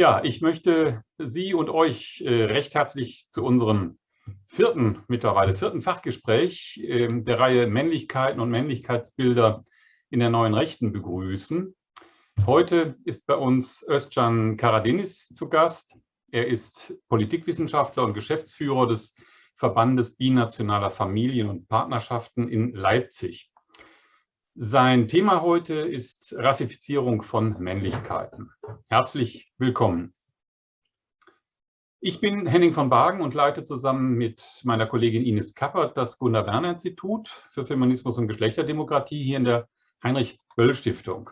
Ja, ich möchte Sie und euch äh, recht herzlich zu unserem vierten, mittlerweile vierten Fachgespräch äh, der Reihe Männlichkeiten und Männlichkeitsbilder in der neuen Rechten begrüßen. Heute ist bei uns Özcan Karadinis zu Gast. Er ist Politikwissenschaftler und Geschäftsführer des Verbandes binationaler Familien und Partnerschaften in Leipzig. Sein Thema heute ist Rassifizierung von Männlichkeiten. Herzlich willkommen. Ich bin Henning von Bagen und leite zusammen mit meiner Kollegin Ines Kappert das Gunnar-Werner-Institut für Feminismus und Geschlechterdemokratie hier in der Heinrich-Böll-Stiftung.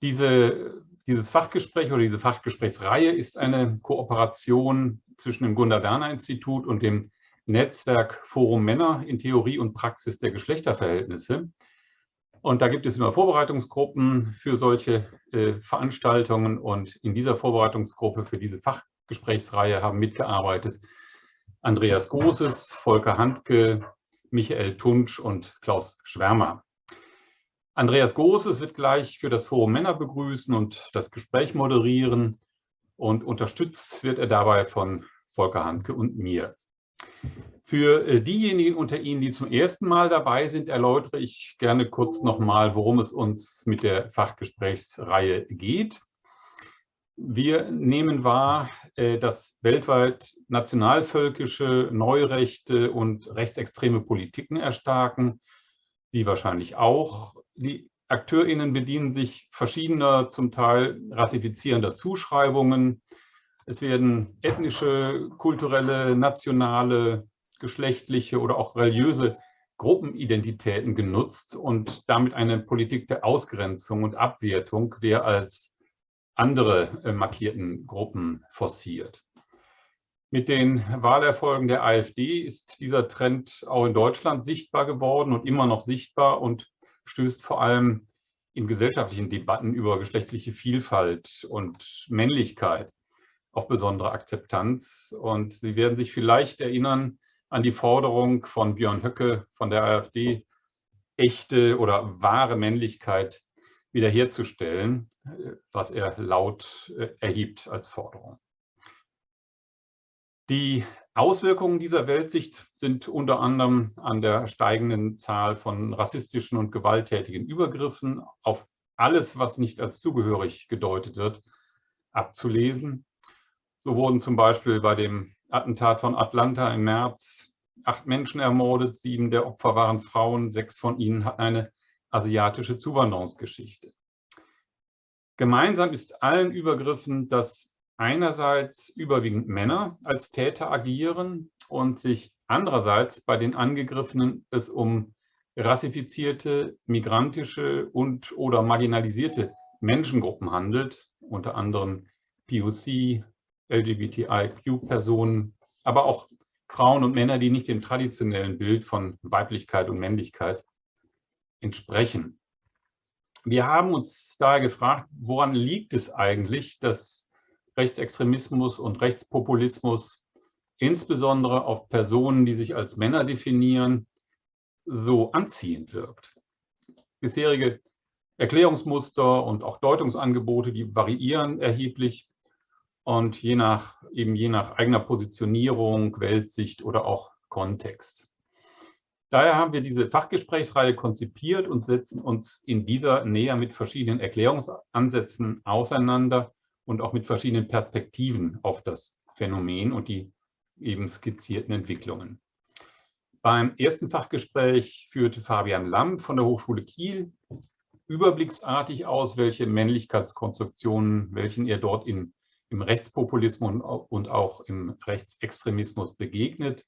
Diese, dieses Fachgespräch oder diese Fachgesprächsreihe ist eine Kooperation zwischen dem Gunnar-Werner-Institut und dem Netzwerk Forum Männer in Theorie und Praxis der Geschlechterverhältnisse, und da gibt es immer Vorbereitungsgruppen für solche äh, Veranstaltungen. Und in dieser Vorbereitungsgruppe für diese Fachgesprächsreihe haben mitgearbeitet Andreas Großes, Volker Handke, Michael Tunsch und Klaus Schwärmer. Andreas Großes wird gleich für das Forum Männer begrüßen und das Gespräch moderieren. Und unterstützt wird er dabei von Volker Handke und mir. Für äh, diejenigen unter Ihnen, die zum ersten Mal dabei sind, erläutere ich gerne kurz nochmal, worum es uns mit der Fachgesprächsreihe geht. Wir nehmen wahr, äh, dass weltweit nationalvölkische, neurechte und rechtsextreme Politiken erstarken, Sie wahrscheinlich auch. Die AkteurInnen bedienen sich verschiedener, zum Teil rassifizierender Zuschreibungen. Es werden ethnische, kulturelle, nationale, geschlechtliche oder auch religiöse Gruppenidentitäten genutzt und damit eine Politik der Ausgrenzung und Abwertung der als andere äh, markierten Gruppen forciert. Mit den Wahlerfolgen der AfD ist dieser Trend auch in Deutschland sichtbar geworden und immer noch sichtbar und stößt vor allem in gesellschaftlichen Debatten über geschlechtliche Vielfalt und Männlichkeit auf besondere Akzeptanz. Und Sie werden sich vielleicht erinnern, an die Forderung von Björn Höcke von der AfD, echte oder wahre Männlichkeit wiederherzustellen, was er laut äh, erhebt als Forderung. Die Auswirkungen dieser Weltsicht sind unter anderem an der steigenden Zahl von rassistischen und gewalttätigen Übergriffen auf alles, was nicht als zugehörig gedeutet wird, abzulesen. So wurden zum Beispiel bei dem Attentat von Atlanta im März. Acht Menschen ermordet, sieben der Opfer waren Frauen, sechs von ihnen hatten eine asiatische Zuwanderungsgeschichte. Gemeinsam ist allen Übergriffen, dass einerseits überwiegend Männer als Täter agieren und sich andererseits bei den Angegriffenen es um rassifizierte, migrantische und oder marginalisierte Menschengruppen handelt, unter anderem POC, LGBTIQ-Personen, aber auch Frauen und Männer, die nicht dem traditionellen Bild von Weiblichkeit und Männlichkeit entsprechen. Wir haben uns daher gefragt, woran liegt es eigentlich, dass Rechtsextremismus und Rechtspopulismus insbesondere auf Personen, die sich als Männer definieren, so anziehend wirkt. Bisherige Erklärungsmuster und auch Deutungsangebote, die variieren erheblich und je nach, eben je nach eigener Positionierung, Weltsicht oder auch Kontext. Daher haben wir diese Fachgesprächsreihe konzipiert und setzen uns in dieser näher mit verschiedenen Erklärungsansätzen auseinander und auch mit verschiedenen Perspektiven auf das Phänomen und die eben skizzierten Entwicklungen. Beim ersten Fachgespräch führte Fabian Lamm von der Hochschule Kiel überblicksartig aus, welche Männlichkeitskonstruktionen, welchen er dort in im Rechtspopulismus und auch im Rechtsextremismus begegnet,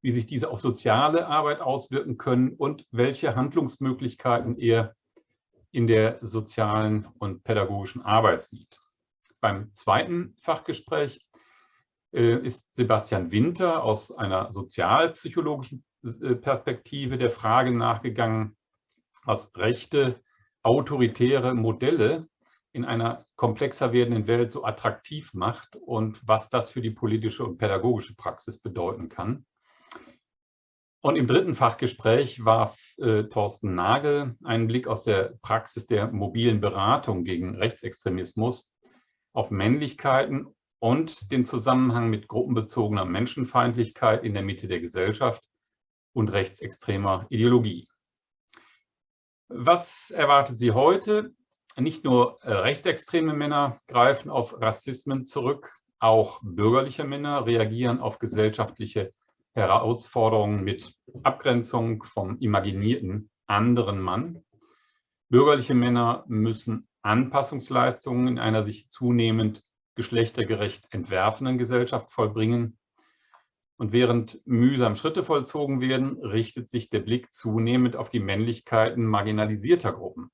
wie sich diese auf soziale Arbeit auswirken können und welche Handlungsmöglichkeiten er in der sozialen und pädagogischen Arbeit sieht. Beim zweiten Fachgespräch äh, ist Sebastian Winter aus einer sozialpsychologischen äh, Perspektive der Frage nachgegangen, was rechte autoritäre Modelle in einer komplexer werdenden Welt so attraktiv macht und was das für die politische und pädagogische Praxis bedeuten kann. Und im dritten Fachgespräch warf äh, Thorsten Nagel einen Blick aus der Praxis der mobilen Beratung gegen Rechtsextremismus auf Männlichkeiten und den Zusammenhang mit gruppenbezogener Menschenfeindlichkeit in der Mitte der Gesellschaft und rechtsextremer Ideologie. Was erwartet Sie heute? Nicht nur äh, rechtsextreme Männer greifen auf Rassismen zurück, auch bürgerliche Männer reagieren auf gesellschaftliche Herausforderungen mit Abgrenzung vom imaginierten anderen Mann. Bürgerliche Männer müssen Anpassungsleistungen in einer sich zunehmend geschlechtergerecht entwerfenden Gesellschaft vollbringen. Und während mühsam Schritte vollzogen werden, richtet sich der Blick zunehmend auf die Männlichkeiten marginalisierter Gruppen.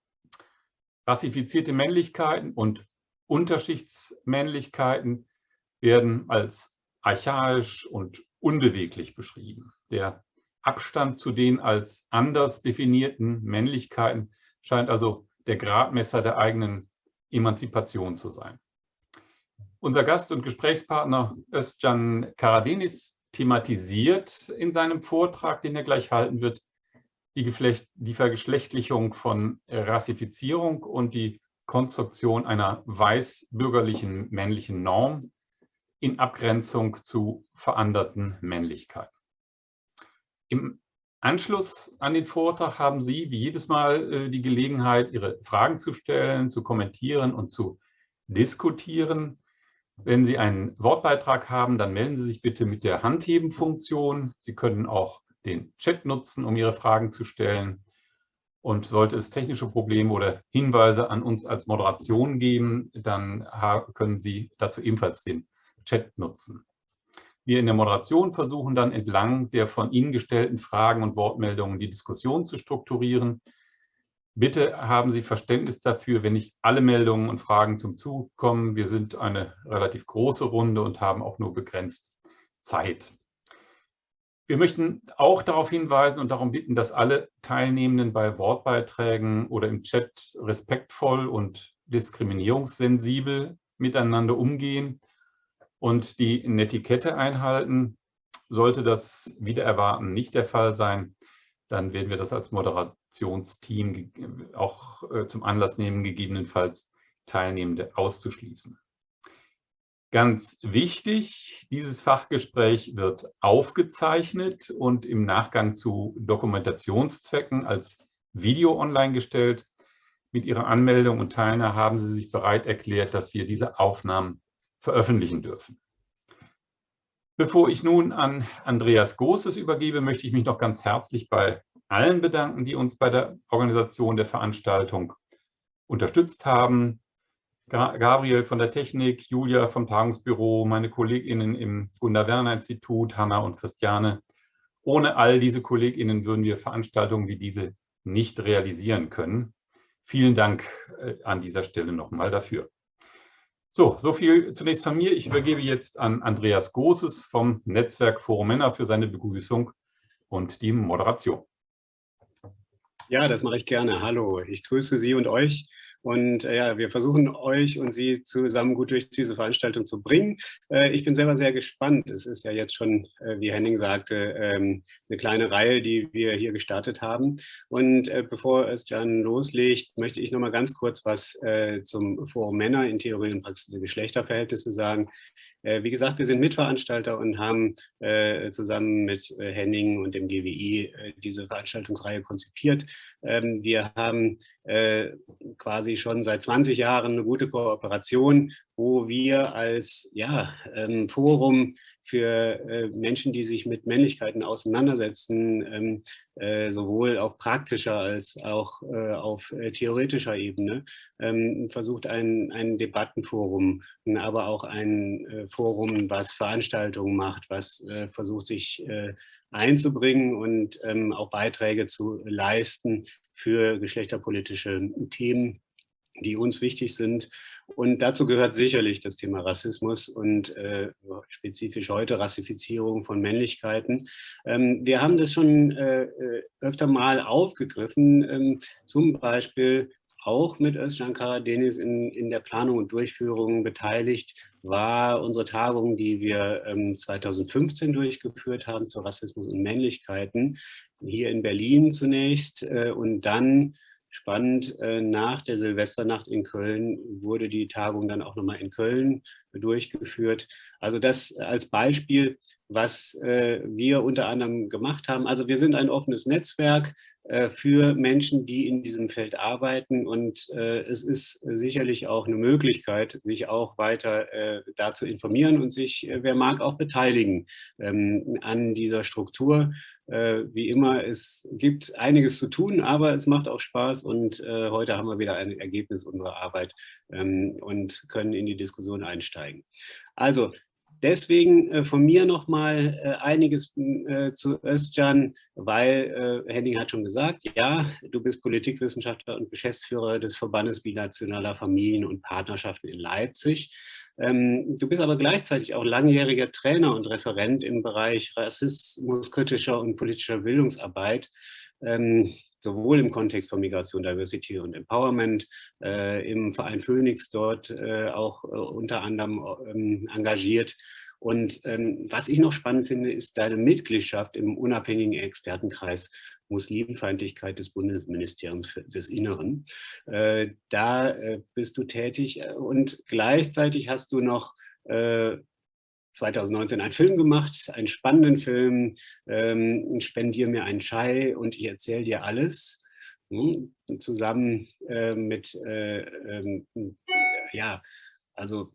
Rassifizierte Männlichkeiten und Unterschichtsmännlichkeiten werden als archaisch und unbeweglich beschrieben. Der Abstand zu den als anders definierten Männlichkeiten scheint also der Gradmesser der eigenen Emanzipation zu sein. Unser Gast und Gesprächspartner Özcan Karadenis thematisiert in seinem Vortrag, den er gleich halten wird, die, Geflecht, die Vergeschlechtlichung von Rassifizierung und die Konstruktion einer weißbürgerlichen männlichen Norm in Abgrenzung zu veranderten Männlichkeiten. Im Anschluss an den Vortrag haben Sie wie jedes Mal äh, die Gelegenheit, Ihre Fragen zu stellen, zu kommentieren und zu diskutieren. Wenn Sie einen Wortbeitrag haben, dann melden Sie sich bitte mit der Handheben-Funktion. Sie können auch den Chat nutzen, um Ihre Fragen zu stellen. Und sollte es technische Probleme oder Hinweise an uns als Moderation geben, dann können Sie dazu ebenfalls den Chat nutzen. Wir in der Moderation versuchen dann entlang der von Ihnen gestellten Fragen und Wortmeldungen die Diskussion zu strukturieren. Bitte haben Sie Verständnis dafür, wenn nicht alle Meldungen und Fragen zum Zug kommen. Wir sind eine relativ große Runde und haben auch nur begrenzt Zeit. Wir möchten auch darauf hinweisen und darum bitten, dass alle Teilnehmenden bei Wortbeiträgen oder im Chat respektvoll und diskriminierungssensibel miteinander umgehen und die Netiquette einhalten. Sollte das wieder erwarten nicht der Fall sein, dann werden wir das als Moderationsteam auch äh, zum Anlass nehmen, gegebenenfalls Teilnehmende auszuschließen. Ganz wichtig, dieses Fachgespräch wird aufgezeichnet und im Nachgang zu Dokumentationszwecken als Video online gestellt. Mit Ihrer Anmeldung und Teilnahme haben Sie sich bereit erklärt, dass wir diese Aufnahmen veröffentlichen dürfen. Bevor ich nun an Andreas Großes übergebe, möchte ich mich noch ganz herzlich bei allen bedanken, die uns bei der Organisation der Veranstaltung unterstützt haben. Gabriel von der Technik, Julia vom Tagungsbüro, meine KollegInnen im Gunnar-Werner-Institut, Hanna und Christiane. Ohne all diese KollegInnen würden wir Veranstaltungen wie diese nicht realisieren können. Vielen Dank äh, an dieser Stelle nochmal dafür. So, so viel zunächst von mir. Ich übergebe jetzt an Andreas Großes vom Netzwerk Forum Männer für seine Begrüßung und die Moderation. Ja, das mache ich gerne. Hallo, ich grüße Sie und euch. Und äh, ja, wir versuchen euch und Sie zusammen gut durch diese Veranstaltung zu bringen. Äh, ich bin selber sehr gespannt. Es ist ja jetzt schon, äh, wie Henning sagte, ähm, eine kleine Reihe, die wir hier gestartet haben. Und äh, bevor es Jan loslegt, möchte ich noch mal ganz kurz was äh, zum Forum Männer in Theorie und Praxis der Geschlechterverhältnisse sagen. Äh, wie gesagt, wir sind Mitveranstalter und haben äh, zusammen mit äh, Henning und dem GWI diese Veranstaltungsreihe konzipiert. Ähm, wir haben quasi schon seit 20 Jahren eine gute Kooperation, wo wir als ja, ähm, Forum für äh, Menschen, die sich mit Männlichkeiten auseinandersetzen, ähm, äh, sowohl auf praktischer als auch äh, auf äh, theoretischer Ebene, ähm, versucht ein, ein Debattenforum, aber auch ein äh, Forum, was Veranstaltungen macht, was äh, versucht sich einzubringen und ähm, auch Beiträge zu leisten für geschlechterpolitische Themen, die uns wichtig sind und dazu gehört sicherlich das Thema Rassismus und äh, spezifisch heute Rassifizierung von Männlichkeiten. Ähm, wir haben das schon äh, äh öfter mal aufgegriffen, ähm, zum Beispiel auch mit Özcan Karadenis in, in der Planung und Durchführung beteiligt, war unsere Tagung, die wir ähm, 2015 durchgeführt haben zu Rassismus und Männlichkeiten, hier in Berlin zunächst äh, und dann spannend, äh, nach der Silvesternacht in Köln wurde die Tagung dann auch nochmal in Köln durchgeführt. Also das als Beispiel, was äh, wir unter anderem gemacht haben. Also wir sind ein offenes Netzwerk, äh, für Menschen, die in diesem Feld arbeiten. Und es ist sicherlich auch eine Möglichkeit, sich auch weiter äh, da zu informieren und sich, wer mag, auch beteiligen ähm, an dieser Struktur. Äh, wie immer, es gibt einiges zu tun, aber es macht auch Spaß und äh, heute haben wir wieder ein Ergebnis unserer Arbeit ähm, und können in die Diskussion einsteigen. Also Deswegen äh, von mir nochmal äh, einiges äh, zu Özcan, weil äh, Henning hat schon gesagt, ja, du bist Politikwissenschaftler und Geschäftsführer des Verbandes Binationaler Familien und Partnerschaften in Leipzig. Ähm, du bist aber gleichzeitig auch langjähriger Trainer und Referent im Bereich rassismuskritischer und politischer Bildungsarbeit. Ähm, sowohl im Kontext von Migration, Diversity und Empowerment, äh, im Verein Phoenix dort äh, auch äh, unter anderem ähm, engagiert. Und ähm, was ich noch spannend finde, ist deine Mitgliedschaft im unabhängigen Expertenkreis Muslimfeindlichkeit des Bundesministeriums des Inneren. Äh, da äh, bist du tätig und gleichzeitig hast du noch äh, 2019 einen Film gemacht, einen spannenden Film, ähm, Spendier mir einen Chai und ich erzähle dir alles, hm, zusammen äh, mit, äh, äh, ja, also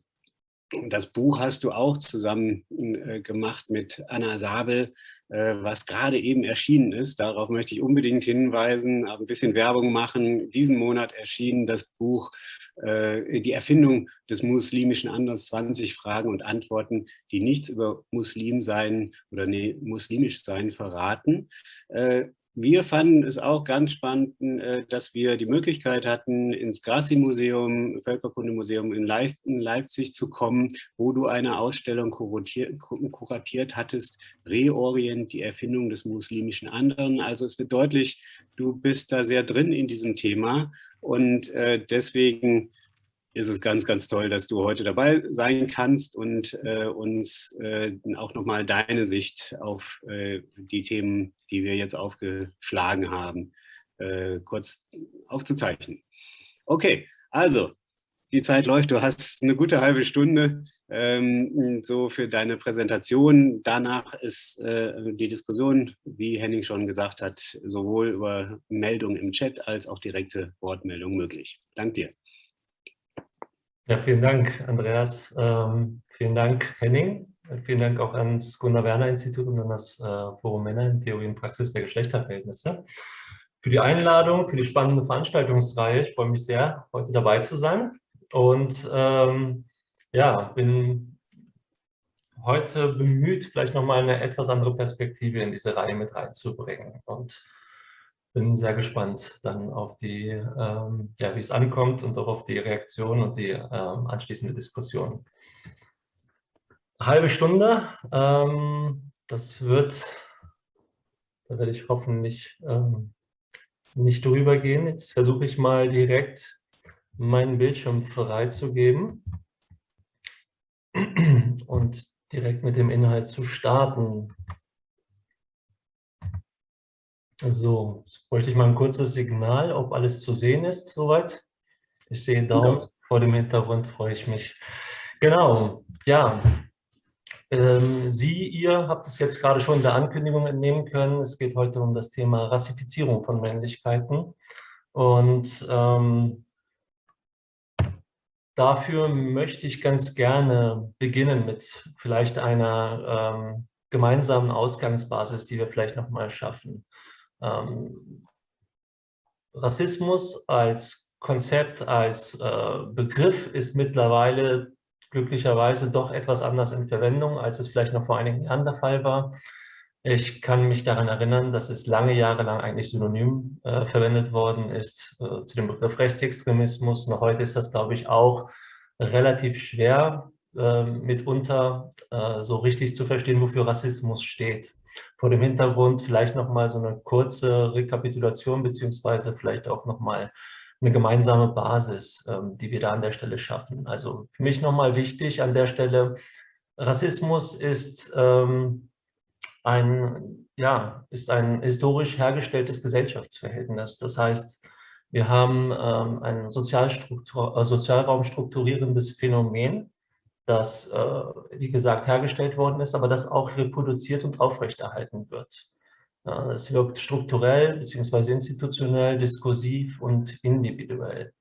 das Buch hast du auch zusammen äh, gemacht mit Anna Sabel, äh, was gerade eben erschienen ist. Darauf möchte ich unbedingt hinweisen, ein bisschen Werbung machen. Diesen Monat erschien das Buch äh, Die Erfindung des muslimischen Anders, 20 Fragen und Antworten, die nichts über Muslim sein oder nee, muslimisch sein verraten. Wir fanden es auch ganz spannend, äh, dass wir die Möglichkeit hatten, ins Grassi-Museum, Völkerkundemuseum in Leipzig zu kommen, wo du eine Ausstellung kuratiert hattest, Reorient, die Erfindung des muslimischen Anderen. Also es wird deutlich, du bist da sehr drin in diesem Thema und äh, deswegen ist es ganz, ganz toll, dass du heute dabei sein kannst und äh, uns äh, auch nochmal deine Sicht auf äh, die Themen, die wir jetzt aufgeschlagen haben, äh, kurz aufzuzeichnen. Okay, also die Zeit läuft, du hast eine gute halbe Stunde ähm, so für deine Präsentation. Danach ist äh, die Diskussion, wie Henning schon gesagt hat, sowohl über Meldungen im Chat als auch direkte Wortmeldungen möglich. Dank dir. Ja, vielen Dank, Andreas. Ähm, vielen Dank, Henning. Vielen Dank auch ans Gunnar-Werner-Institut und an das äh, Forum Männer in Theorie und Praxis der Geschlechterverhältnisse für die Einladung, für die spannende Veranstaltungsreihe. Ich freue mich sehr, heute dabei zu sein und ähm, ja, bin heute bemüht, vielleicht nochmal eine etwas andere Perspektive in diese Reihe mit reinzubringen und bin sehr gespannt dann auf die, ähm, ja, wie es ankommt und auch auf die Reaktion und die ähm, anschließende Diskussion. halbe Stunde, ähm, das wird, da werde ich hoffentlich ähm, nicht drüber gehen. Jetzt versuche ich mal direkt meinen Bildschirm freizugeben und direkt mit dem Inhalt zu starten. So, jetzt bräuchte ich mal ein kurzes Signal, ob alles zu sehen ist soweit. Ich sehe Daumen ja. vor dem Hintergrund, freue ich mich. Genau, ja. Ähm, Sie, ihr habt es jetzt gerade schon in der Ankündigung entnehmen können. Es geht heute um das Thema Rassifizierung von Männlichkeiten. Und ähm, dafür möchte ich ganz gerne beginnen mit vielleicht einer ähm, gemeinsamen Ausgangsbasis, die wir vielleicht nochmal schaffen. Ähm, Rassismus als Konzept, als äh, Begriff ist mittlerweile glücklicherweise doch etwas anders in Verwendung, als es vielleicht noch vor einigen Jahren der Fall war. Ich kann mich daran erinnern, dass es lange Jahre lang eigentlich synonym äh, verwendet worden ist äh, zu dem Begriff Rechtsextremismus. Noch heute ist das, glaube ich, auch relativ schwer, äh, mitunter so richtig zu verstehen, wofür Rassismus steht vor dem Hintergrund vielleicht nochmal so eine kurze Rekapitulation beziehungsweise vielleicht auch nochmal eine gemeinsame Basis, ähm, die wir da an der Stelle schaffen. Also für mich nochmal wichtig an der Stelle, Rassismus ist, ähm, ein, ja, ist ein historisch hergestelltes Gesellschaftsverhältnis. Das heißt, Wir haben ähm, ein äh, Sozialraum strukturierendes Phänomen, das, äh, wie gesagt, hergestellt worden ist, aber das auch reproduziert und aufrechterhalten wird. Es wirkt strukturell bzw. institutionell, diskursiv und individuell.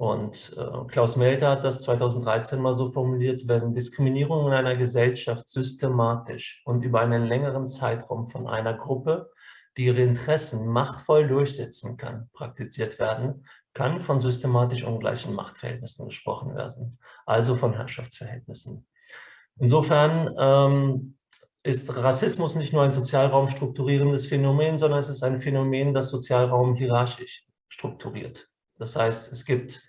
Und äh, Klaus Melter hat das 2013 mal so formuliert, wenn Diskriminierung in einer Gesellschaft systematisch und über einen längeren Zeitraum von einer Gruppe, die ihre Interessen machtvoll durchsetzen kann, praktiziert werden, kann von systematisch ungleichen Machtverhältnissen gesprochen werden, also von Herrschaftsverhältnissen. Insofern ähm, ist Rassismus nicht nur ein Sozialraum strukturierendes Phänomen, sondern es ist ein Phänomen, das Sozialraum hierarchisch strukturiert. Das heißt, es gibt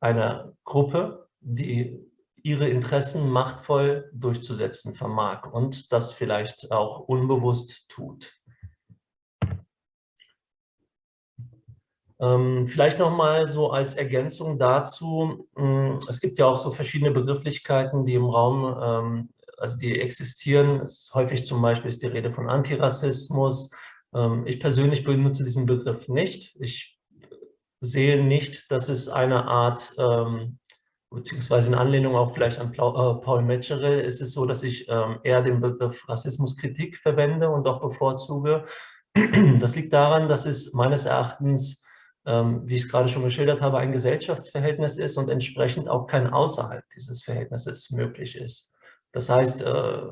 eine Gruppe, die ihre Interessen machtvoll durchzusetzen vermag und das vielleicht auch unbewusst tut. Ähm, vielleicht nochmal so als Ergänzung dazu, mh, es gibt ja auch so verschiedene Begrifflichkeiten, die im Raum ähm, also die existieren. Häufig zum Beispiel ist die Rede von Antirassismus. Ähm, ich persönlich benutze diesen Begriff nicht. Ich sehe nicht, dass es eine Art, ähm, beziehungsweise in Anlehnung auch vielleicht an äh, Paul Metzgerel, ist es so, dass ich eher den Begriff Rassismuskritik verwende und auch bevorzuge. Das liegt daran, dass es meines Erachtens wie ich es gerade schon geschildert habe, ein Gesellschaftsverhältnis ist und entsprechend auch kein außerhalb dieses Verhältnisses möglich ist. Das heißt, äh,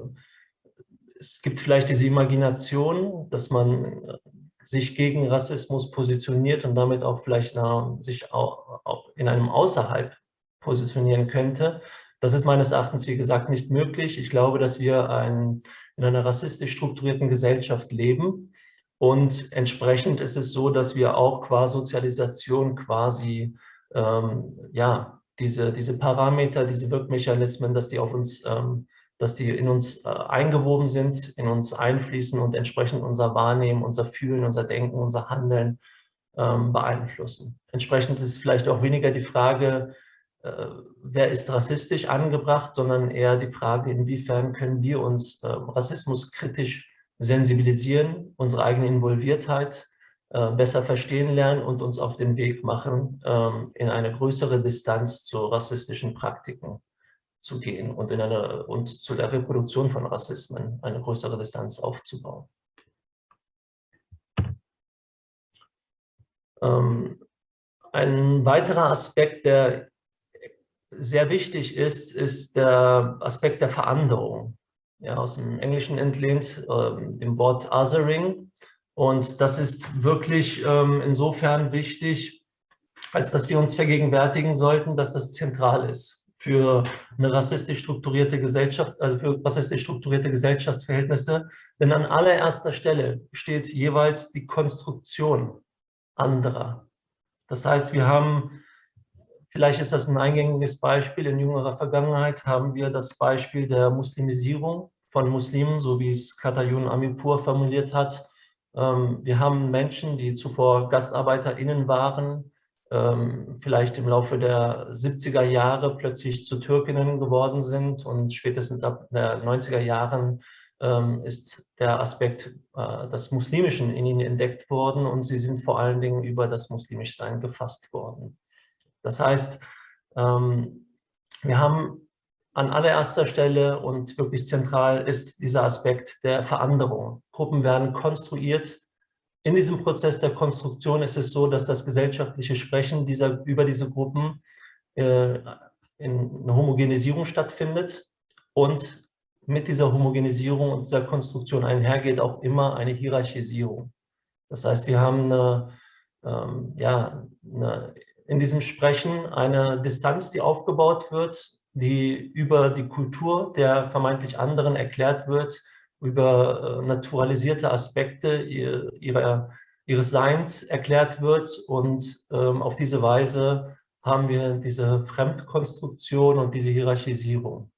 es gibt vielleicht diese Imagination, dass man äh, sich gegen Rassismus positioniert und damit auch vielleicht sich auch in einem Außerhalb positionieren könnte. Das ist meines Erachtens, wie gesagt, nicht möglich. Ich glaube, dass wir ein, in einer rassistisch strukturierten Gesellschaft leben und entsprechend ist es so, dass wir auch qua Sozialisation quasi ähm, ja, diese, diese Parameter, diese Wirkmechanismen, dass die auf uns ähm, dass die in uns äh, eingewoben sind, in uns einfließen und entsprechend unser Wahrnehmen, unser Fühlen, unser Denken, unser Handeln ähm, beeinflussen. Entsprechend ist vielleicht auch weniger die Frage, äh, wer ist rassistisch angebracht, sondern eher die Frage, inwiefern können wir uns äh, rassismuskritisch sensibilisieren, unsere eigene Involviertheit äh, besser verstehen lernen und uns auf den Weg machen ähm, in eine größere Distanz zu rassistischen Praktiken zu gehen und, in eine, und zu der Reproduktion von Rassismen eine größere Distanz aufzubauen. Ähm, ein weiterer Aspekt, der sehr wichtig ist, ist der Aspekt der Veränderung. Ja, aus dem Englischen entlehnt, äh, dem Wort Othering. Und das ist wirklich ähm, insofern wichtig, als dass wir uns vergegenwärtigen sollten, dass das zentral ist für eine rassistisch strukturierte Gesellschaft, also für rassistisch strukturierte Gesellschaftsverhältnisse. Denn an allererster Stelle steht jeweils die Konstruktion anderer. Das heißt, wir haben, vielleicht ist das ein eingängiges Beispiel, in jüngerer Vergangenheit haben wir das Beispiel der Muslimisierung von Muslimen, so wie es Katayun Amipur formuliert hat. Ähm, wir haben Menschen, die zuvor GastarbeiterInnen waren, ähm, vielleicht im Laufe der 70er Jahre plötzlich zu Türkinnen geworden sind und spätestens ab den 90er Jahren ähm, ist der Aspekt äh, des Muslimischen in ihnen entdeckt worden und sie sind vor allen Dingen über das Muslimischsein gefasst worden. Das heißt, wir haben an allererster Stelle und wirklich zentral ist dieser Aspekt der Veränderung. Gruppen werden konstruiert, in diesem Prozess der Konstruktion ist es so, dass das gesellschaftliche Sprechen dieser, über diese Gruppen äh, in einer Homogenisierung stattfindet und mit dieser Homogenisierung und dieser Konstruktion einhergeht auch immer eine Hierarchisierung. Das heißt, wir haben eine, ähm, ja, eine, in diesem Sprechen eine Distanz, die aufgebaut wird, die über die Kultur der vermeintlich anderen erklärt wird, über äh, naturalisierte Aspekte ihrer, ihres Seins erklärt wird und ähm, auf diese Weise haben wir diese Fremdkonstruktion und diese Hierarchisierung.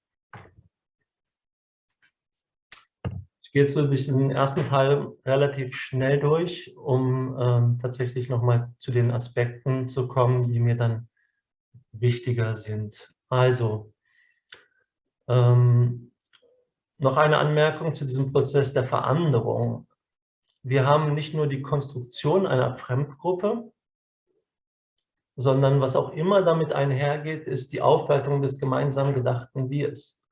Ich gehe jetzt durch den ersten Teil relativ schnell durch, um ähm, tatsächlich nochmal zu den Aspekten zu kommen, die mir dann wichtiger sind. Also, ähm, noch eine Anmerkung zu diesem Prozess der Veränderung. Wir haben nicht nur die Konstruktion einer Fremdgruppe, sondern was auch immer damit einhergeht, ist die Aufwertung des gemeinsam gedachten Wirs.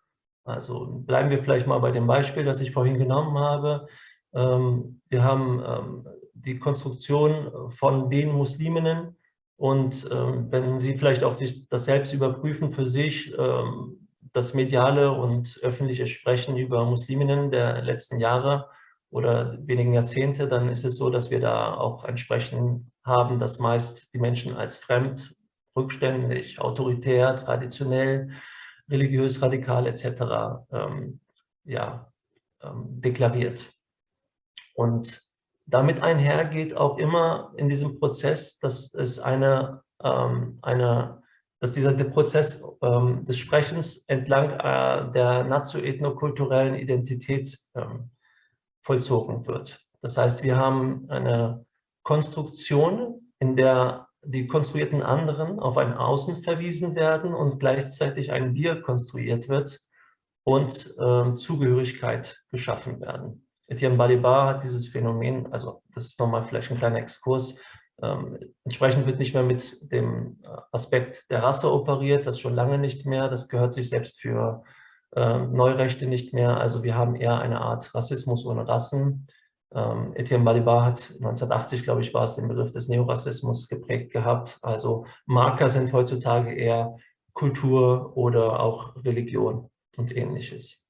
Also bleiben wir vielleicht mal bei dem Beispiel, das ich vorhin genommen habe. Ähm, wir haben ähm, die Konstruktion von den Musliminnen und ähm, wenn Sie vielleicht auch sich das selbst überprüfen für sich, das mediale und öffentliche Sprechen über Musliminnen der letzten Jahre oder wenigen Jahrzehnte, dann ist es so, dass wir da auch ein Sprechen haben, das meist die Menschen als fremd, rückständig, autoritär, traditionell, religiös, radikal etc. Ähm, ja, ähm, deklariert. Und damit einhergeht auch immer in diesem Prozess, dass es eine, ähm, eine dass dieser Prozess ähm, des Sprechens entlang äh, der nazio-ethnokulturellen Identität ähm, vollzogen wird. Das heißt, wir haben eine Konstruktion, in der die konstruierten anderen auf ein Außen verwiesen werden und gleichzeitig ein Wir konstruiert wird und ähm, Zugehörigkeit geschaffen werden. Etienne Balibar hat dieses Phänomen, also das ist nochmal vielleicht ein kleiner Exkurs, ähm, entsprechend wird nicht mehr mit dem äh, Aspekt der Rasse operiert, das schon lange nicht mehr, das gehört sich selbst für äh, Neurechte nicht mehr. Also wir haben eher eine Art Rassismus ohne Rassen. Ähm, Etienne Balibar hat 1980, glaube ich, war es, den Begriff des Neorassismus geprägt gehabt. Also Marker sind heutzutage eher Kultur oder auch Religion und ähnliches.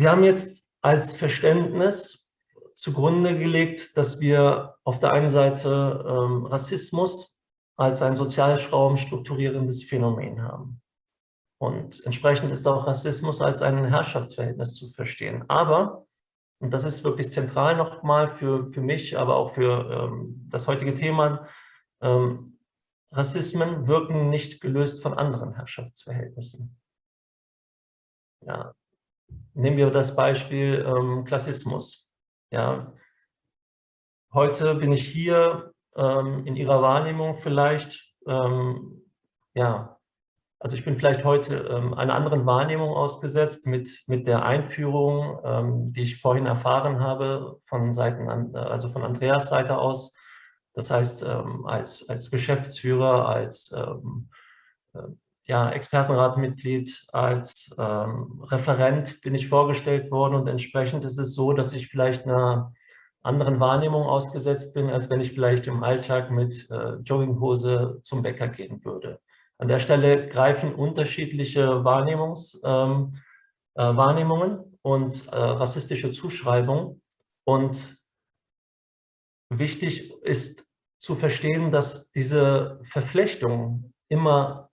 Wir haben jetzt als Verständnis zugrunde gelegt, dass wir auf der einen Seite ähm, Rassismus als ein sozialschraum strukturierendes Phänomen haben. Und entsprechend ist auch Rassismus als ein Herrschaftsverhältnis zu verstehen. Aber, und das ist wirklich zentral nochmal für, für mich, aber auch für ähm, das heutige Thema, ähm, Rassismen wirken nicht gelöst von anderen Herrschaftsverhältnissen. Ja, Nehmen wir das Beispiel ähm, Klassismus. Ja, heute bin ich hier ähm, in Ihrer Wahrnehmung vielleicht, ähm, ja, also ich bin vielleicht heute ähm, einer anderen Wahrnehmung ausgesetzt mit, mit der Einführung, ähm, die ich vorhin erfahren habe, von Seiten, also von Andreas Seite aus. Das heißt, ähm, als, als Geschäftsführer, als äh, ja, Expertenratmitglied, als ähm, Referent bin ich vorgestellt worden und entsprechend ist es so, dass ich vielleicht einer anderen Wahrnehmung ausgesetzt bin, als wenn ich vielleicht im Alltag mit äh, Jogginghose zum Bäcker gehen würde. An der Stelle greifen unterschiedliche Wahrnehmungs, ähm, äh, Wahrnehmungen und äh, rassistische Zuschreibungen und wichtig ist zu verstehen, dass diese Verflechtungen immer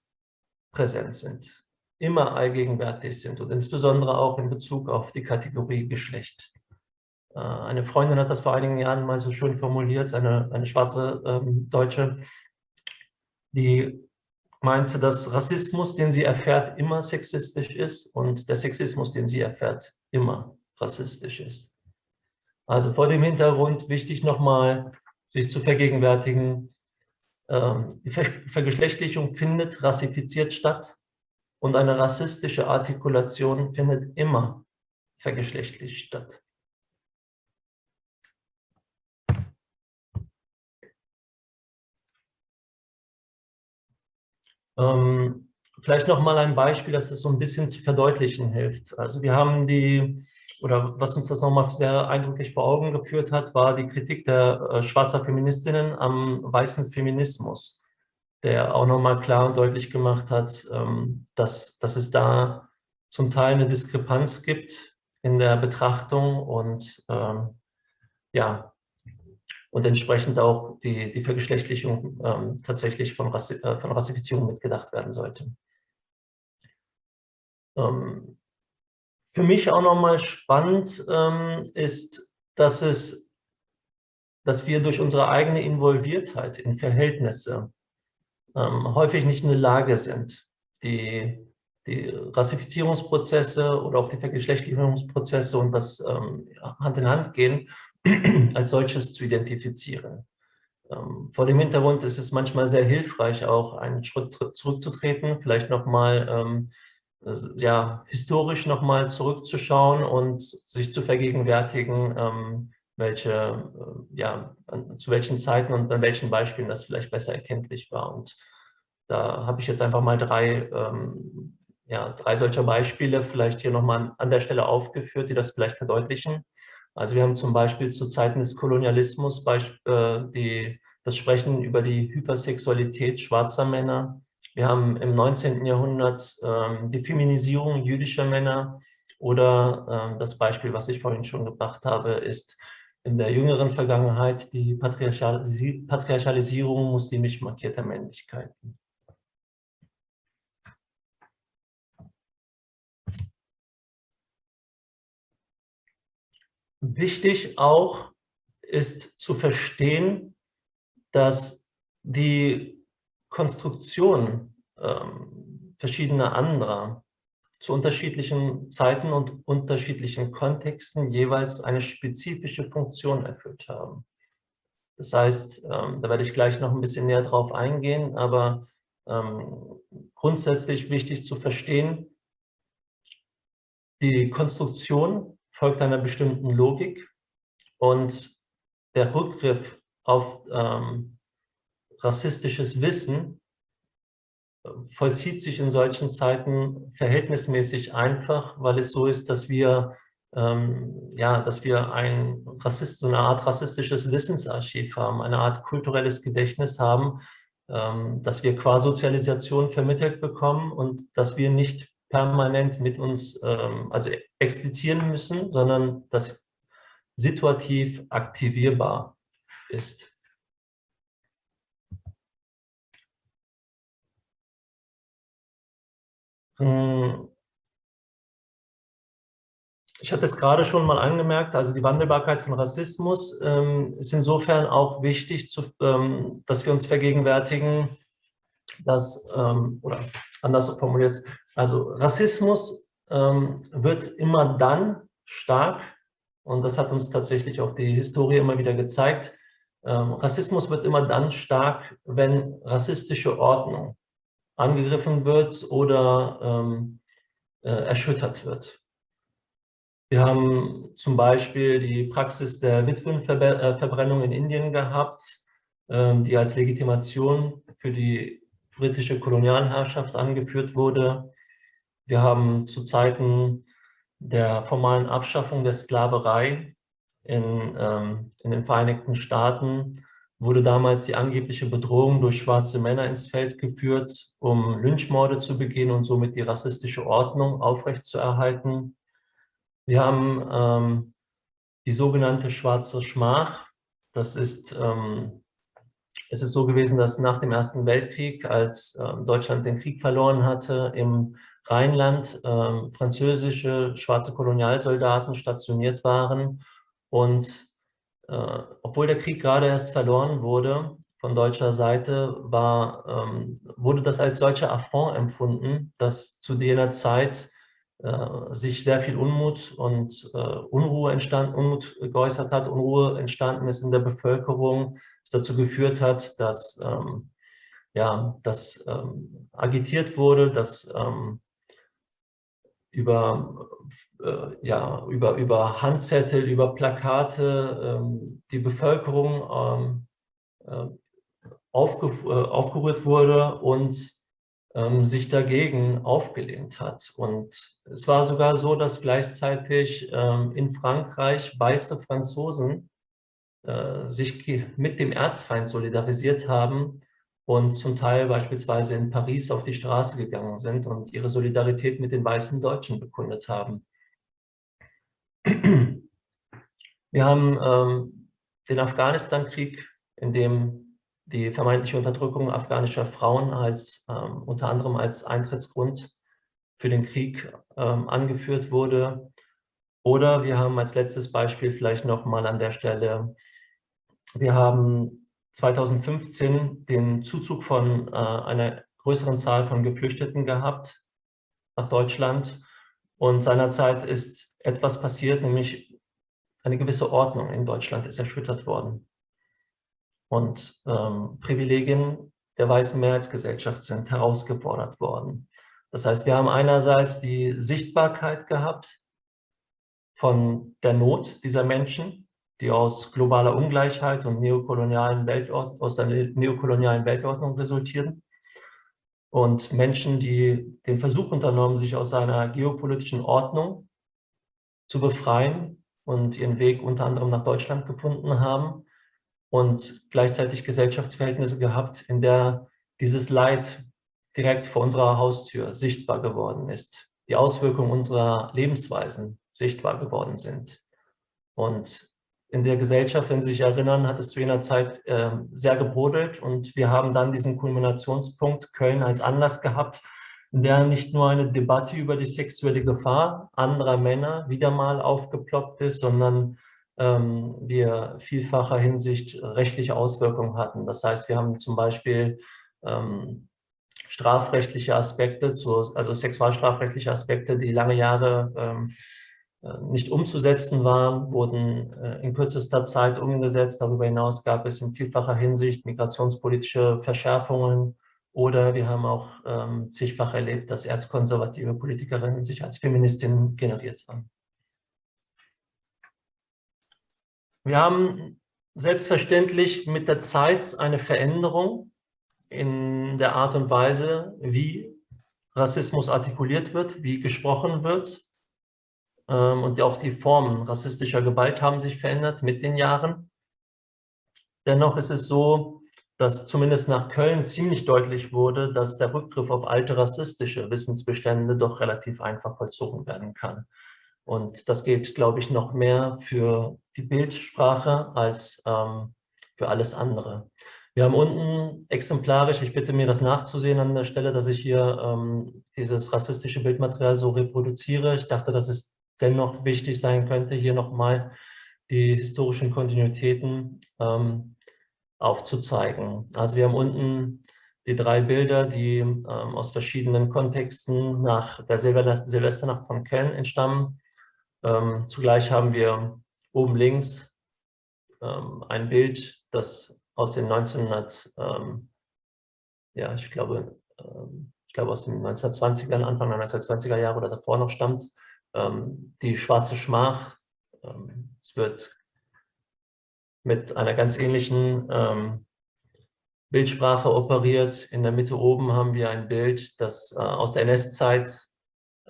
präsent sind, immer allgegenwärtig sind und insbesondere auch in Bezug auf die Kategorie Geschlecht. Äh, eine Freundin hat das vor einigen Jahren mal so schön formuliert, eine, eine schwarze ähm, Deutsche, die meinte, dass Rassismus, den sie erfährt, immer sexistisch ist und der Sexismus, den sie erfährt, immer rassistisch ist. Also vor dem Hintergrund wichtig nochmal, sich zu vergegenwärtigen, ähm, die Vergeschlechtlichung findet rassifiziert statt und eine rassistische Artikulation findet immer vergeschlechtlicht statt. Ähm, vielleicht noch mal ein Beispiel, dass das so ein bisschen zu verdeutlichen hilft. Also wir haben die oder was uns das nochmal sehr eindrücklich vor Augen geführt hat, war die Kritik der äh, schwarzer Feministinnen am weißen Feminismus, der auch nochmal klar und deutlich gemacht hat, ähm, dass, dass es da zum Teil eine Diskrepanz gibt in der Betrachtung und ähm, ja, und entsprechend auch die, die Vergeschlechtlichung ähm, tatsächlich von, Rassi äh, von Rassifizierung mitgedacht werden sollte. Ähm, für mich auch nochmal spannend ähm, ist, dass, es, dass wir durch unsere eigene Involviertheit in Verhältnisse ähm, häufig nicht in der Lage sind, die, die Rassifizierungsprozesse oder auch die Vergeschlechtlichungsprozesse und das ähm, Hand in Hand gehen, als solches zu identifizieren. Ähm, vor dem Hintergrund ist es manchmal sehr hilfreich, auch einen Schritt zurückzutreten, vielleicht nochmal ähm, ja, historisch nochmal zurückzuschauen und sich zu vergegenwärtigen, ähm, welche, äh, ja, zu welchen Zeiten und an welchen Beispielen das vielleicht besser erkenntlich war. Und da habe ich jetzt einfach mal drei, ähm, ja, drei solcher Beispiele vielleicht hier nochmal an der Stelle aufgeführt, die das vielleicht verdeutlichen. Also wir haben zum Beispiel zu Zeiten des Kolonialismus äh, die, das Sprechen über die Hypersexualität schwarzer Männer. Wir haben im 19. Jahrhundert ähm, die Feminisierung jüdischer Männer oder ähm, das Beispiel, was ich vorhin schon gebracht habe, ist in der jüngeren Vergangenheit die Patriarchalisierung muslimisch markierter Männlichkeiten. Wichtig auch ist zu verstehen, dass die Konstruktion ähm, verschiedener anderer zu unterschiedlichen Zeiten und unterschiedlichen Kontexten jeweils eine spezifische Funktion erfüllt haben. Das heißt, ähm, da werde ich gleich noch ein bisschen näher drauf eingehen, aber ähm, grundsätzlich wichtig zu verstehen, die Konstruktion folgt einer bestimmten Logik und der Rückgriff auf ähm, rassistisches Wissen vollzieht sich in solchen Zeiten verhältnismäßig einfach, weil es so ist, dass wir, ähm, ja, dass wir ein Rassist, so eine Art rassistisches Wissensarchiv haben, eine Art kulturelles Gedächtnis haben, ähm, dass wir qua Sozialisation vermittelt bekommen und dass wir nicht permanent mit uns ähm, also explizieren müssen, sondern das situativ aktivierbar ist. Hm. Ich habe es gerade schon mal angemerkt, also die Wandelbarkeit von Rassismus ähm, ist insofern auch wichtig, zu, ähm, dass wir uns vergegenwärtigen, dass, ähm, oder anders formuliert, also Rassismus ähm, wird immer dann stark, und das hat uns tatsächlich auch die Historie immer wieder gezeigt, ähm, Rassismus wird immer dann stark, wenn rassistische Ordnung angegriffen wird oder ähm, äh, erschüttert wird. Wir haben zum Beispiel die Praxis der Witwenverbrennung in Indien gehabt, ähm, die als Legitimation für die britische Kolonialherrschaft angeführt wurde. Wir haben zu Zeiten der formalen Abschaffung der Sklaverei in, ähm, in den Vereinigten Staaten wurde damals die angebliche Bedrohung durch schwarze Männer ins Feld geführt, um Lynchmorde zu begehen und somit die rassistische Ordnung aufrechtzuerhalten. Wir haben ähm, die sogenannte schwarze Schmach. Das ist, ähm, es ist so gewesen, dass nach dem Ersten Weltkrieg, als ähm, Deutschland den Krieg verloren hatte, im Rheinland ähm, französische schwarze Kolonialsoldaten stationiert waren und äh, obwohl der Krieg gerade erst verloren wurde von deutscher Seite, war, ähm, wurde das als solcher Affront empfunden, dass zu jener Zeit äh, sich sehr viel Unmut und äh, Unruhe entstanden, Unmut geäußert hat, Unruhe entstanden ist in der Bevölkerung, es dazu geführt hat, dass ähm, ja, dass ähm, agitiert wurde, dass ähm, über, äh, ja, über, über Handzettel, über Plakate ähm, die Bevölkerung ähm, äh, aufge, äh, aufgerührt wurde und ähm, sich dagegen aufgelehnt hat. Und es war sogar so, dass gleichzeitig ähm, in Frankreich weiße Franzosen äh, sich mit dem Erzfeind solidarisiert haben und zum Teil beispielsweise in Paris auf die Straße gegangen sind und ihre Solidarität mit den weißen Deutschen bekundet haben. Wir haben ähm, den Afghanistan-Krieg, in dem die vermeintliche Unterdrückung afghanischer Frauen als ähm, unter anderem als Eintrittsgrund für den Krieg ähm, angeführt wurde. Oder wir haben als letztes Beispiel vielleicht noch mal an der Stelle, wir haben 2015 den Zuzug von äh, einer größeren Zahl von Geflüchteten gehabt nach Deutschland. Und seinerzeit ist etwas passiert, nämlich eine gewisse Ordnung in Deutschland ist erschüttert worden. Und ähm, Privilegien der weißen Mehrheitsgesellschaft sind herausgefordert worden. Das heißt, wir haben einerseits die Sichtbarkeit gehabt von der Not dieser Menschen, die aus globaler Ungleichheit und neokolonialen Weltord aus der neokolonialen Weltordnung resultieren. Und Menschen, die den Versuch unternommen, sich aus einer geopolitischen Ordnung zu befreien und ihren Weg unter anderem nach Deutschland gefunden haben und gleichzeitig Gesellschaftsverhältnisse gehabt, in der dieses Leid direkt vor unserer Haustür sichtbar geworden ist, die Auswirkungen unserer Lebensweisen sichtbar geworden sind. Und in der Gesellschaft, wenn Sie sich erinnern, hat es zu jener Zeit äh, sehr gebrodelt und wir haben dann diesen Kulminationspunkt Köln als Anlass gehabt, in der nicht nur eine Debatte über die sexuelle Gefahr anderer Männer wieder mal aufgeploppt ist, sondern ähm, wir vielfacher Hinsicht rechtliche Auswirkungen hatten. Das heißt, wir haben zum Beispiel ähm, strafrechtliche Aspekte, zu, also sexualstrafrechtliche Aspekte, die lange Jahre ähm, äh, nicht umzusetzen waren, wurden äh, in kürzester Zeit umgesetzt. Darüber hinaus gab es in vielfacher Hinsicht migrationspolitische Verschärfungen oder wir haben auch ähm, zigfach erlebt, dass erzkonservative Politikerinnen sich als Feministinnen generiert haben. Wir haben selbstverständlich mit der Zeit eine Veränderung in der Art und Weise, wie Rassismus artikuliert wird, wie gesprochen wird. Ähm, und auch die Formen rassistischer Gewalt haben sich verändert mit den Jahren. Dennoch ist es so, dass zumindest nach Köln ziemlich deutlich wurde, dass der Rückgriff auf alte rassistische Wissensbestände doch relativ einfach vollzogen werden kann. Und das gilt, glaube ich, noch mehr für die Bildsprache als ähm, für alles andere. Wir haben unten exemplarisch, ich bitte mir das nachzusehen an der Stelle, dass ich hier ähm, dieses rassistische Bildmaterial so reproduziere. Ich dachte, dass es dennoch wichtig sein könnte, hier nochmal die historischen Kontinuitäten ähm, aufzuzeigen. Also wir haben unten die drei Bilder, die ähm, aus verschiedenen Kontexten nach der Silvesternacht von Köln entstammen. Ähm, zugleich haben wir oben links ähm, ein Bild, das aus den 1900, ähm, ja, ich glaube, ähm, ich glaube aus den 1920ern, Anfang der 1920er Jahre oder davor noch stammt, die schwarze Schmach. Ähm, es wird mit einer ganz ähnlichen ähm, Bildsprache operiert. In der Mitte oben haben wir ein Bild, das äh, aus der NS-Zeit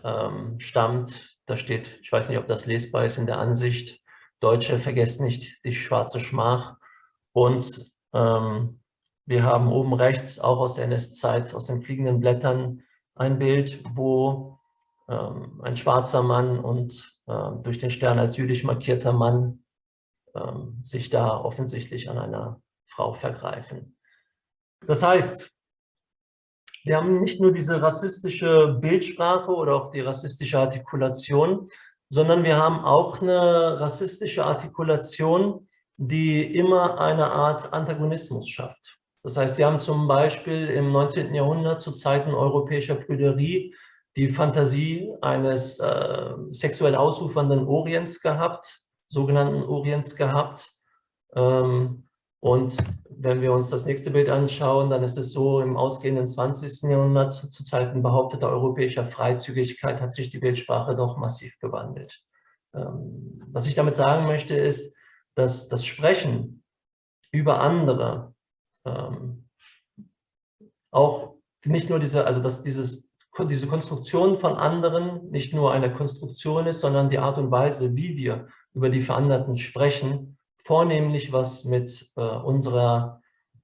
ähm, stammt. Da steht, ich weiß nicht, ob das lesbar ist in der Ansicht, Deutsche, vergesst nicht die schwarze Schmach. Und ähm, wir haben oben rechts auch aus der NS-Zeit, aus den fliegenden Blättern, ein Bild, wo ähm, ein schwarzer Mann und äh, durch den Stern als jüdisch markierter Mann ähm, sich da offensichtlich an einer Frau vergreifen. Das heißt, wir haben nicht nur diese rassistische Bildsprache oder auch die rassistische Artikulation, sondern wir haben auch eine rassistische Artikulation, die immer eine Art Antagonismus schafft. Das heißt, wir haben zum Beispiel im 19. Jahrhundert zu Zeiten europäischer Prüderie die Fantasie eines äh, sexuell ausufernden Orients gehabt, sogenannten Orients gehabt. Ähm, und wenn wir uns das nächste Bild anschauen, dann ist es so, im ausgehenden 20. Jahrhundert zu Zeiten behaupteter europäischer Freizügigkeit hat sich die Bildsprache doch massiv gewandelt. Ähm, was ich damit sagen möchte, ist, dass das Sprechen über andere ähm, auch nicht nur diese, also dass dieses diese Konstruktion von anderen nicht nur eine Konstruktion ist, sondern die Art und Weise, wie wir über die Veranderten sprechen, vornehmlich was mit äh, unserer,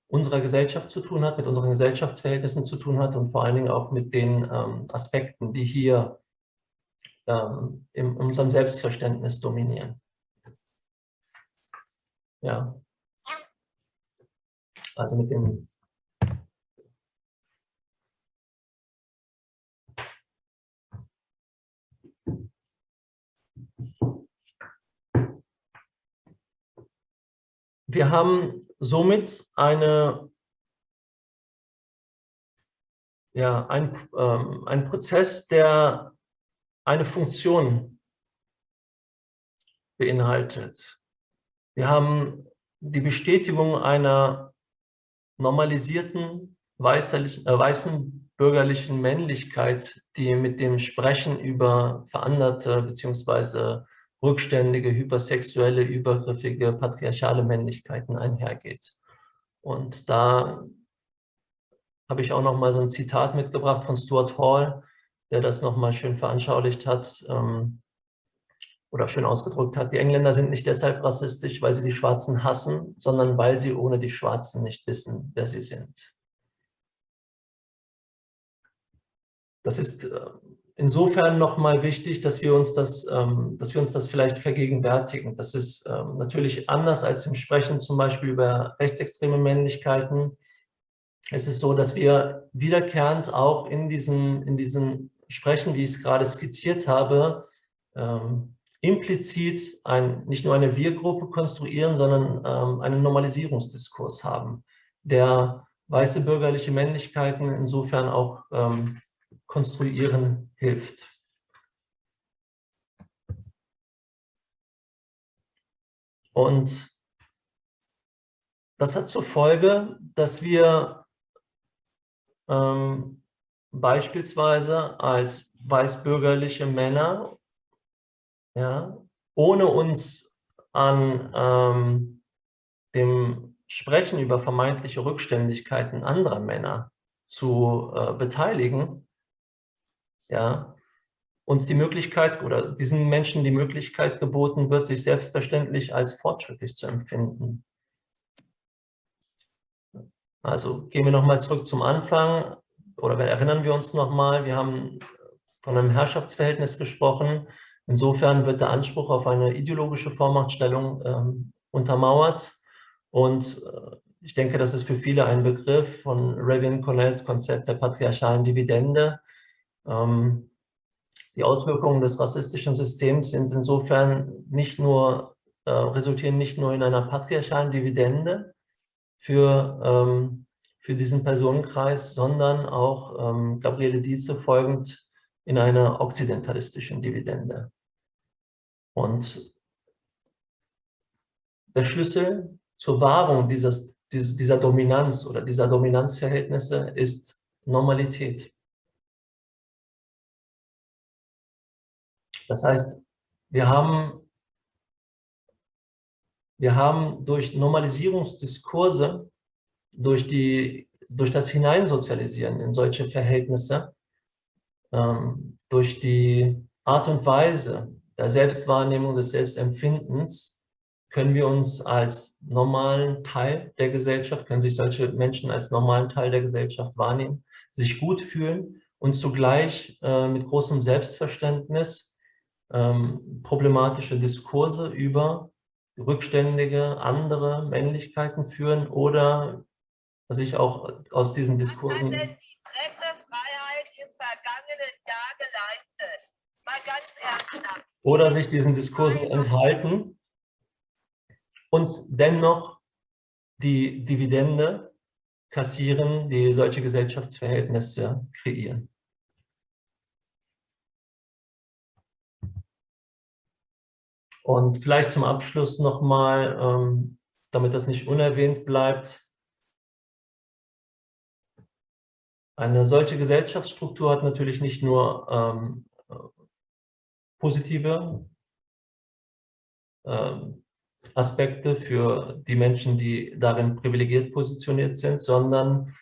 unserer Gesellschaft zu tun hat, mit unseren Gesellschaftsverhältnissen zu tun hat und vor allen Dingen auch mit den ähm, Aspekten, die hier ähm, in unserem Selbstverständnis dominieren. Ja. Also mit den Wir haben somit eine, ja, ein, ähm, ein Prozess, der eine Funktion beinhaltet. Wir haben die Bestätigung einer normalisierten äh, weißen bürgerlichen Männlichkeit, die mit dem Sprechen über veränderte bzw. rückständige, hypersexuelle, übergriffige, patriarchale Männlichkeiten einhergeht. Und da habe ich auch noch mal so ein Zitat mitgebracht von Stuart Hall, der das noch mal schön veranschaulicht hat ähm, oder schön ausgedrückt hat. Die Engländer sind nicht deshalb rassistisch, weil sie die Schwarzen hassen, sondern weil sie ohne die Schwarzen nicht wissen, wer sie sind. Das ist äh, insofern nochmal wichtig, dass wir, uns das, ähm, dass wir uns das vielleicht vergegenwärtigen. Das ist ähm, natürlich anders als im Sprechen zum Beispiel über rechtsextreme Männlichkeiten. Es ist so, dass wir wiederkehrend auch in diesen, in diesen Sprechen, wie ich es gerade skizziert habe, ähm, implizit ein, nicht nur eine Wir-Gruppe konstruieren, sondern ähm, einen Normalisierungsdiskurs haben, der weiße bürgerliche Männlichkeiten insofern auch ähm, konstruieren hilft. Und das hat zur Folge, dass wir ähm, beispielsweise als weißbürgerliche Männer, ja, ohne uns an ähm, dem Sprechen über vermeintliche Rückständigkeiten anderer Männer zu äh, beteiligen, ja, uns die Möglichkeit oder diesen Menschen die Möglichkeit geboten wird, sich selbstverständlich als fortschrittlich zu empfinden. Also gehen wir nochmal zurück zum Anfang oder erinnern wir uns nochmal, wir haben von einem Herrschaftsverhältnis gesprochen. Insofern wird der Anspruch auf eine ideologische Vormachtstellung ähm, untermauert und äh, ich denke, das ist für viele ein Begriff von Ravian Cornells Konzept der patriarchalen Dividende. Ähm, die Auswirkungen des rassistischen Systems sind insofern nicht nur, äh, resultieren nicht nur in einer patriarchalen Dividende für, ähm, für diesen Personenkreis, sondern auch ähm, Gabriele Dietze folgend in einer okzidentalistischen Dividende. Und der Schlüssel zur Wahrung dieses, dieser Dominanz oder dieser Dominanzverhältnisse ist Normalität. Das heißt, wir haben, wir haben durch Normalisierungsdiskurse, durch, die, durch das Hineinsozialisieren in solche Verhältnisse, ähm, durch die Art und Weise der Selbstwahrnehmung, des Selbstempfindens, können wir uns als normalen Teil der Gesellschaft, können sich solche Menschen als normalen Teil der Gesellschaft wahrnehmen, sich gut fühlen und zugleich äh, mit großem Selbstverständnis ähm, problematische Diskurse über rückständige andere Männlichkeiten führen oder sich auch aus diesen Diskursen... Was hat denn die Pressefreiheit im vergangenen Jahr geleistet? Mal ganz ernsthaft. Oder sich diesen Diskursen enthalten und dennoch die Dividende kassieren, die solche Gesellschaftsverhältnisse kreieren. Und vielleicht zum Abschluss nochmal, ähm, damit das nicht unerwähnt bleibt, eine solche Gesellschaftsstruktur hat natürlich nicht nur ähm, positive ähm, Aspekte für die Menschen, die darin privilegiert positioniert sind, sondern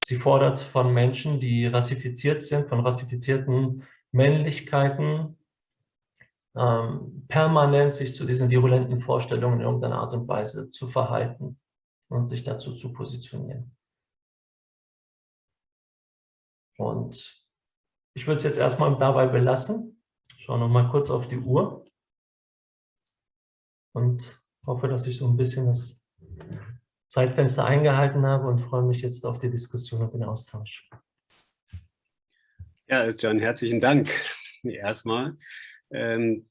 sie fordert von Menschen, die rassifiziert sind, von rassifizierten Männlichkeiten, ähm, permanent sich zu diesen virulenten Vorstellungen in irgendeiner Art und Weise zu verhalten und sich dazu zu positionieren. Und ich würde es jetzt erstmal dabei belassen. Schaue noch mal kurz auf die Uhr und hoffe, dass ich so ein bisschen das Zeitfenster eingehalten habe und freue mich jetzt auf die Diskussion und den Austausch. Ja, John, herzlichen Dank erstmal. Ähm,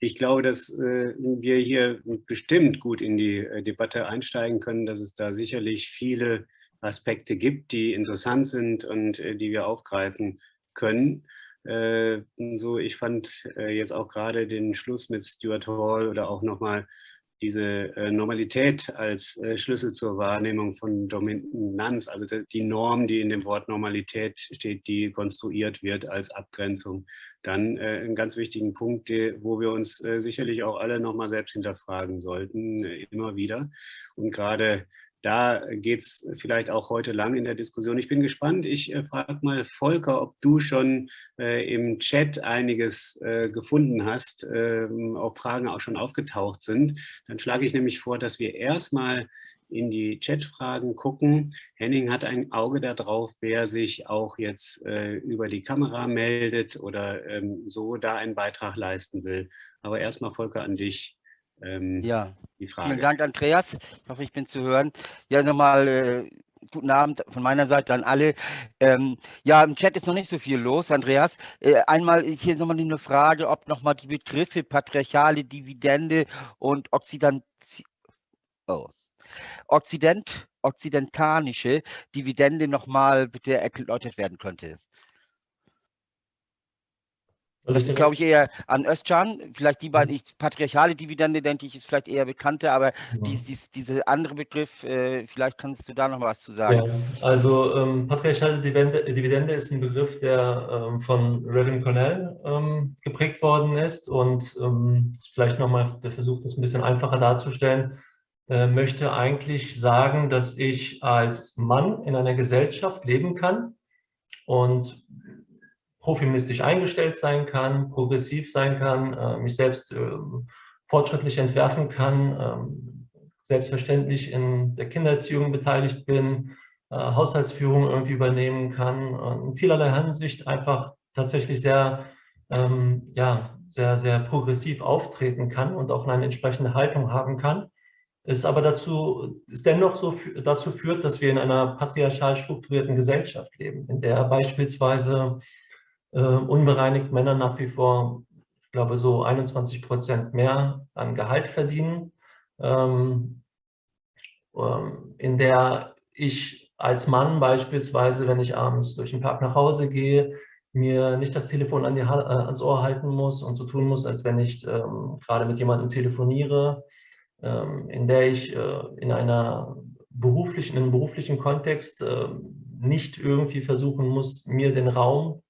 ich glaube, dass äh, wir hier bestimmt gut in die äh, Debatte einsteigen können, dass es da sicherlich viele Aspekte gibt, die interessant sind und äh, die wir aufgreifen können. so, ich fand jetzt auch gerade den Schluss mit Stuart Hall oder auch nochmal diese äh, Normalität als äh, Schlüssel zur Wahrnehmung von Dominanz, also die Norm, die in dem Wort Normalität steht, die konstruiert wird als Abgrenzung, dann äh, einen ganz wichtigen Punkt, wo wir uns sicherlich auch alle nochmal selbst hinterfragen sollten, immer wieder. Und gerade da geht es vielleicht auch heute lang in der Diskussion. Ich bin gespannt. Ich äh, frage mal Volker, ob du schon äh, im Chat einiges äh, gefunden hast, ähm, ob Fragen auch schon aufgetaucht sind. Dann schlage ich nämlich vor, dass wir erstmal in die Chatfragen gucken. Henning hat ein Auge darauf, wer sich auch jetzt äh, über die Kamera meldet oder ähm, so da einen Beitrag leisten will. Aber erstmal Volker an dich ähm, ja, die Frage. Vielen Dank, Andreas. Ich hoffe, ich bin zu hören. Ja, nochmal äh, guten Abend von meiner Seite an alle. Ähm, ja, im Chat ist noch nicht so viel los, Andreas. Äh, einmal ist hier nochmal eine Frage, ob nochmal die Begriffe patriarchale Dividende und Occident oh. Occident, okzidentanische Dividende nochmal bitte erläutert werden könnte. Das ist, glaube ich, eher an Özcan. Vielleicht die beiden, mhm. ich, patriarchale Dividende, denke ich, ist vielleicht eher bekannter, aber ja. dies, dies, dieser andere Begriff, äh, vielleicht kannst du da noch was zu sagen. Ja, also ähm, patriarchale Dividende, Dividende, ist ein Begriff, der ähm, von Reverend Cornell ähm, geprägt worden ist und ähm, vielleicht nochmal der Versuch, das ein bisschen einfacher darzustellen, äh, möchte eigentlich sagen, dass ich als Mann in einer Gesellschaft leben kann und profeministisch eingestellt sein kann, progressiv sein kann, äh, mich selbst äh, fortschrittlich entwerfen kann, äh, selbstverständlich in der Kindererziehung beteiligt bin, äh, Haushaltsführung irgendwie übernehmen kann, in vielerlei Hinsicht einfach tatsächlich sehr, ähm, ja, sehr, sehr progressiv auftreten kann und auch eine entsprechende Haltung haben kann. Es aber dazu, es dennoch so dazu führt, dass wir in einer patriarchal strukturierten Gesellschaft leben, in der beispielsweise äh, unbereinigt Männer nach wie vor, ich glaube, so 21 Prozent mehr an Gehalt verdienen, ähm, ähm, in der ich als Mann beispielsweise, wenn ich abends durch den Park nach Hause gehe, mir nicht das Telefon an die, äh, ans Ohr halten muss und so tun muss, als wenn ich ähm, gerade mit jemandem telefoniere, ähm, in der ich äh, in einer beruflichen, in einem beruflichen Kontext äh, nicht irgendwie versuchen muss, mir den Raum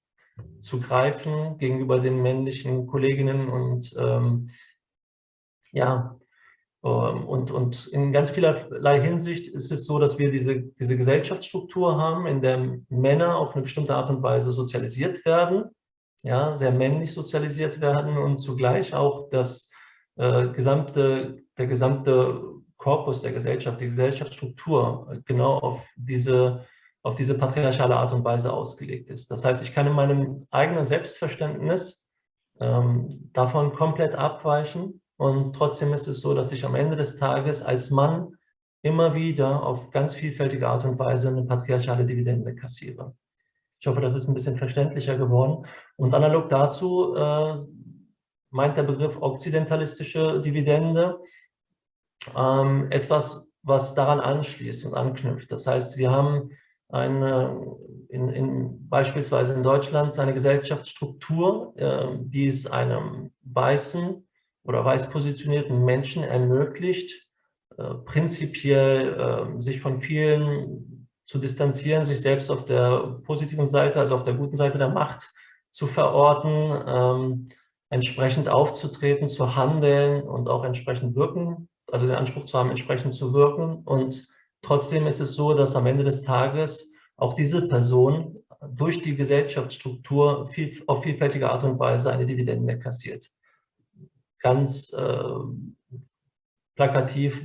zu greifen gegenüber den männlichen Kolleginnen und ähm, ja, ähm, und, und in ganz vielerlei Hinsicht ist es so, dass wir diese, diese Gesellschaftsstruktur haben, in der Männer auf eine bestimmte Art und Weise sozialisiert werden, ja, sehr männlich sozialisiert werden und zugleich auch das äh, gesamte, der gesamte Korpus der Gesellschaft, die Gesellschaftsstruktur genau auf diese auf diese patriarchale Art und Weise ausgelegt ist. Das heißt, ich kann in meinem eigenen Selbstverständnis ähm, davon komplett abweichen und trotzdem ist es so, dass ich am Ende des Tages als Mann immer wieder auf ganz vielfältige Art und Weise eine patriarchale Dividende kassiere. Ich hoffe, das ist ein bisschen verständlicher geworden. Und analog dazu äh, meint der Begriff okzidentalistische Dividende ähm, etwas, was daran anschließt und anknüpft. Das heißt, wir haben eine, in, in, beispielsweise in Deutschland eine Gesellschaftsstruktur, äh, die es einem weißen oder weiß positionierten Menschen ermöglicht, äh, prinzipiell äh, sich von vielen zu distanzieren, sich selbst auf der positiven Seite, also auf der guten Seite der Macht zu verorten, ähm, entsprechend aufzutreten, zu handeln und auch entsprechend wirken, also den Anspruch zu haben, entsprechend zu wirken und Trotzdem ist es so, dass am Ende des Tages auch diese Person durch die Gesellschaftsstruktur viel, auf vielfältige Art und Weise eine Dividende kassiert. Ganz äh, plakativ,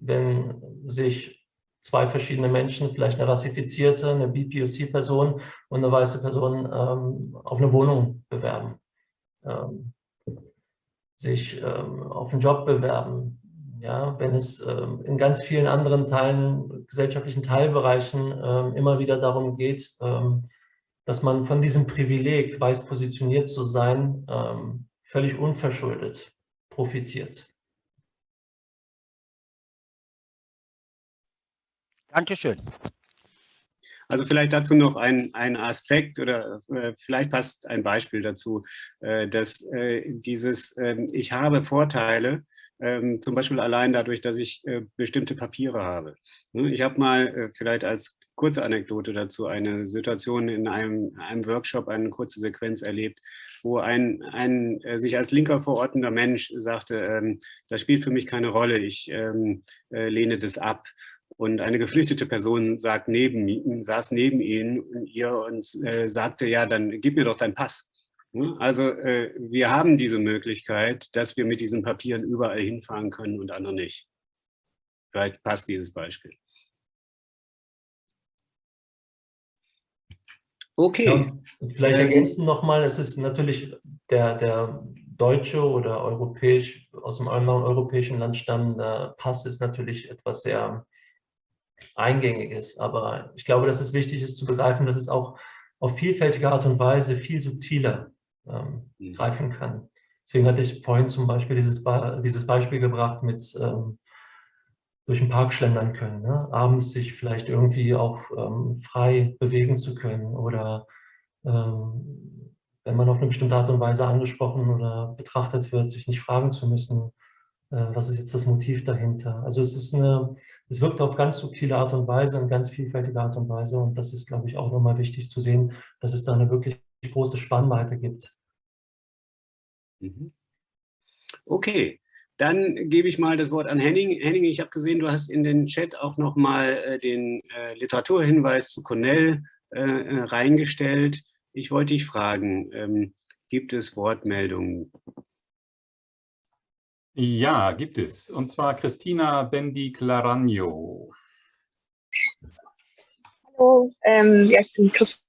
wenn sich zwei verschiedene Menschen, vielleicht eine rassifizierte, eine BPOC-Person und eine weiße Person ähm, auf eine Wohnung bewerben, ähm, sich ähm, auf einen Job bewerben, ja, wenn es ähm, in ganz vielen anderen Teilen, gesellschaftlichen Teilbereichen ähm, immer wieder darum geht, ähm, dass man von diesem Privileg, weiß positioniert zu sein, völlig unverschuldet profitiert. Dankeschön. Also vielleicht dazu noch ein, ein Aspekt oder äh, vielleicht passt ein Beispiel dazu, äh, dass äh, dieses äh, Ich habe Vorteile ähm, zum Beispiel allein dadurch, dass ich äh, bestimmte Papiere habe. Ne, ich habe mal äh, vielleicht als kurze Anekdote dazu eine Situation in einem, einem Workshop, eine kurze Sequenz erlebt, wo ein, ein äh, sich als linker verortender Mensch sagte, ähm, das spielt für mich keine Rolle, ich ähm, äh, lehne das ab. Und eine geflüchtete Person sagt neben, saß neben ihnen ihr und äh, sagte, ja, dann gib mir doch deinen Pass. Ne? Also äh, wir haben diese Möglichkeit, dass wir mit diesen Papieren überall hinfahren können und andere nicht. Vielleicht passt dieses Beispiel. Okay. Ja, vielleicht ergänzen nochmal, es ist natürlich der, der deutsche oder europäisch, aus einem anderen europäischen Land stammende Pass ist natürlich etwas sehr Eingängiges. Aber ich glaube, dass es wichtig ist zu begreifen, dass es auch auf vielfältige Art und Weise viel subtiler ähm, mhm. greifen kann. Deswegen hatte ich vorhin zum Beispiel dieses, dieses Beispiel gebracht mit ähm, durch den Park schlendern können, ne? abends sich vielleicht irgendwie auch ähm, frei bewegen zu können oder ähm, wenn man auf eine bestimmte Art und Weise angesprochen oder betrachtet wird, sich nicht fragen zu müssen, äh, was ist jetzt das Motiv dahinter. Also es ist eine, es wirkt auf ganz subtile Art und Weise und ganz vielfältige Art und Weise und das ist, glaube ich, auch nochmal wichtig zu sehen, dass es da eine wirklich große Spannweite gibt. Mhm. Okay, dann gebe ich mal das Wort an Henning. Henning, ich habe gesehen, du hast in den Chat auch nochmal äh, den äh, Literaturhinweis zu Cornell äh, äh, reingestellt. Ich wollte dich fragen, ähm, gibt es Wortmeldungen? Ja, gibt es. Und zwar Christina Bendi-Claragno. Hallo, ähm, ja, ich bin Christina.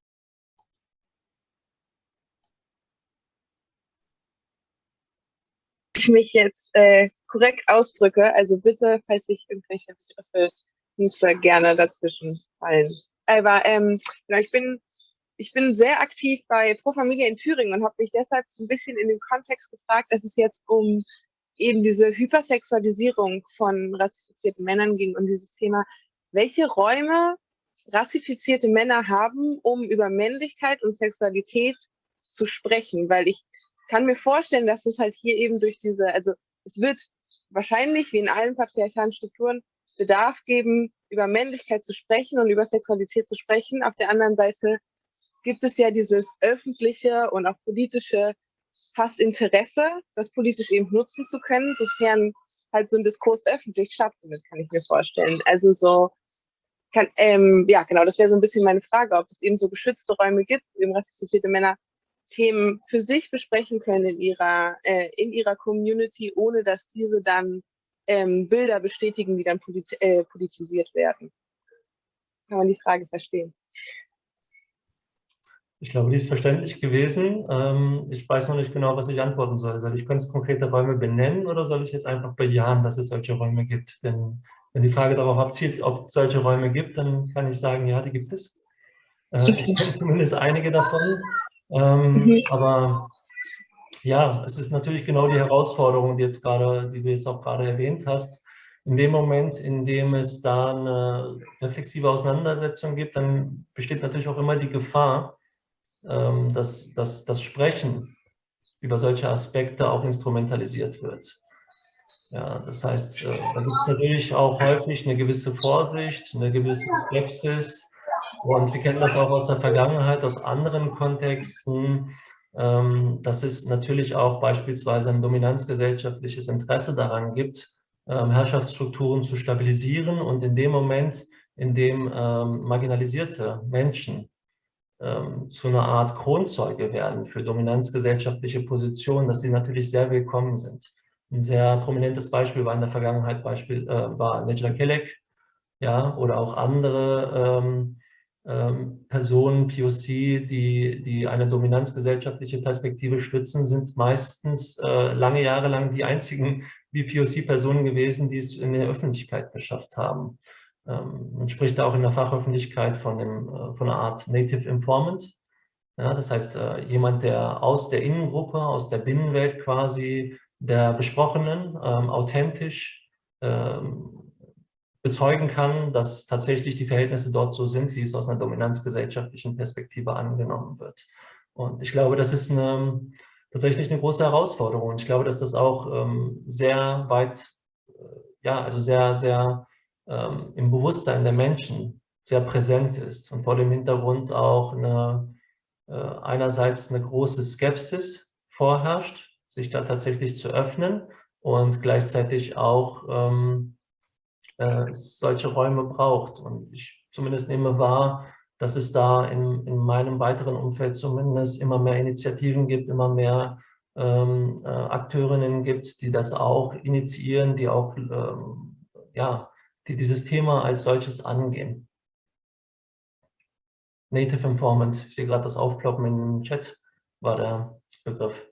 Ich mich jetzt äh, korrekt ausdrücke, also bitte, falls ich irgendwelche Begriffe nicht so gerne dazwischen fallen. Aber ähm, genau, ich bin ich bin sehr aktiv bei Pro Familie in Thüringen und habe mich deshalb so ein bisschen in den Kontext gefragt, dass es jetzt um eben diese Hypersexualisierung von rassifizierten Männern ging und dieses Thema, welche Räume rassifizierte Männer haben, um über Männlichkeit und Sexualität zu sprechen, weil ich kann mir vorstellen, dass es halt hier eben durch diese, also es wird wahrscheinlich wie in allen patriarchalen Strukturen Bedarf geben, über Männlichkeit zu sprechen und über Sexualität zu sprechen. Auf der anderen Seite gibt es ja dieses öffentliche und auch politische fast Interesse, das politisch eben nutzen zu können, sofern halt so ein Diskurs öffentlich stattfindet, kann ich mir vorstellen. Also so, kann, ähm, ja genau, das wäre so ein bisschen meine Frage, ob es eben so geschützte Räume gibt, eben rassifizierte Männer Themen für sich besprechen können in ihrer, äh, in ihrer Community, ohne dass diese dann ähm, Bilder bestätigen, die dann polit äh, politisiert werden. Kann man die Frage verstehen? Ich glaube, die ist verständlich gewesen. Ähm, ich weiß noch nicht genau, was ich antworten soll. Soll ich ganz konkrete Räume benennen oder soll ich jetzt einfach bejahen, dass es solche Räume gibt? Denn wenn die Frage darauf abzielt, ob es solche Räume gibt, dann kann ich sagen, ja, die gibt es. Äh, ich kenne zumindest einige davon. Ähm, mhm. Aber ja, es ist natürlich genau die Herausforderung, die, jetzt gerade, die du jetzt auch gerade erwähnt hast. In dem Moment, in dem es da eine reflexive Auseinandersetzung gibt, dann besteht natürlich auch immer die Gefahr, ähm, dass, dass das Sprechen über solche Aspekte auch instrumentalisiert wird. Ja, das heißt, äh, da gibt es natürlich auch häufig eine gewisse Vorsicht, eine gewisse Skepsis. Und wir kennen das auch aus der Vergangenheit, aus anderen Kontexten, ähm, dass es natürlich auch beispielsweise ein dominanzgesellschaftliches Interesse daran gibt, ähm, Herrschaftsstrukturen zu stabilisieren und in dem Moment, in dem marginalisierte Menschen ähm, zu einer Art Kronzeuge werden für dominanzgesellschaftliche Positionen, dass sie natürlich sehr willkommen sind. Ein sehr prominentes Beispiel war in der Vergangenheit Beispiel, äh, war Nejla Kelek, ja, oder auch andere ähm, ähm, Personen, POC, die, die eine dominanzgesellschaftliche Perspektive stützen, sind meistens äh, lange Jahre lang die einzigen BPOC-Personen gewesen, die es in der Öffentlichkeit geschafft haben. Ähm, man spricht da auch in der Fachöffentlichkeit von, dem, äh, von einer Art Native Informant. Ja, das heißt, äh, jemand, der aus der Innengruppe, aus der Binnenwelt quasi der Besprochenen ähm, authentisch ähm, bezeugen kann, dass tatsächlich die Verhältnisse dort so sind, wie es aus einer dominanzgesellschaftlichen Perspektive angenommen wird. Und ich glaube, das ist eine, tatsächlich eine große Herausforderung. Und ich glaube, dass das auch ähm, sehr weit, äh, ja, also sehr, sehr ähm, im Bewusstsein der Menschen sehr präsent ist und vor dem Hintergrund auch eine, äh, einerseits eine große Skepsis vorherrscht, sich da tatsächlich zu öffnen und gleichzeitig auch ähm, äh, solche Räume braucht. Und ich zumindest nehme wahr, dass es da in, in meinem weiteren Umfeld zumindest immer mehr Initiativen gibt, immer mehr ähm, äh, Akteurinnen gibt, die das auch initiieren, die auch ähm, ja, die dieses Thema als solches angehen. Native Informant, ich sehe gerade das Aufploppen im Chat, war der Begriff.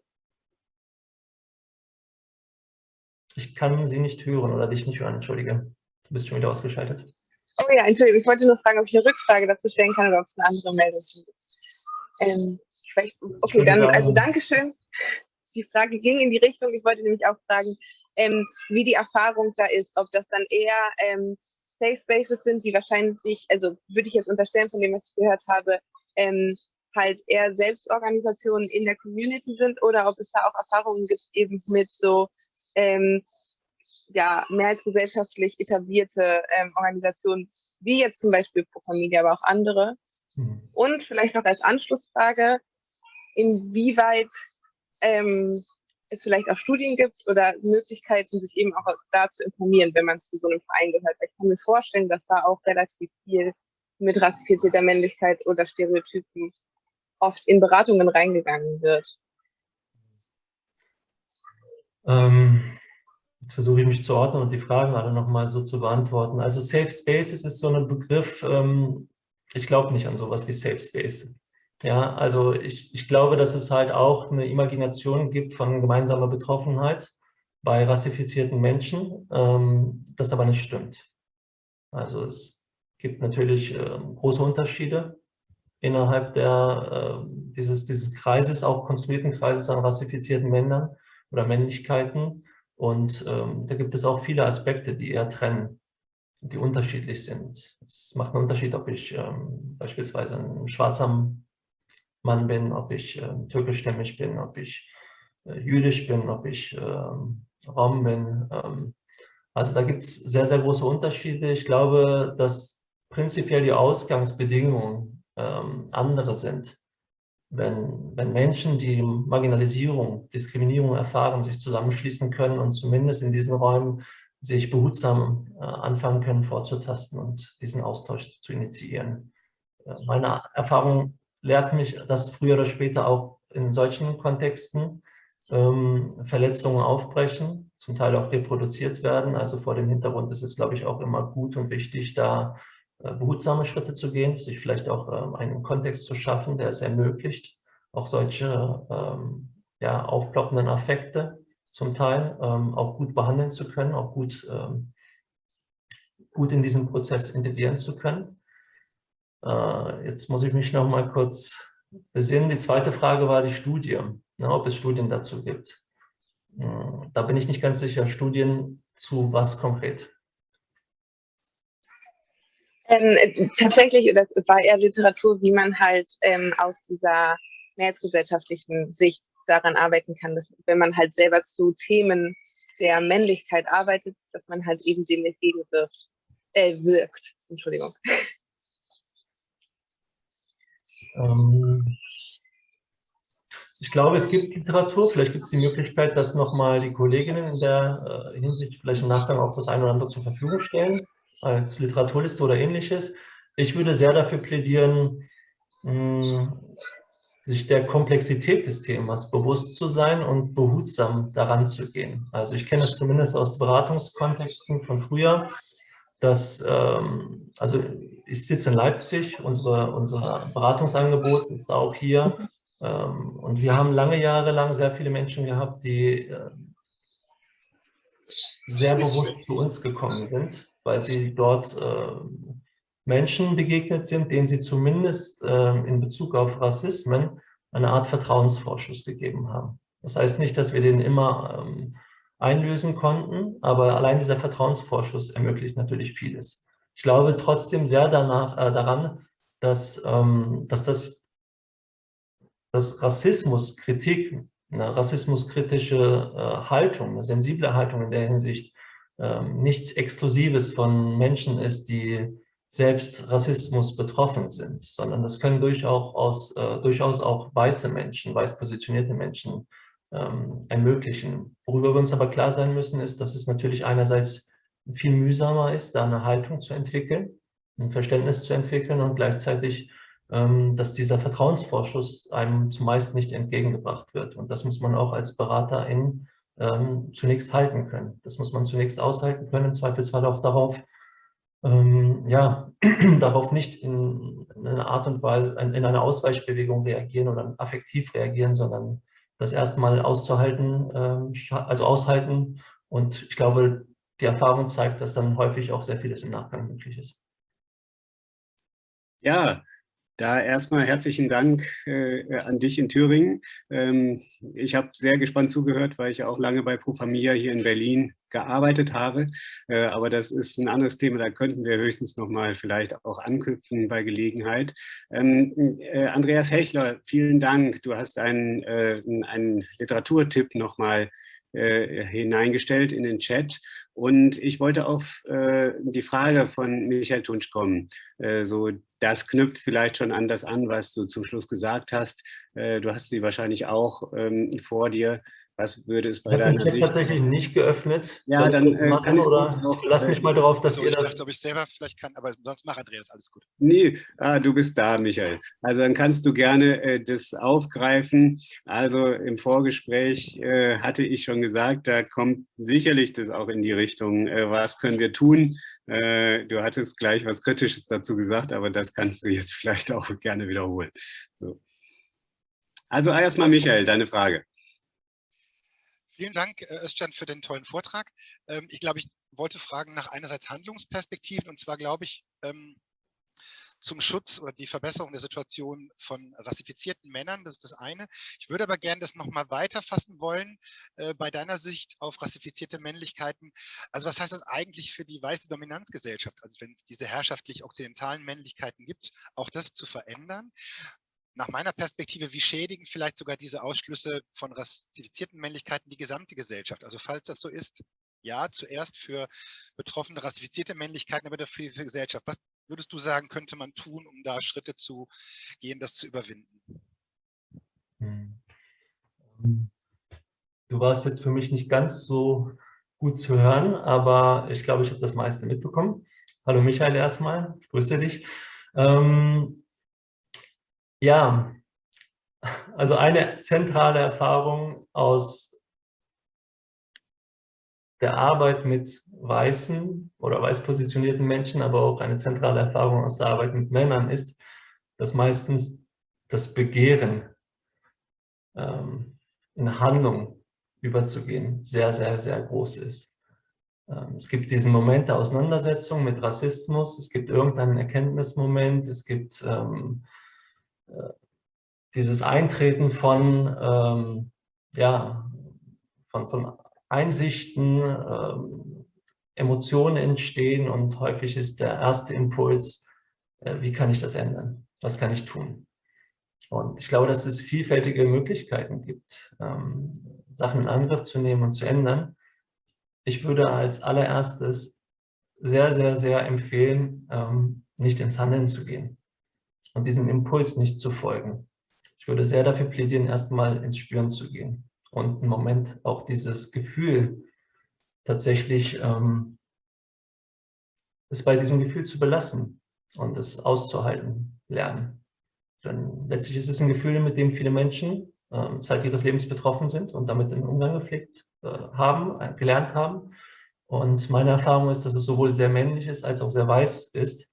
Ich kann Sie nicht hören oder dich nicht hören, entschuldige. Du bist schon wieder ausgeschaltet. Oh ja, Entschuldigung, ich wollte nur fragen, ob ich eine Rückfrage dazu stellen kann oder ob es eine andere Meldung gibt. Ähm, okay, dann, also Dankeschön. Die Frage ging in die Richtung, ich wollte nämlich auch fragen, ähm, wie die Erfahrung da ist, ob das dann eher ähm, Safe Spaces sind, die wahrscheinlich, also würde ich jetzt unterstellen von dem, was ich gehört habe, ähm, halt eher Selbstorganisationen in der Community sind oder ob es da auch Erfahrungen gibt eben mit so ähm, ja, mehr als gesellschaftlich etablierte ähm, Organisationen, wie jetzt zum Beispiel Pro Familia, aber auch andere. Mhm. Und vielleicht noch als Anschlussfrage, inwieweit ähm, es vielleicht auch Studien gibt oder Möglichkeiten, sich eben auch da zu informieren, wenn man zu so einem Verein gehört. Ich kann mir vorstellen, dass da auch relativ viel mit rassifizierter Männlichkeit oder Stereotypen oft in Beratungen reingegangen wird. Ähm, jetzt versuche ich mich zu ordnen und die Fragen alle nochmal so zu beantworten. Also Safe Spaces ist so ein Begriff, ähm, ich glaube nicht an sowas wie Safe Space. Ja, also ich, ich glaube, dass es halt auch eine Imagination gibt von gemeinsamer Betroffenheit bei rassifizierten Menschen, ähm, das aber nicht stimmt. Also es gibt natürlich äh, große Unterschiede innerhalb der, äh, dieses, dieses Kreises, auch konstruierten Kreises an rassifizierten Männern oder Männlichkeiten. Und ähm, da gibt es auch viele Aspekte, die eher trennen, die unterschiedlich sind. Es macht einen Unterschied, ob ich ähm, beispielsweise ein schwarzer Mann bin, ob ich äh, türkischstämmig bin, ob ich äh, jüdisch bin, ob ich äh, Rom bin. Ähm, also da gibt es sehr, sehr große Unterschiede. Ich glaube, dass prinzipiell die Ausgangsbedingungen ähm, andere sind. Wenn, wenn Menschen, die Marginalisierung, Diskriminierung erfahren, sich zusammenschließen können und zumindest in diesen Räumen sich behutsam äh, anfangen können vorzutasten und diesen Austausch zu initiieren. Äh, meine Erfahrung lehrt mich, dass früher oder später auch in solchen Kontexten ähm, Verletzungen aufbrechen, zum Teil auch reproduziert werden. Also vor dem Hintergrund ist es, glaube ich, auch immer gut und wichtig, da behutsame Schritte zu gehen, sich vielleicht auch ähm, einen Kontext zu schaffen, der es ermöglicht, auch solche ähm, ja, aufploppenden Affekte zum Teil ähm, auch gut behandeln zu können, auch gut, gut in diesen Prozess integrieren zu können. Äh, jetzt muss ich mich noch mal kurz besinnen. Die zweite Frage war die Studie, ne, ob es Studien dazu gibt. Hm, da bin ich nicht ganz sicher. Studien zu was konkret? Ähm, tatsächlich, das war eher Literatur, wie man halt ähm, aus dieser mehrheitsgesellschaftlichen Sicht daran arbeiten kann, dass wenn man halt selber zu Themen der Männlichkeit arbeitet, dass man halt eben dem entgegenwirkt, äh, wirkt. Entschuldigung. Ähm, ich glaube, es gibt Literatur, vielleicht gibt es die Möglichkeit, dass nochmal die Kolleginnen in der äh, Hinsicht vielleicht im Nachgang auch das eine oder andere zur Verfügung stellen, als Literaturliste oder ähnliches. Ich würde sehr dafür plädieren, sich der Komplexität des Themas bewusst zu sein und behutsam daran zu gehen. Also ich kenne es zumindest aus Beratungskontexten von früher, dass, ähm, also ich sitze in Leipzig, unsere, unser Beratungsangebot ist auch hier ähm, und wir haben lange Jahre lang sehr viele Menschen gehabt, die äh, sehr bewusst zu uns gekommen sind, weil sie dort äh, Menschen begegnet sind, denen sie zumindest äh, in Bezug auf Rassismen eine Art Vertrauensvorschuss gegeben haben. Das heißt nicht, dass wir den immer ähm, einlösen konnten, aber allein dieser Vertrauensvorschuss ermöglicht natürlich vieles. Ich glaube trotzdem sehr danach, äh, daran, dass, ähm, dass das dass Rassismuskritik eine rassismuskritische äh, Haltung, eine sensible Haltung in der Hinsicht ähm, nichts Exklusives von Menschen ist, die selbst Rassismus betroffen sind, sondern das können durchaus, äh, durchaus auch weiße Menschen, weiß positionierte Menschen ähm, ermöglichen. Worüber wir uns aber klar sein müssen, ist, dass es natürlich einerseits viel mühsamer ist, da eine Haltung zu entwickeln, ein Verständnis zu entwickeln und gleichzeitig, ähm, dass dieser Vertrauensvorschuss einem zumeist nicht entgegengebracht wird. Und das muss man auch als Beraterin ähm, zunächst halten können. Das muss man zunächst aushalten können, im Zweifelsfall auch darauf, ähm, ja, darauf nicht in, in einer Art und Weise, in einer Ausweichbewegung reagieren oder affektiv reagieren, sondern das erstmal auszuhalten, ähm, also aushalten. Und ich glaube, die Erfahrung zeigt, dass dann häufig auch sehr vieles im Nachgang möglich ist. Ja, da erstmal herzlichen Dank äh, an dich in Thüringen. Ähm, ich habe sehr gespannt zugehört, weil ich ja auch lange bei Pro Familia hier in Berlin gearbeitet habe. Äh, aber das ist ein anderes Thema, da könnten wir höchstens noch mal vielleicht auch anknüpfen bei Gelegenheit. Ähm, äh, Andreas Hechler, vielen Dank. Du hast einen, äh, einen Literaturtipp noch mal äh, hineingestellt in den Chat. Und ich wollte auf äh, die Frage von Michael Tunsch kommen. Äh, so, das knüpft vielleicht schon an das an, was du zum Schluss gesagt hast. Äh, du hast sie wahrscheinlich auch ähm, vor dir. Was würde es bei ich deiner Sicht... Ich tatsächlich nicht geöffnet. Ja, dann äh, kann ich oder noch, lass mich mal darauf, dass so, ihr ich das... dachte, ob ich selber vielleicht kann, aber sonst mach Andreas, alles gut. Nee, ah, du bist da, Michael. Also dann kannst du gerne äh, das aufgreifen. Also im Vorgespräch äh, hatte ich schon gesagt, da kommt sicherlich das auch in die Richtung, äh, was können wir tun? Äh, du hattest gleich was Kritisches dazu gesagt, aber das kannst du jetzt vielleicht auch gerne wiederholen. So. Also erstmal Michael, deine Frage. Vielen Dank, äh, Özcan, für den tollen Vortrag. Ähm, ich glaube, ich wollte fragen nach einerseits Handlungsperspektiven und zwar glaube ich ähm, zum Schutz oder die Verbesserung der Situation von rassifizierten Männern. Das ist das eine. Ich würde aber gerne das nochmal weiterfassen wollen äh, bei deiner Sicht auf rassifizierte Männlichkeiten. Also was heißt das eigentlich für die weiße Dominanzgesellschaft? Also wenn es diese herrschaftlich okzidentalen Männlichkeiten gibt, auch das zu verändern nach meiner Perspektive, wie schädigen vielleicht sogar diese Ausschlüsse von rassifizierten Männlichkeiten die gesamte Gesellschaft? Also falls das so ist, ja, zuerst für betroffene rassifizierte Männlichkeiten, aber dafür für die Gesellschaft. Was würdest du sagen, könnte man tun, um da Schritte zu gehen, das zu überwinden? Hm. Du warst jetzt für mich nicht ganz so gut zu hören, aber ich glaube, ich habe das meiste mitbekommen. Hallo Michael erstmal, grüße dich. Ähm, ja, also eine zentrale Erfahrung aus der Arbeit mit weißen oder weiß positionierten Menschen, aber auch eine zentrale Erfahrung aus der Arbeit mit Männern ist, dass meistens das Begehren ähm, in Handlung überzugehen sehr, sehr, sehr groß ist. Ähm, es gibt diesen Moment der Auseinandersetzung mit Rassismus, es gibt irgendeinen Erkenntnismoment, es gibt ähm, dieses Eintreten von, ähm, ja, von, von Einsichten, ähm, Emotionen entstehen und häufig ist der erste Impuls, äh, wie kann ich das ändern? Was kann ich tun? Und ich glaube, dass es vielfältige Möglichkeiten gibt, ähm, Sachen in Angriff zu nehmen und zu ändern. Ich würde als allererstes sehr, sehr, sehr empfehlen, ähm, nicht ins Handeln zu gehen und diesem Impuls nicht zu folgen. Ich würde sehr dafür plädieren, erstmal ins Spüren zu gehen und einen Moment auch dieses Gefühl tatsächlich ähm, es bei diesem Gefühl zu belassen und es auszuhalten lernen. Denn letztlich ist es ein Gefühl, mit dem viele Menschen äh, Zeit ihres Lebens betroffen sind und damit in Umgang gepflegt äh, haben, äh, gelernt haben. Und meine Erfahrung ist, dass es sowohl sehr männlich ist als auch sehr weiß ist ähm,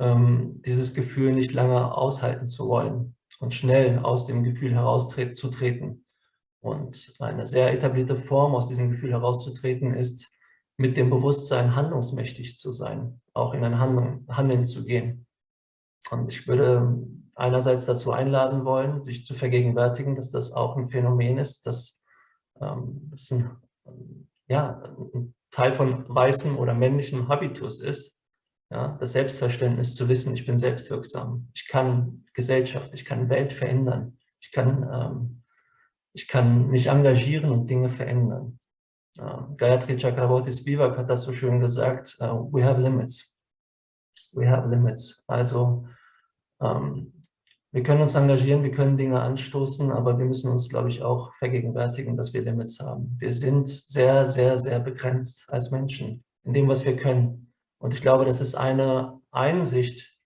dieses Gefühl nicht lange aushalten zu wollen und schnell aus dem Gefühl herauszutreten. Und eine sehr etablierte Form, aus diesem Gefühl herauszutreten, ist, mit dem Bewusstsein handlungsmächtig zu sein, auch in ein Handlung, Handeln zu gehen. Und ich würde einerseits dazu einladen wollen, sich zu vergegenwärtigen, dass das auch ein Phänomen ist, dass ähm, das ein, ja, ein Teil von weißem oder männlichem Habitus ist, ja, das Selbstverständnis zu wissen, ich bin selbstwirksam, ich kann Gesellschaft, ich kann Welt verändern, ich kann ähm, Ich kann mich engagieren und Dinge verändern. Uh, Gayatri Chakraborty Spivak hat das so schön gesagt, uh, we have limits. We have limits. Also ähm, wir können uns engagieren, wir können Dinge anstoßen, aber wir müssen uns, glaube ich, auch vergegenwärtigen, dass wir Limits haben. Wir sind sehr, sehr, sehr begrenzt als Menschen in dem, was wir können. Und ich glaube, das ist eine Einsicht,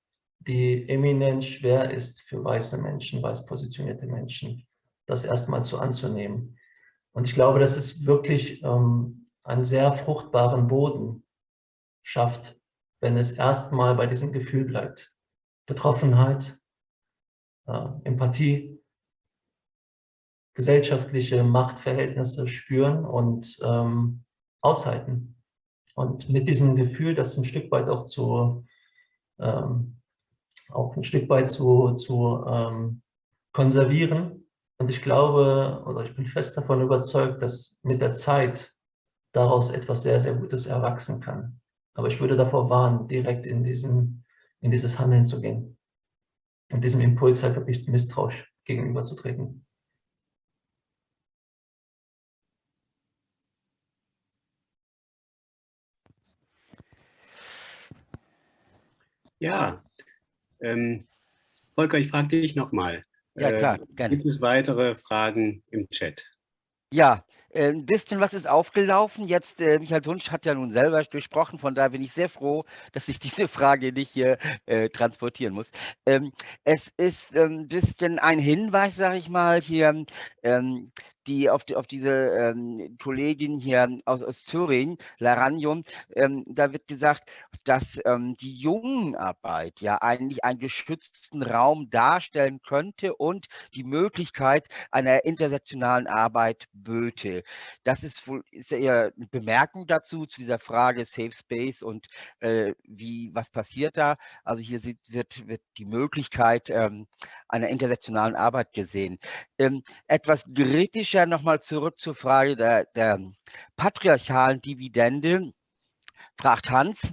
die eminent schwer ist für weiße Menschen, weiß positionierte Menschen, das erstmal zu anzunehmen. Und ich glaube, dass es wirklich ähm, einen sehr fruchtbaren Boden schafft, wenn es erstmal bei diesem Gefühl bleibt. Betroffenheit, äh, Empathie, gesellschaftliche Machtverhältnisse spüren und ähm, aushalten. Und mit diesem Gefühl, das ein Stück weit auch zu, ähm, auch ein Stück weit zu, zu ähm, konservieren. Und ich glaube, oder ich bin fest davon überzeugt, dass mit der Zeit daraus etwas sehr, sehr Gutes erwachsen kann. Aber ich würde davor warnen, direkt in, diesen, in dieses Handeln zu gehen und diesem Impuls halt wirklich misstrauisch gegenüberzutreten. Ja, ähm, Volker, ich frage dich nochmal. Ja, klar, äh, gerne. Gibt es weitere Fragen im Chat? Ja, äh, ein bisschen was ist aufgelaufen. Jetzt, äh, Michael Wunsch hat ja nun selber gesprochen, von daher bin ich sehr froh, dass ich diese Frage nicht hier äh, transportieren muss. Ähm, es ist ein ähm, bisschen ein Hinweis, sage ich mal, hier, ähm, die auf, die, auf diese ähm, Kollegin hier aus, aus Thüringen, Laranium, ähm, da wird gesagt, dass ähm, die Jungenarbeit ja eigentlich einen geschützten Raum darstellen könnte und die Möglichkeit einer intersektionalen Arbeit böte. Das ist wohl ist eher eine Bemerkung dazu, zu dieser Frage Safe Space und äh, wie, was passiert da. Also hier wird, wird die Möglichkeit ähm, einer intersektionalen Arbeit gesehen. Ähm, etwas kritischer nochmal zurück zur Frage der, der patriarchalen Dividende, fragt Hans.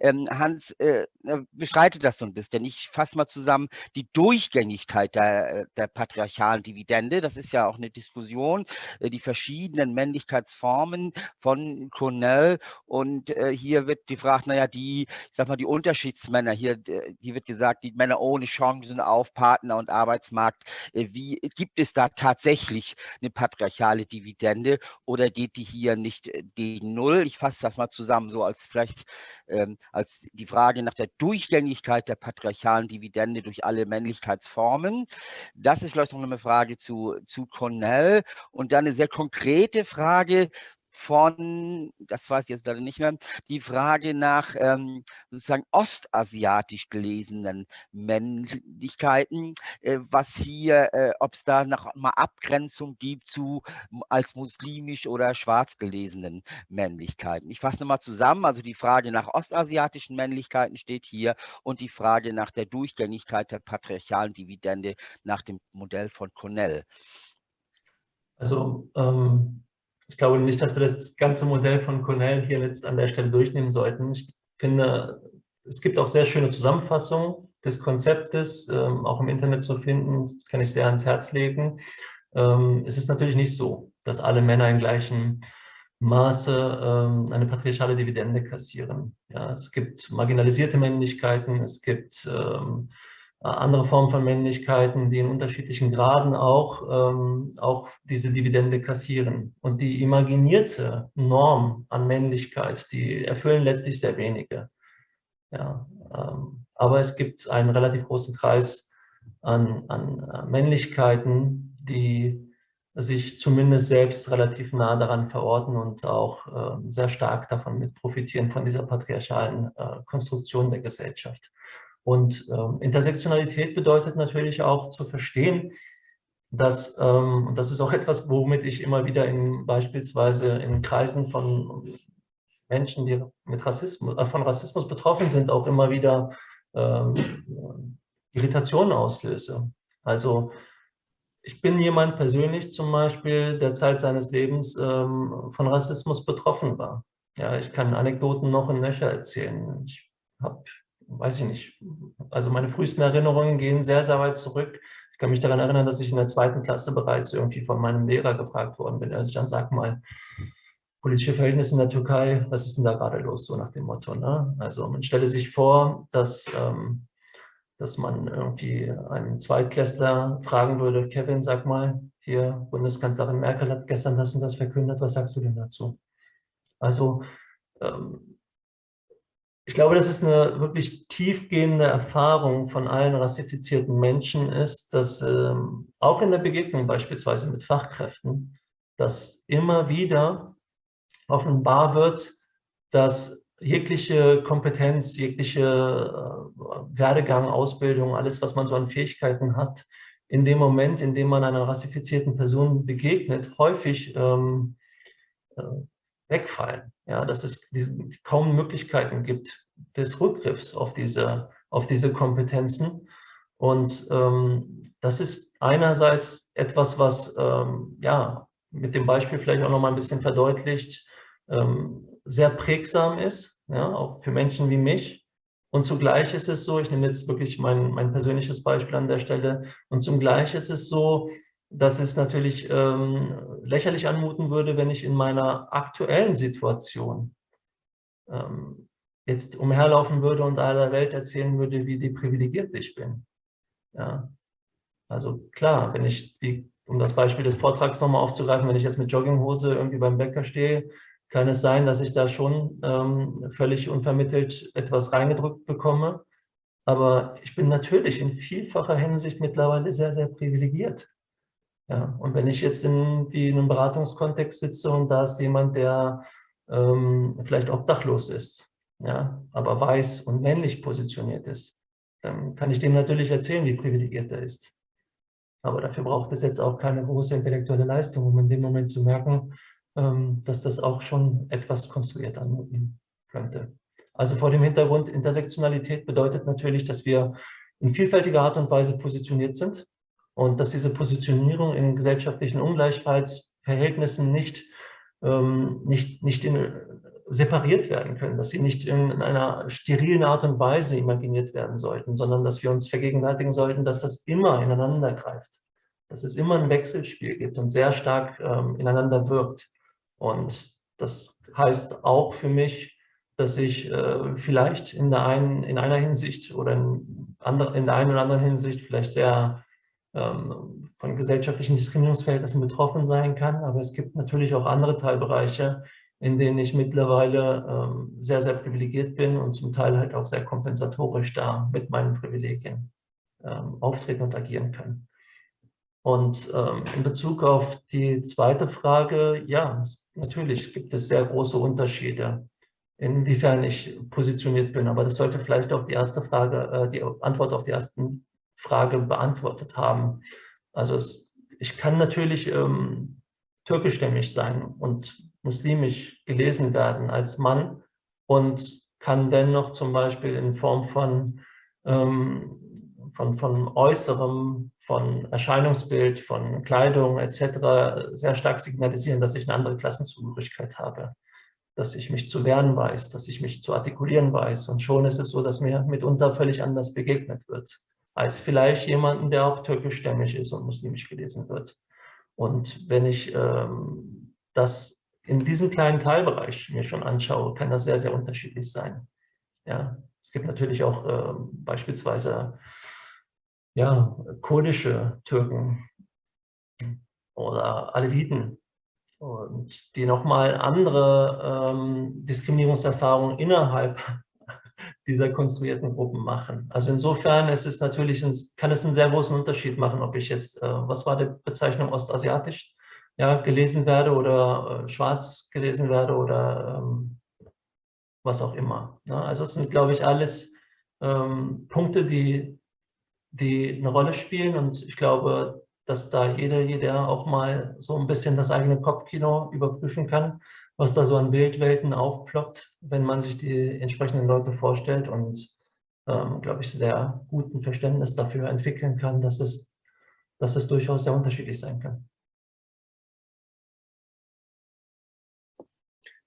Ähm, Hans äh, bestreitet das so ein bisschen. Ich fasse mal zusammen die Durchgängigkeit der, äh, der patriarchalen Dividende. Das ist ja auch eine Diskussion, äh, die verschiedenen Männlichkeitsformen von Cornell. Und äh, hier wird gefragt, naja, die, ich sag mal, die Unterschiedsmänner, hier, hier wird gesagt, die Männer ohne Chancen auf Partner und Arbeitsmarkt. Äh, wie gibt es da tatsächlich eine patriarchale Dividende oder geht die hier nicht äh, gegen Null? Ich fasse das mal zusammen, so als vielleicht ähm, als die Frage nach der Durchgängigkeit der patriarchalen Dividende durch alle Männlichkeitsformen. Das ist vielleicht noch eine Frage zu, zu Cornell. Und dann eine sehr konkrete Frage, von, das weiß ich jetzt leider nicht mehr, die Frage nach ähm, sozusagen ostasiatisch gelesenen Männlichkeiten, äh, was hier, äh, ob es da noch mal Abgrenzung gibt zu als muslimisch oder schwarz gelesenen Männlichkeiten. Ich fasse nochmal zusammen, also die Frage nach ostasiatischen Männlichkeiten steht hier und die Frage nach der Durchgängigkeit der patriarchalen Dividende nach dem Modell von Cornell. Also ähm ich glaube nicht, dass wir das ganze Modell von Cornell hier jetzt an der Stelle durchnehmen sollten. Ich finde, es gibt auch sehr schöne Zusammenfassungen des Konzeptes, ähm, auch im Internet zu finden, das kann ich sehr ans Herz legen. Ähm, es ist natürlich nicht so, dass alle Männer im gleichen Maße ähm, eine patriarchale Dividende kassieren. Ja, es gibt marginalisierte Männlichkeiten, es gibt ähm, äh, andere Formen von Männlichkeiten, die in unterschiedlichen Graden auch, ähm, auch diese Dividende kassieren. Und die imaginierte Norm an Männlichkeit, die erfüllen letztlich sehr wenige. Ja, ähm, aber es gibt einen relativ großen Kreis an, an äh, Männlichkeiten, die sich zumindest selbst relativ nah daran verorten und auch äh, sehr stark davon mit profitieren, von dieser patriarchalen äh, Konstruktion der Gesellschaft. Und ähm, Intersektionalität bedeutet natürlich auch zu verstehen, dass, ähm, und das ist auch etwas, womit ich immer wieder in, beispielsweise in Kreisen von Menschen, die mit Rassismus, äh, von Rassismus betroffen sind, auch immer wieder ähm, Irritationen auslöse. Also ich bin jemand persönlich zum Beispiel, der Zeit seines Lebens ähm, von Rassismus betroffen war. Ja, ich kann Anekdoten noch in Nöcher erzählen. Ich habe weiß ich nicht, also meine frühesten Erinnerungen gehen sehr, sehr weit zurück. Ich kann mich daran erinnern, dass ich in der zweiten Klasse bereits irgendwie von meinem Lehrer gefragt worden bin. Also ich dann sag mal, politische Verhältnisse in der Türkei, was ist denn da gerade los, so nach dem Motto. Ne? Also man stelle sich vor, dass, ähm, dass man irgendwie einen Zweitklässler fragen würde, Kevin, sag mal, hier, Bundeskanzlerin Merkel hat gestern das und das verkündet, was sagst du denn dazu? Also ähm, ich glaube, dass es eine wirklich tiefgehende Erfahrung von allen rassifizierten Menschen ist, dass ähm, auch in der Begegnung beispielsweise mit Fachkräften, dass immer wieder offenbar wird, dass jegliche Kompetenz, jegliche äh, Werdegang, Ausbildung, alles, was man so an Fähigkeiten hat, in dem Moment, in dem man einer rassifizierten Person begegnet, häufig ähm, äh, wegfallen. Ja, dass es kaum Möglichkeiten gibt des Rückgriffs auf diese, auf diese Kompetenzen. Und ähm, das ist einerseits etwas, was ähm, ja, mit dem Beispiel vielleicht auch noch mal ein bisschen verdeutlicht, ähm, sehr prägsam ist, ja, auch für Menschen wie mich. Und zugleich ist es so, ich nehme jetzt wirklich mein, mein persönliches Beispiel an der Stelle, und zugleich ist es so, dass es natürlich ähm, lächerlich anmuten würde, wenn ich in meiner aktuellen Situation ähm, jetzt umherlaufen würde und aller Welt erzählen würde, wie privilegiert ich bin. Ja. Also klar, wenn ich, wie, um das Beispiel des Vortrags nochmal aufzugreifen, wenn ich jetzt mit Jogginghose irgendwie beim Bäcker stehe, kann es sein, dass ich da schon ähm, völlig unvermittelt etwas reingedrückt bekomme. Aber ich bin natürlich in vielfacher Hinsicht mittlerweile sehr, sehr privilegiert. Ja, und wenn ich jetzt in, in einem Beratungskontext sitze und da ist jemand, der ähm, vielleicht obdachlos ist, ja, aber weiß und männlich positioniert ist, dann kann ich dem natürlich erzählen, wie privilegiert er ist. Aber dafür braucht es jetzt auch keine große intellektuelle Leistung, um in dem Moment zu merken, ähm, dass das auch schon etwas konstruiert anmuten könnte. Also vor dem Hintergrund Intersektionalität bedeutet natürlich, dass wir in vielfältiger Art und Weise positioniert sind und dass diese Positionierung in gesellschaftlichen Ungleichheitsverhältnissen nicht, ähm, nicht, nicht in, separiert werden können, dass sie nicht in, in, einer sterilen Art und Weise imaginiert werden sollten, sondern dass wir uns vergegenwärtigen sollten, dass das immer ineinander greift, dass es immer ein Wechselspiel gibt und sehr stark ähm, ineinander wirkt. Und das heißt auch für mich, dass ich äh, vielleicht in, der einen, in einer Hinsicht oder in, andre, in der einen oder anderen Hinsicht vielleicht sehr von gesellschaftlichen Diskriminierungsverhältnissen betroffen sein kann. Aber es gibt natürlich auch andere Teilbereiche, in denen ich mittlerweile ähm, sehr, sehr privilegiert bin und zum Teil halt auch sehr kompensatorisch da mit meinen Privilegien ähm, auftreten und agieren kann. Und in Bezug auf die zweite Frage, ja, natürlich gibt es sehr große Unterschiede, inwiefern ich positioniert bin. Aber das sollte vielleicht auch die erste Frage, äh, die Antwort auf die ersten Frage beantwortet haben. Also es, ich kann natürlich ähm, türkischstämmig sein und muslimisch gelesen werden als Mann und kann dennoch zum Beispiel in Form von, ähm, von, von Äußerem, von Erscheinungsbild, von Kleidung etc. sehr stark signalisieren, dass ich eine andere Klassenzugehörigkeit habe, dass ich mich zu wehren weiß, dass ich mich zu artikulieren weiß. Und schon ist es so, dass mir mitunter völlig anders begegnet wird als vielleicht jemanden, der auch türkischstämmig ist und muslimisch gelesen wird. Und wenn ich ähm, das in diesem kleinen Teilbereich mir schon anschaue, kann das sehr, sehr unterschiedlich sein. Ja, es gibt natürlich auch äh, beispielsweise ja, kurdische Türken oder Aleviten, und die nochmal andere ähm, Diskriminierungserfahrungen innerhalb dieser konstruierten Gruppen machen. Also insofern ist es natürlich, kann es einen sehr großen Unterschied machen, ob ich jetzt, äh, was war die Bezeichnung ostasiatisch, ja, gelesen werde oder äh, schwarz gelesen werde oder ähm, was auch immer. Ne? Also es sind, glaube ich, alles ähm, Punkte, die, die eine Rolle spielen und ich glaube, dass da jeder, jeder auch mal so ein bisschen das eigene Kopfkino überprüfen kann was da so an Bildwelten aufploppt, wenn man sich die entsprechenden Leute vorstellt und, ähm, glaube ich, sehr guten Verständnis dafür entwickeln kann, dass es, dass es durchaus sehr unterschiedlich sein kann.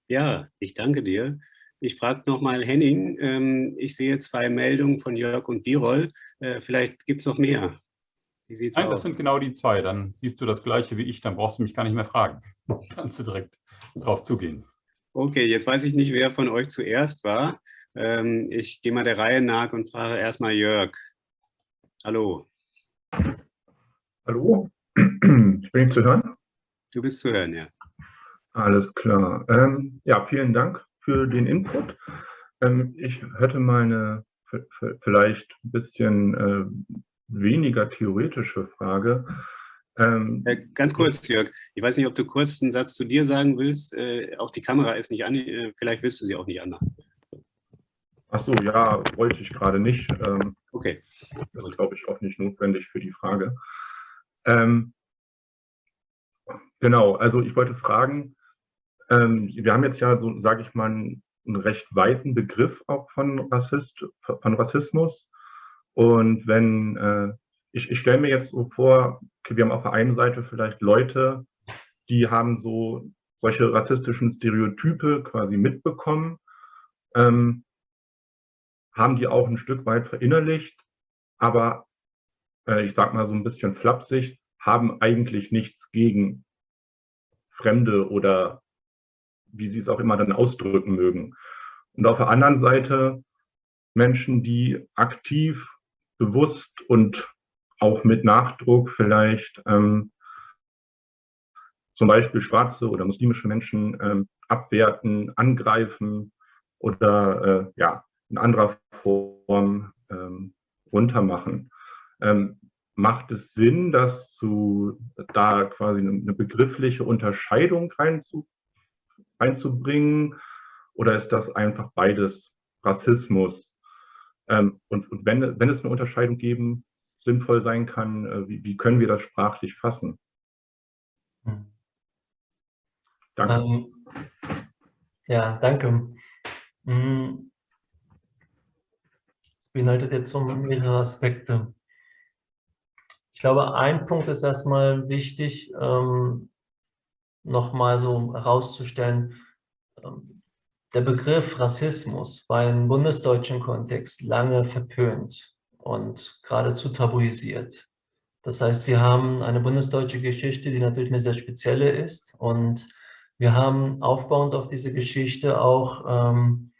Ja, ich danke dir. Ich frage nochmal Henning, ähm, ich sehe zwei Meldungen von Jörg und Birol. Äh, vielleicht gibt es noch mehr. Wie sieht's Nein, aus? das sind genau die zwei. Dann siehst du das Gleiche wie ich, dann brauchst du mich gar nicht mehr fragen. Kannst du direkt drauf zugehen. Okay, jetzt weiß ich nicht, wer von euch zuerst war. Ähm, ich gehe mal der Reihe nach und frage erstmal Jörg. Hallo. Hallo, ich bin ich zu hören? Du bist zu hören, ja. Alles klar. Ähm, ja, vielen Dank für den Input. Ähm, ich hätte mal eine vielleicht ein bisschen äh, weniger theoretische Frage. Ähm, äh, ganz kurz, Jörg, ich weiß nicht, ob du kurz einen Satz zu dir sagen willst. Äh, auch die Kamera ist nicht an, äh, vielleicht willst du sie auch nicht anmachen. Ach so, ja, wollte ich gerade nicht. Ähm, okay. Das ist, glaube ich, auch nicht notwendig für die Frage. Ähm, genau, also ich wollte fragen, ähm, wir haben jetzt ja so, sage ich mal, einen, einen recht weiten Begriff auch von, Rassist, von Rassismus. Und wenn, äh, ich, ich stelle mir jetzt so vor, okay, wir haben auf der einen Seite vielleicht Leute, die haben so solche rassistischen Stereotype quasi mitbekommen. Ähm, haben die auch ein Stück weit verinnerlicht, aber äh, ich sag mal so ein bisschen flapsig, haben eigentlich nichts gegen Fremde oder wie sie es auch immer dann ausdrücken mögen. Und auf der anderen Seite Menschen, die aktiv, bewusst und auch mit Nachdruck vielleicht ähm, zum Beispiel schwarze oder muslimische Menschen ähm, abwerten, angreifen oder äh, ja, in anderer Form ähm, runtermachen. Ähm, macht es Sinn, dass zu, da quasi eine begriffliche Unterscheidung reinzu, reinzubringen? Oder ist das einfach beides Rassismus? Ähm, und, und wenn, wenn es eine Unterscheidung geben, sinnvoll sein kann, äh, wie, wie, können wir das sprachlich fassen? Hm. Danke. Ähm, ja, danke. Hm beinhaltet jetzt so mehrere Aspekte. Ich glaube, ein Punkt ist erstmal wichtig, ähm, nochmal so herauszustellen, ähm, der Begriff Rassismus war im bundesdeutschen Kontext lange verpönt und geradezu tabuisiert. Das heißt, wir haben eine bundesdeutsche Geschichte, die natürlich eine sehr spezielle ist und wir haben aufbauend auf diese Geschichte auch ähm,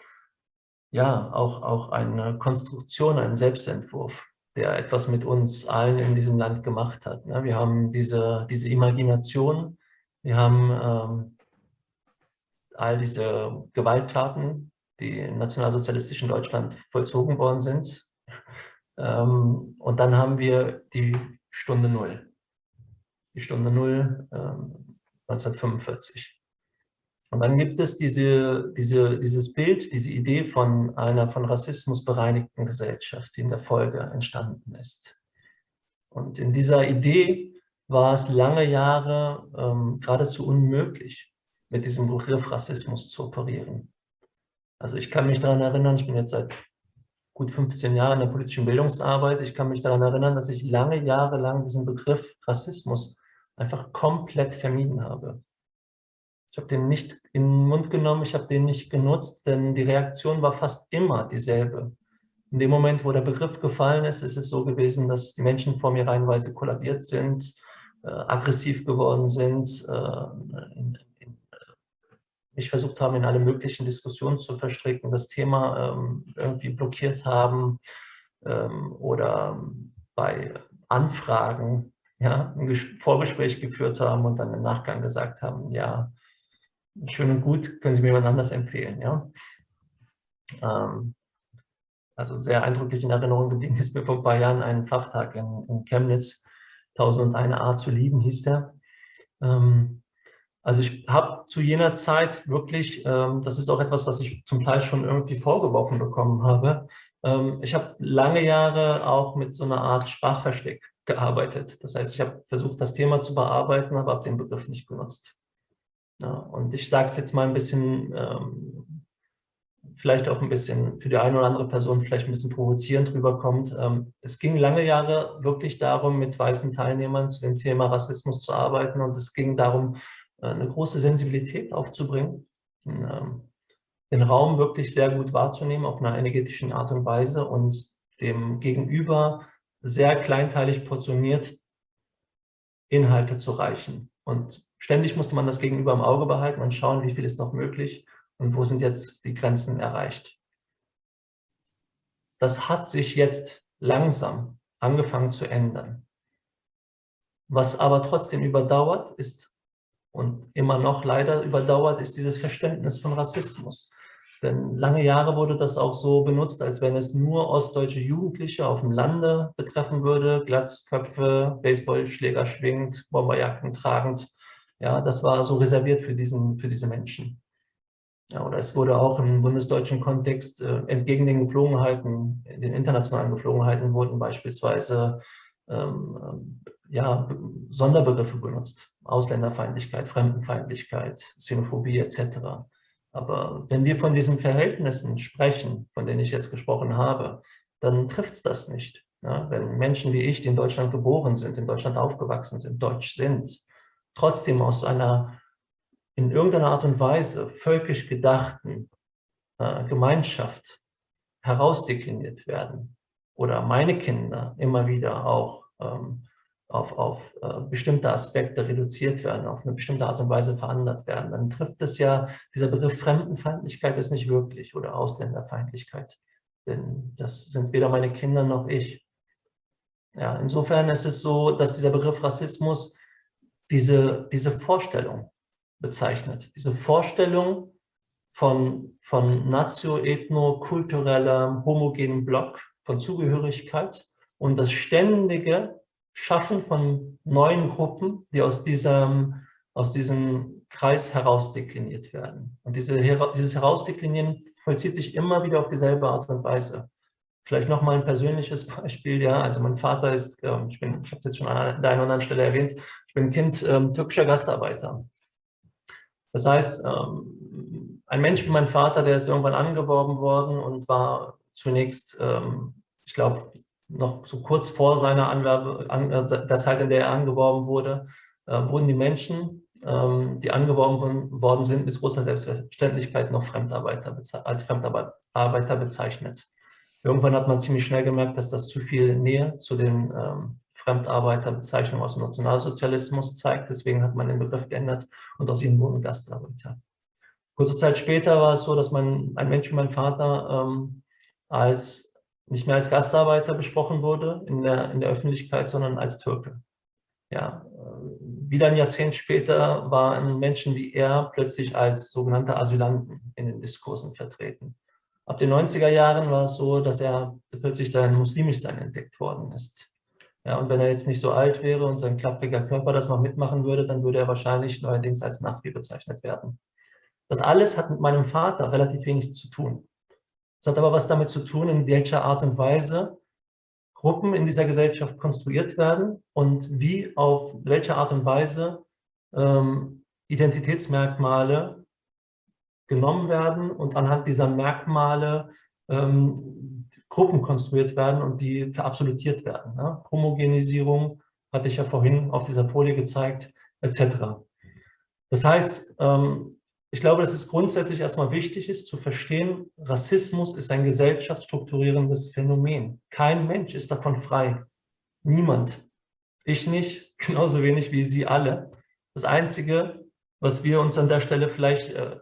ja, auch, auch eine Konstruktion, einen Selbstentwurf, der etwas mit uns allen in diesem Land gemacht hat. Ne? Wir haben diese, diese Imagination, wir haben ähm, all diese Gewalttaten, die im nationalsozialistischen Deutschland vollzogen worden sind. Ähm, und dann haben wir die Stunde Null. Die Stunde Null ähm, 1945. Und dann gibt es diese, diese, dieses Bild, diese Idee von einer von Rassismus bereinigten Gesellschaft, die in der Folge entstanden ist. Und in dieser Idee war es lange Jahre ähm, geradezu unmöglich, mit diesem Begriff Rassismus zu operieren. Also ich kann mich daran erinnern, ich bin jetzt seit gut 15 Jahren in der politischen Bildungsarbeit, ich kann mich daran erinnern, dass ich lange Jahre lang diesen Begriff Rassismus einfach komplett vermieden habe. Ich habe den nicht in den Mund genommen, ich habe den nicht genutzt, denn die Reaktion war fast immer dieselbe. In dem Moment, wo der Begriff gefallen ist, ist es so gewesen, dass die Menschen vor mir reihenweise kollabiert sind, äh, aggressiv geworden sind, äh, in, mich versucht haben, in alle möglichen Diskussionen zu verstricken, das Thema ähm, irgendwie blockiert haben ähm, oder bei Anfragen ja, ein Vorgespräch geführt haben und dann im Nachgang gesagt haben, ja, schön und gut, können Sie mir jemand anders empfehlen. Ja? Ähm, also sehr eindrücklich in Erinnerung geblieben ist mir vor ein paar Jahren ein Fachtag in, in Chemnitz, 1001 Art zu lieben hieß der. Ähm, also ich habe zu jener Zeit wirklich, ähm, das ist auch etwas, was ich zum Teil schon irgendwie vorgeworfen bekommen habe, ähm, ich habe lange Jahre auch mit so einer Art Sprachversteck gearbeitet. Das heißt, ich habe versucht, das Thema zu bearbeiten, aber habe den Begriff nicht benutzt. Ja, und ich sage es jetzt mal ein bisschen, ähm, vielleicht auch ein bisschen für die eine oder andere Person vielleicht ein bisschen provozierend rüberkommt. Ähm, es ging lange Jahre wirklich darum, mit weißen Teilnehmern zu dem Thema Rassismus zu arbeiten und es ging darum, eine große Sensibilität aufzubringen, ähm, den Raum wirklich sehr gut wahrzunehmen auf einer energetischen Art und Weise und dem Gegenüber sehr kleinteilig portioniert Inhalte zu reichen. Und ständig musste man das Gegenüber im Auge behalten und schauen, wie viel ist noch möglich und wo sind jetzt die Grenzen erreicht. Das hat sich jetzt langsam angefangen zu ändern. Was aber trotzdem überdauert ist und immer noch leider überdauert, ist dieses Verständnis von Rassismus. Denn lange Jahre wurde das auch so benutzt, als wenn es nur ostdeutsche Jugendliche auf dem Lande betreffen würde, Glatzköpfe, Baseballschläger schwingend, Bomberjacken tragend. Ja, das war so reserviert für, diesen, für diese Menschen. Ja, oder es wurde auch im bundesdeutschen Kontext äh, entgegen den Geflogenheiten, den internationalen Geflogenheiten wurden beispielsweise ähm, ähm ja, Sonderbegriffe benutzt. Ausländerfeindlichkeit, Fremdenfeindlichkeit, Xenophobie etc. Aber wenn wir von diesen Verhältnissen sprechen, von denen ich jetzt gesprochen habe, dann trifft es das nicht. Ja, wenn Menschen wie ich, die in Deutschland geboren sind, in Deutschland aufgewachsen sind, deutsch sind, trotzdem aus einer in irgendeiner Art und Weise völkisch gedachten äh, Gemeinschaft herausdekliniert werden oder meine Kinder immer wieder auch ähm, auf, auf äh, bestimmte Aspekte reduziert werden, auf eine bestimmte Art und Weise verändert werden, dann trifft es ja, dieser Begriff Fremdenfeindlichkeit ist nicht wirklich oder Ausländerfeindlichkeit. Denn das sind weder meine Kinder noch ich. Ja, insofern ist es so, dass dieser Begriff Rassismus diese, diese Vorstellung bezeichnet. Diese Vorstellung von, von natio-ethno-kulturellem homogenen Block von Zugehörigkeit und das ständige Schaffen von neuen Gruppen, die aus diesem, aus diesem Kreis herausdekliniert werden. Und diese, dieses Herausdeklinieren vollzieht sich immer wieder auf dieselbe Art und Weise. Vielleicht nochmal ein persönliches Beispiel. Ja, also mein Vater ist, ähm, ich, ich habe es jetzt schon an der einen oder anderen Stelle erwähnt, ich bin Kind ähm, türkischer Gastarbeiter. Das heißt, ähm, ein Mensch wie mein Vater, der ist irgendwann angeworben worden und war zunächst, ähm, ich glaube, noch so kurz vor seiner Anwerbe, an, äh, der Zeit, in der er angeworben wurde, äh, wurden die Menschen, ähm, die angeworben worden sind, mit großer Selbstverständlichkeit noch Fremdarbeiter als Fremdarbeiter bezeichnet. Irgendwann hat man ziemlich schnell gemerkt, dass das zu viel Nähe zu den ähm, Fremdarbeiterbezeichnungen aus dem Nationalsozialismus zeigt. Deswegen hat man den Begriff geändert und aus ihnen wurden Gastarbeiter. Kurze Zeit später war es so, dass man, ein Mensch wie mein Vater ähm, als nicht mehr als Gastarbeiter besprochen wurde in der, in der Öffentlichkeit, sondern als Türke. Ja, äh, wieder ein Jahrzehnt später waren Menschen wie er plötzlich als sogenannte Asylanten in den Diskursen vertreten. Ab den 90er Jahren war es so, dass er plötzlich dann muslimisch sein entdeckt worden ist. Ja, und wenn er jetzt nicht so alt wäre und sein klappriger Körper das noch mitmachen würde, dann würde er wahrscheinlich neuerdings als Nachbi bezeichnet werden. Das alles hat mit meinem Vater relativ wenig zu tun. Es hat aber was damit zu tun, in welcher Art und Weise Gruppen in dieser Gesellschaft konstruiert werden und wie auf welche Art und Weise ähm, Identitätsmerkmale genommen werden und anhand dieser Merkmale ähm, Gruppen konstruiert werden und die verabsolutiert werden. Ne? Homogenisierung hatte ich ja vorhin auf dieser Folie gezeigt, etc. Das heißt, ähm, ich glaube, dass es grundsätzlich erstmal wichtig ist zu verstehen, Rassismus ist ein gesellschaftsstrukturierendes Phänomen. Kein Mensch ist davon frei. Niemand. Ich nicht, genauso wenig wie Sie alle. Das Einzige, was wir uns an der Stelle vielleicht, äh,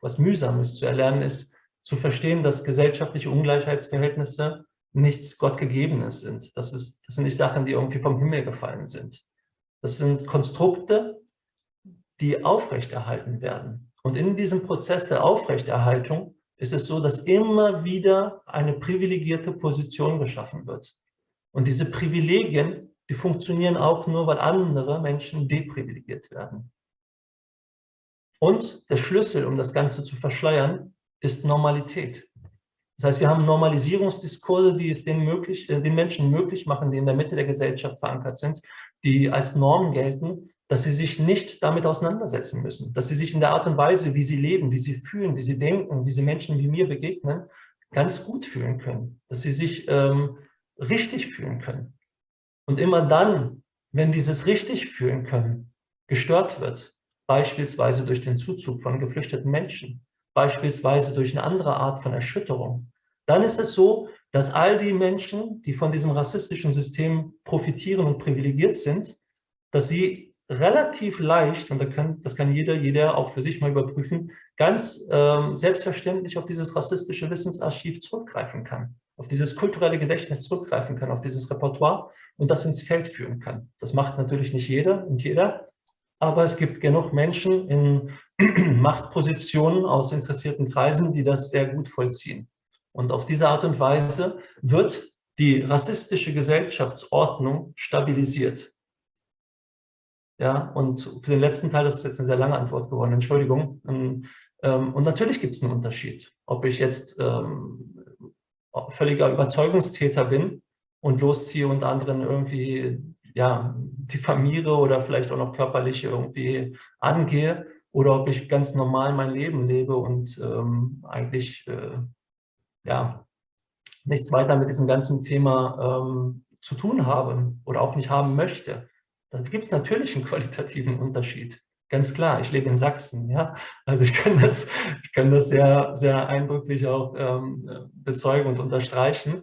was mühsam ist zu erlernen, ist zu verstehen, dass gesellschaftliche Ungleichheitsverhältnisse nichts Gottgegebenes sind. Das, ist, das sind nicht Sachen, die irgendwie vom Himmel gefallen sind. Das sind Konstrukte, die aufrechterhalten werden. Und in diesem Prozess der Aufrechterhaltung ist es so, dass immer wieder eine privilegierte Position geschaffen wird. Und diese Privilegien, die funktionieren auch nur, weil andere Menschen deprivilegiert werden. Und der Schlüssel, um das Ganze zu verschleiern, ist Normalität. Das heißt, wir haben Normalisierungsdiskurse, die es den, möglich, äh, den Menschen möglich machen, die in der Mitte der Gesellschaft verankert sind, die als Norm gelten, dass sie sich nicht damit auseinandersetzen müssen, dass sie sich in der Art und Weise, wie sie leben, wie sie fühlen, wie sie denken, wie sie Menschen wie mir begegnen, ganz gut fühlen können, dass sie sich ähm, richtig fühlen können. Und immer dann, wenn dieses richtig fühlen können gestört wird, beispielsweise durch den Zuzug von geflüchteten Menschen, beispielsweise durch eine andere Art von Erschütterung, dann ist es so, dass all die Menschen, die von diesem rassistischen System profitieren und privilegiert sind, dass sie relativ leicht, und das kann, das kann jeder, jeder auch für sich mal überprüfen, ganz ähm, selbstverständlich auf dieses rassistische Wissensarchiv zurückgreifen kann, auf dieses kulturelle Gedächtnis zurückgreifen kann, auf dieses Repertoire und das ins Feld führen kann. Das macht natürlich nicht jeder und jeder, aber es gibt genug Menschen in Machtpositionen aus interessierten Kreisen, die das sehr gut vollziehen. Und auf diese Art und Weise wird die rassistische Gesellschaftsordnung stabilisiert. Ja, und für den letzten Teil, das ist jetzt eine sehr lange Antwort geworden, Entschuldigung. Ähm, ähm, und natürlich gibt es einen Unterschied, ob ich jetzt ähm, völliger Überzeugungstäter bin und losziehe und anderen irgendwie ja, diffamiere oder vielleicht auch noch körperlich irgendwie angehe oder ob ich ganz normal mein Leben lebe und ähm, eigentlich äh, ja, nichts weiter mit diesem ganzen Thema ähm, zu tun habe oder auch nicht haben möchte. Da gibt es natürlich einen qualitativen Unterschied. Ganz klar, ich lebe in Sachsen, ja. Also ich kann das, ich kann das sehr, sehr eindrücklich auch ähm, bezeugen und unterstreichen.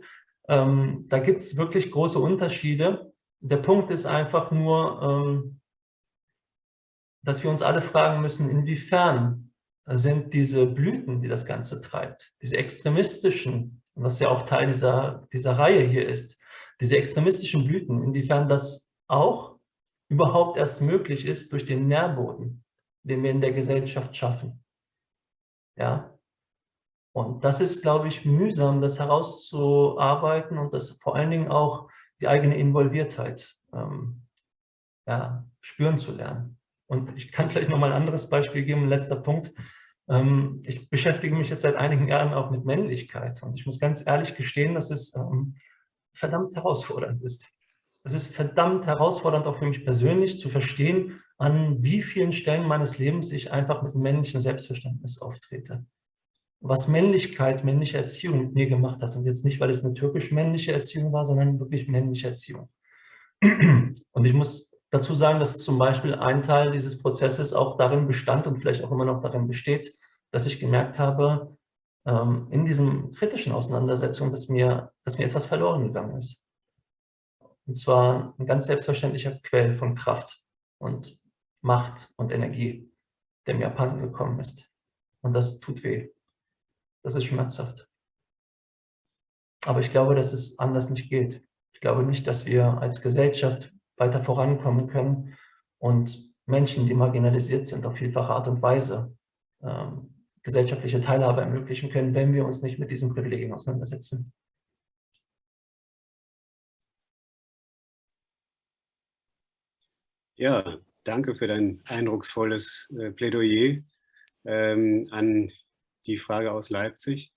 Ähm, da gibt es wirklich große Unterschiede. Der Punkt ist einfach nur, ähm, dass wir uns alle fragen müssen, inwiefern sind diese Blüten, die das Ganze treibt, diese extremistischen, was ja auch Teil dieser, dieser Reihe hier ist, diese extremistischen Blüten, inwiefern das auch überhaupt erst möglich ist durch den Nährboden, den wir in der Gesellschaft schaffen. Ja, und das ist, glaube ich, mühsam, das herauszuarbeiten und das vor allen Dingen auch die eigene Involviertheit ähm, ja, spüren zu lernen. Und ich kann vielleicht noch mal ein anderes Beispiel geben, ein letzter Punkt. Ähm, ich beschäftige mich jetzt seit einigen Jahren auch mit Männlichkeit und ich muss ganz ehrlich gestehen, dass es ähm, verdammt herausfordernd ist. Es ist verdammt herausfordernd auch für mich persönlich zu verstehen, an wie vielen Stellen meines Lebens ich einfach mit männlichem Selbstverständnis auftrete. Was Männlichkeit, männliche Erziehung mit mir gemacht hat. Und jetzt nicht, weil es eine türkisch-männliche Erziehung war, sondern wirklich männliche Erziehung. Und ich muss dazu sagen, dass zum Beispiel ein Teil dieses Prozesses auch darin bestand und vielleicht auch immer noch darin besteht, dass ich gemerkt habe, ähm, in diesen kritischen Auseinandersetzungen, dass mir, dass mir etwas verloren gegangen ist. Und zwar ein ganz selbstverständlicher Quell von Kraft und Macht und Energie, der mir abhanden gekommen ist. Und das tut weh. Das ist schmerzhaft. Aber ich glaube, dass es anders nicht geht. Ich glaube nicht, dass wir als Gesellschaft weiter vorankommen können und Menschen, die marginalisiert sind, auf vielfache Art und Weise ähm, gesellschaftliche Teilhabe ermöglichen können, wenn wir uns nicht mit diesen Privilegien auseinandersetzen. Ja, danke für dein eindrucksvolles äh, Plädoyer ähm, an die Frage aus Leipzig.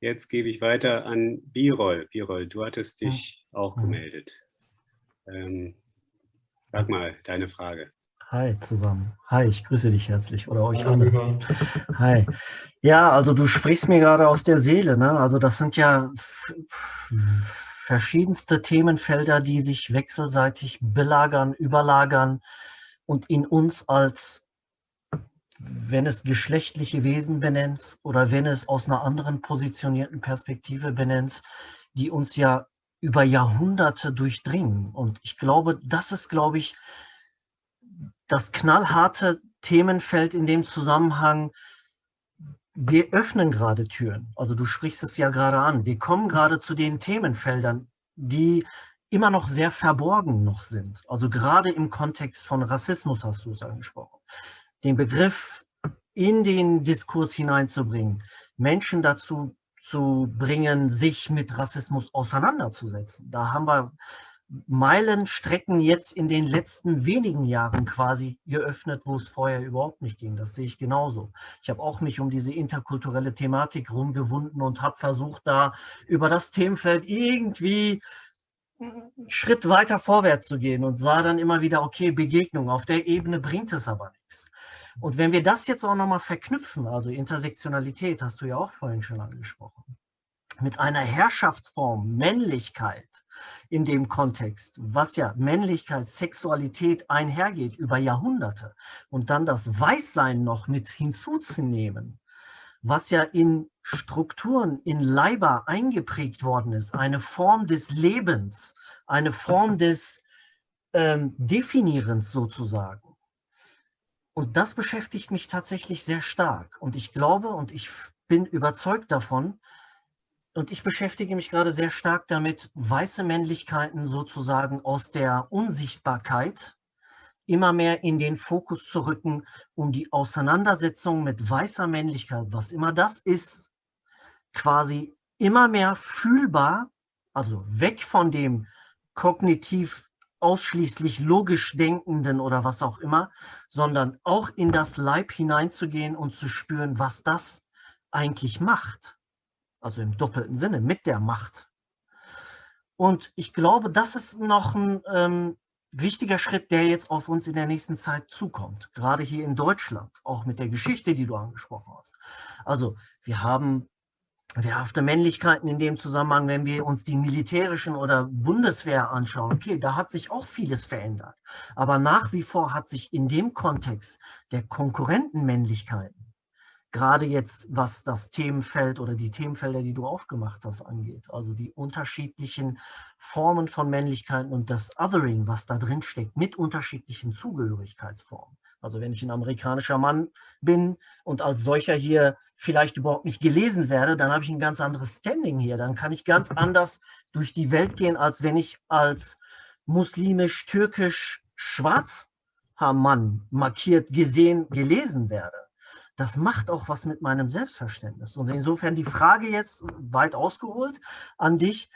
Jetzt gebe ich weiter an Birol. Birol, du hattest dich ja. auch gemeldet. Ähm, sag mal deine Frage. Hi zusammen. Hi, ich grüße dich herzlich oder euch alle. Hi. Ja, also du sprichst mir gerade aus der Seele. Ne? Also das sind ja verschiedenste Themenfelder, die sich wechselseitig belagern, überlagern und in uns als, wenn es geschlechtliche Wesen benennt oder wenn es aus einer anderen positionierten Perspektive benennt, die uns ja über Jahrhunderte durchdringen. Und ich glaube, das ist, glaube ich, das knallharte Themenfeld in dem Zusammenhang, wir öffnen gerade Türen. Also du sprichst es ja gerade an. Wir kommen gerade zu den Themenfeldern, die immer noch sehr verborgen noch sind. Also gerade im Kontext von Rassismus hast du es angesprochen. Den Begriff in den Diskurs hineinzubringen, Menschen dazu zu bringen, sich mit Rassismus auseinanderzusetzen. Da haben wir Meilenstrecken jetzt in den letzten wenigen Jahren quasi geöffnet, wo es vorher überhaupt nicht ging. Das sehe ich genauso. Ich habe auch mich um diese interkulturelle Thematik rumgewunden und habe versucht, da über das Themenfeld irgendwie einen Schritt weiter vorwärts zu gehen und sah dann immer wieder, okay, Begegnung, auf der Ebene bringt es aber nichts. Und wenn wir das jetzt auch nochmal verknüpfen, also Intersektionalität, hast du ja auch vorhin schon angesprochen, mit einer Herrschaftsform, Männlichkeit, in dem Kontext, was ja Männlichkeit, Sexualität einhergeht über Jahrhunderte und dann das Weißsein noch mit hinzuzunehmen, was ja in Strukturen, in Leiber eingeprägt worden ist, eine Form des Lebens, eine Form des ähm, definierend sozusagen. Und das beschäftigt mich tatsächlich sehr stark. Und ich glaube und ich bin überzeugt davon, und ich beschäftige mich gerade sehr stark damit, weiße Männlichkeiten sozusagen aus der Unsichtbarkeit immer mehr in den Fokus zu rücken, um die Auseinandersetzung mit weißer Männlichkeit, was immer das ist, quasi immer mehr fühlbar, also weg von dem kognitiv ausschließlich logisch denkenden oder was auch immer, sondern auch in das Leib hineinzugehen und zu spüren, was das eigentlich macht also im doppelten Sinne, mit der Macht. Und ich glaube, das ist noch ein ähm, wichtiger Schritt, der jetzt auf uns in der nächsten Zeit zukommt, gerade hier in Deutschland, auch mit der Geschichte, die du angesprochen hast. Also wir haben wehrhafte Männlichkeiten in dem Zusammenhang, wenn wir uns die militärischen oder Bundeswehr anschauen. Okay, da hat sich auch vieles verändert. Aber nach wie vor hat sich in dem Kontext der Konkurrentenmännlichkeiten gerade jetzt, was das Themenfeld oder die Themenfelder, die du aufgemacht hast, angeht. Also die unterschiedlichen Formen von Männlichkeiten und das Othering, was da drin steckt, mit unterschiedlichen Zugehörigkeitsformen. Also wenn ich ein amerikanischer Mann bin und als solcher hier vielleicht überhaupt nicht gelesen werde, dann habe ich ein ganz anderes Standing hier. Dann kann ich ganz anders durch die Welt gehen, als wenn ich als muslimisch, türkisch, schwarzer Mann markiert, gesehen, gelesen werde das macht auch was mit meinem Selbstverständnis. Und insofern die Frage jetzt weit ausgeholt an dich,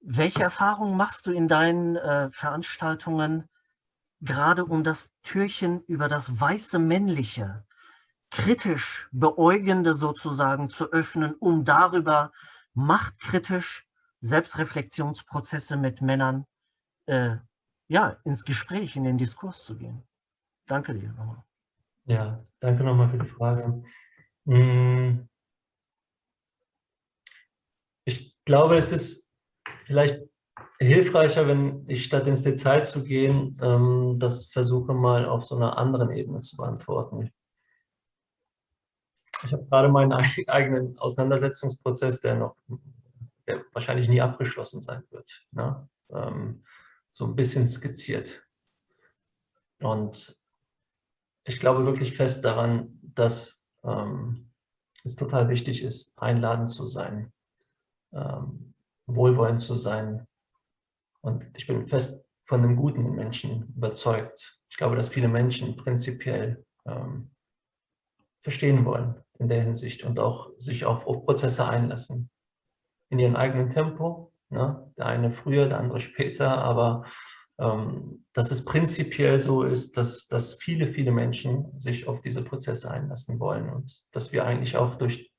welche Erfahrungen machst du in deinen äh, Veranstaltungen gerade um das Türchen über das weiße Männliche, kritisch beäugende sozusagen zu öffnen, um darüber machtkritisch Selbstreflexionsprozesse mit Männern äh, ja, ins Gespräch, in den Diskurs zu gehen. Danke dir nochmal. Ja, danke nochmal für die Frage. Hm. Ich glaube, es ist vielleicht hilfreicher, wenn ich statt ins Detail zu gehen, ähm, das versuche mal auf so einer anderen Ebene zu beantworten. Ich habe gerade meinen eigenen Auseinandersetzungsprozess, der noch der wahrscheinlich nie abgeschlossen sein wird, ne? Ähm, so ein bisschen skizziert. Und ich glaube wirklich fest daran, dass ähm, es total wichtig ist, einladend zu sein, ähm, wohlwollend zu sein. Und ich bin fest von dem Guten Menschen überzeugt. Ich glaube, dass viele Menschen prinzipiell ähm, verstehen wollen in der Hinsicht und auch sich auf, Prozesse einlassen. In ihrem eigenen Tempo. Ne? Der eine früher, der andere später, aber dass es prinzipiell so ist, dass, dass viele, viele Menschen sich auf diese Prozesse einlassen wollen und dass wir eigentlich auch durch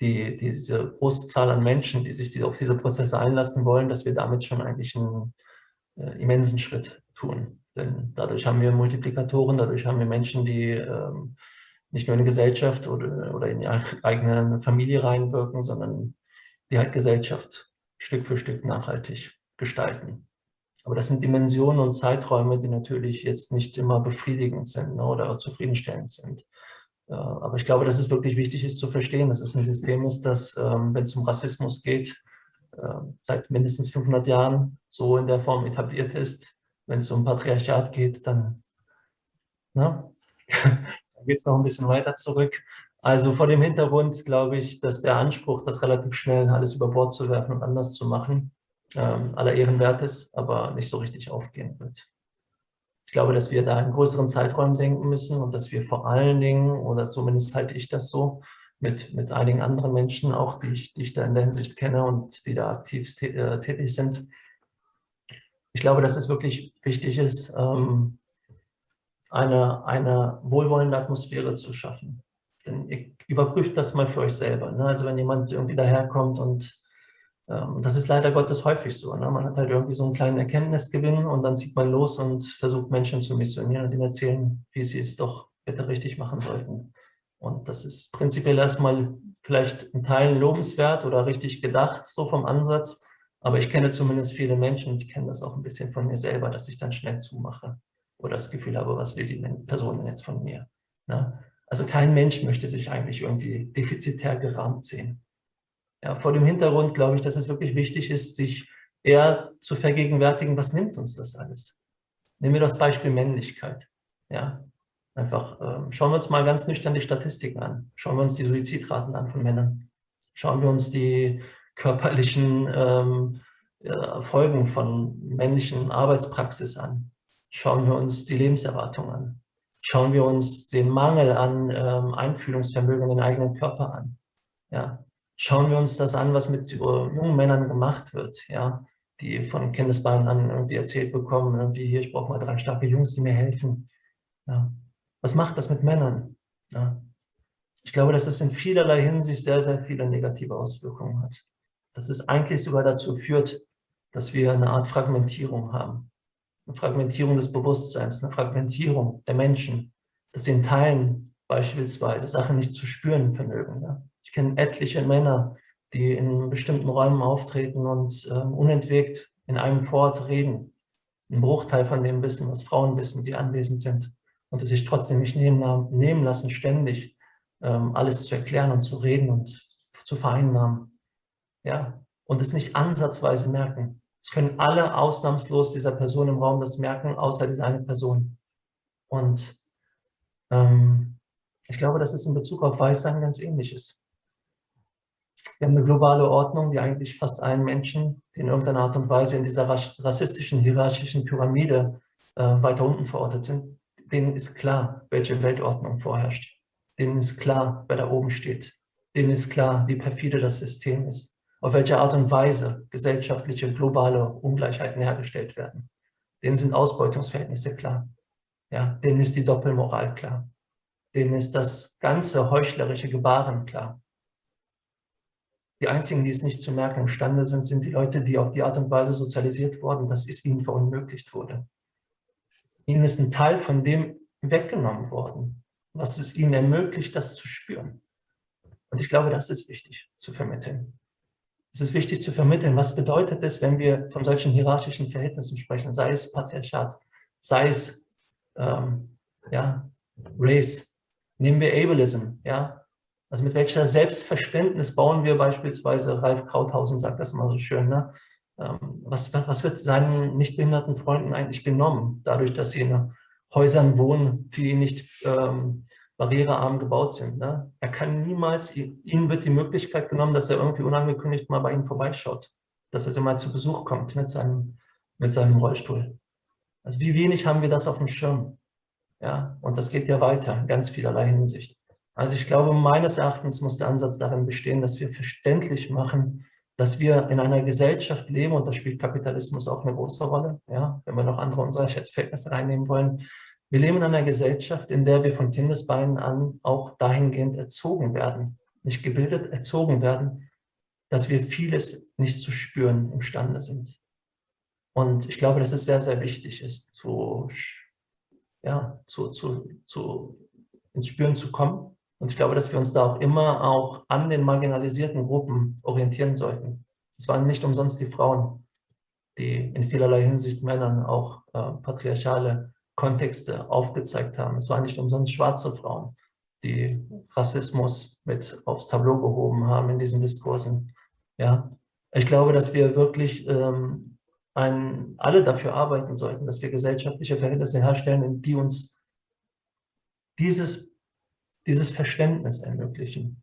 die, diese große Zahl an Menschen, die sich auf diese Prozesse einlassen wollen, dass wir damit schon eigentlich einen äh, immensen Schritt tun. Denn dadurch haben wir Multiplikatoren, dadurch haben wir Menschen, die ähm, nicht nur in die Gesellschaft oder, oder in die eigene Familie reinwirken, sondern die halt Gesellschaft Stück für Stück nachhaltig gestalten. Aber das sind Dimensionen und Zeiträume, die natürlich jetzt nicht immer befriedigend sind ne, oder zufriedenstellend sind. Äh, aber ich glaube, dass es wirklich wichtig ist zu verstehen, dass es ein System ist, das, ähm, wenn es um Rassismus geht, äh, seit mindestens 500 Jahren so in der Form etabliert ist. Wenn es um Patriarchat geht, dann, ne, dann geht es noch ein bisschen weiter zurück. Also vor dem Hintergrund glaube ich, dass der Anspruch, das relativ schnell alles über Bord zu werfen und anders zu machen, ähm, aller Ehren ist, aber nicht so richtig aufgehen wird. Ich glaube, dass wir da in größeren Zeiträumen denken müssen und dass wir vor allen Dingen, oder zumindest halte ich das so, mit, mit einigen anderen Menschen auch, die ich, die ich da in der Hinsicht kenne und die da aktiv äh, tätig sind. Ich glaube, dass es wirklich wichtig ist, ähm, eine, eine wohlwollende Atmosphäre zu schaffen. Denn ihr überprüft das mal für euch selber. Ne? Also wenn jemand irgendwie daherkommt und ähm, das ist leider Gottes häufig so. Ne? Man hat halt irgendwie so einen kleinen Erkenntnisgewinn und dann zieht man los und versucht Menschen zu missionieren und ihnen erzählen, wie sie es doch bitte richtig machen sollten. Und das ist prinzipiell erstmal vielleicht in Teilen lobenswert oder richtig gedacht, so vom Ansatz. Aber ich kenne zumindest viele Menschen ich kenne das auch ein bisschen von mir selber, dass ich dann schnell zumache oder das Gefühl habe, was will die Person denn jetzt von mir? Ne? Also kein Mensch möchte sich eigentlich irgendwie defizitär gerahmt sehen. Ja, vor dem Hintergrund glaube ich, dass es wirklich wichtig ist, sich eher zu vergegenwärtigen, was nimmt uns das alles? Nehmen wir das Beispiel Männlichkeit. Ja, einfach ähm, schauen wir uns mal ganz nüchtern die Statistiken an. Schauen wir uns die Suizidraten an von Männern. Schauen wir uns die körperlichen ähm, äh, Folgen von männlichen Arbeitspraxis an. Schauen wir uns die Lebenserwartung an. Schauen wir uns den Mangel an ähm, Einfühlungsvermögen in den eigenen Körper an. Ja. Schauen wir uns das an, was mit äh, jungen Männern gemacht wird, ja, die von Kindesbeinen an irgendwie erzählt bekommen, irgendwie hier, ich brauche mal drei starke Jungs, die mir helfen. Ja. Was macht das mit Männern? Ja. Ich glaube, dass es in vielerlei Hinsicht sehr, sehr viele negative Auswirkungen hat. Dass es eigentlich sogar dazu führt, dass wir eine Art Fragmentierung haben. Eine Fragmentierung des Bewusstseins, eine Fragmentierung der Menschen, dass sie in Teilen beispielsweise Sachen nicht zu spüren vermögen. Ja. Ich kenne etliche Männer, die in bestimmten Räumen auftreten und äh, unentwegt in einem Fort reden. Ein Bruchteil von dem Wissen, was Frauen wissen, die anwesend sind und die sich trotzdem nicht nehmen, nehmen lassen, ständig ähm, alles zu erklären und zu reden und zu vereinnahmen. Ja, und es nicht ansatzweise merken. Es können alle ausnahmslos dieser Person im Raum das merken, außer diese eine Person. Und ähm, ich glaube, dass es in Bezug auf Weißsein ganz ähnlich ist. Wir haben eine globale Ordnung, die eigentlich fast allen Menschen, die in irgendeiner Art und Weise in dieser rassistischen, hierarchischen Pyramide äh, weiter unten verortet sind, denen ist klar, welche Weltordnung vorherrscht. Denen ist klar, wer da oben steht. Denen ist klar, wie perfide das System ist auf welche Art und Weise gesellschaftliche globale Ungleichheiten hergestellt werden. Denen sind Ausbeutungsverhältnisse klar. Ja, denen ist die Doppelmoral klar. Denen ist das ganze heuchlerische Gebaren klar. Die einzigen, die es nicht zu merken imstande sind, sind die Leute, die auf die Art und Weise sozialisiert wurden, dass es ihnen verunmöglicht wurde. Ihnen ist ein Teil von dem weggenommen worden, was es ihnen ermöglicht, das zu spüren. Und ich glaube, das ist wichtig zu vermitteln es ist wichtig zu vermitteln, was bedeutet es, wenn wir von solchen hierarchischen Verhältnissen sprechen, sei es Patriarchat, sei es ähm, ja, Race, nehmen wir Ableism, ja, also mit welcher Selbstverständnis bauen wir beispielsweise, Ralf Krauthausen sagt das mal so schön, ne? Ähm, was, was, wird seinen nicht behinderten Freunden eigentlich genommen, dadurch, dass sie in Häusern wohnen, die nicht ähm, barrierearm gebaut sind. Ne? Er kann niemals, ihm wird die Möglichkeit genommen, dass er irgendwie unangekündigt mal bei ihm vorbeischaut, dass er so mal zu Besuch kommt mit seinem, mit seinem Rollstuhl. Also wie wenig haben wir das auf dem Schirm? Ja, und das geht ja weiter in ganz vielerlei Hinsicht. Also ich glaube, meines Erachtens muss der Ansatz darin bestehen, dass wir verständlich machen, dass wir in einer Gesellschaft leben, und da spielt Kapitalismus auch eine große Rolle, ja, wenn wir noch andere Ungleichheitsverhältnisse reinnehmen wollen, wir leben in einer Gesellschaft, in der wir von Kindesbeinen an auch dahingehend erzogen werden, nicht gebildet, erzogen werden, dass wir vieles nicht zu spüren imstande sind. Und ich glaube, dass es sehr, sehr wichtig ist, zu, ja, zu, zu, zu, ins Spüren zu kommen. Und ich glaube, dass wir uns da auch immer auch an den marginalisierten Gruppen orientieren sollten. Es waren nicht umsonst die Frauen, die in vielerlei Hinsicht Männern auch äh, patriarchale Kontexte aufgezeigt haben. Es waren nicht umsonst schwarze Frauen, die Rassismus mit aufs Tableau gehoben haben in diesen Diskursen. Ja, ich glaube, dass wir wirklich ähm, ein, alle dafür arbeiten sollten, dass wir gesellschaftliche Verhältnisse herstellen, die uns dieses, dieses Verständnis ermöglichen.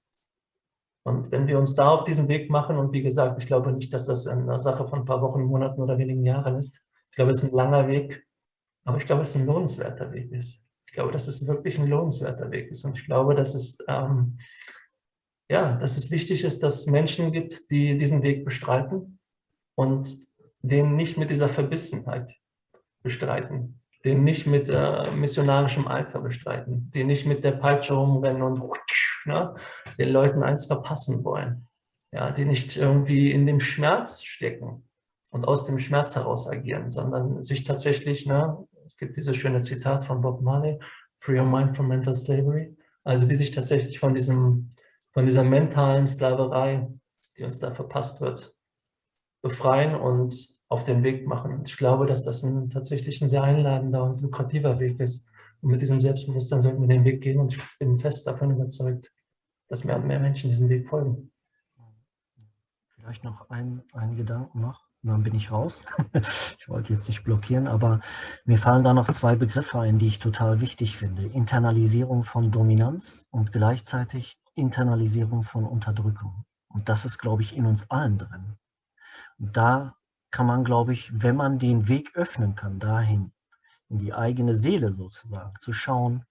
Und wenn wir uns da auf diesen Weg machen, und wie gesagt, ich glaube nicht, dass das eine Sache von ein paar Wochen, Monaten oder wenigen Jahren ist. Ich glaube, es ist ein langer Weg, aber ich glaube, es ein lohnenswerter Weg ist. Ich glaube, dass es wirklich ein lohnenswerter Weg ist. Und ich glaube, dass es, ähm, ja, dass es wichtig ist, dass es Menschen gibt, die diesen Weg bestreiten und den nicht mit dieser Verbissenheit bestreiten, den nicht mit äh, missionarischem Eifer bestreiten, die nicht mit der Peitsche rumrennen und ne, den Leuten eins verpassen wollen, ja, die nicht irgendwie in dem Schmerz stecken und aus dem Schmerz heraus agieren, sondern sich tatsächlich ne, es gibt dieses schöne Zitat von Bob Marley, Free your mind from mental slavery. Also die sich tatsächlich von, diesem, von dieser mentalen Sklaverei, die uns da verpasst wird, befreien und auf den Weg machen. Ich glaube, dass das ein, tatsächlich ein sehr einladender und lukrativer Weg ist. Und mit diesem Selbstbewusstsein sollten wir den Weg gehen und ich bin fest davon überzeugt, dass mehr und mehr Menschen diesen Weg folgen. Vielleicht noch ein, ein Gedanken noch. dann bin ich raus. ich wollte jetzt nicht blockieren, aber mir fallen da noch zwei Begriffe ein, die ich total wichtig finde. Internalisierung von Dominanz und gleichzeitig Internalisierung von Unterdrückung. Und das ist, glaube ich, in uns allen drin. Und da kann man, glaube ich, wenn man den Weg öffnen kann, dahin, in die eigene Seele sozusagen, zu schauen,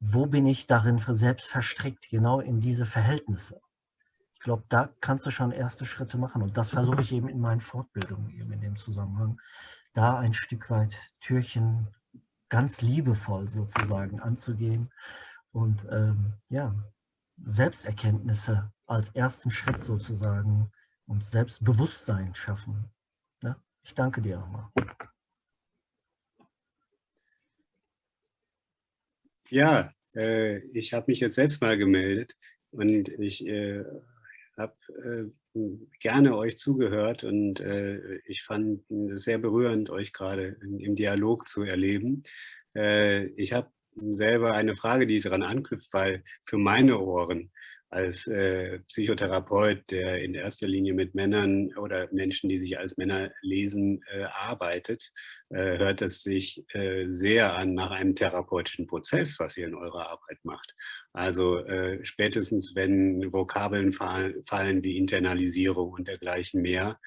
wo bin ich darin selbst verstrickt, genau in diese Verhältnisse ich glaube, da kannst du schon erste Schritte machen. Und das versuche ich eben in meinen Fortbildungen eben in dem Zusammenhang, da ein Stück weit Türchen ganz liebevoll sozusagen anzugehen und ähm, ja, Selbsterkenntnisse als ersten Schritt sozusagen und Selbstbewusstsein schaffen. Ich danke dir nochmal. Ja, äh, ich habe mich jetzt selbst mal gemeldet und ich äh, habe äh, gerne euch zugehört und äh, ich fand es sehr berührend, euch gerade im Dialog zu erleben. Äh, ich habe selber eine Frage, die daran anknüpft, weil für meine Ohren als äh, Psychotherapeut, der in erster Linie mit Männern oder Menschen, die sich als Männer lesen, äh, arbeitet, äh, hört es sich äh, sehr an nach einem therapeutischen Prozess, was ihr in eurer Arbeit macht. Also äh, spätestens, wenn Vokabeln fallen, fallen wie Internalisierung und dergleichen mehr,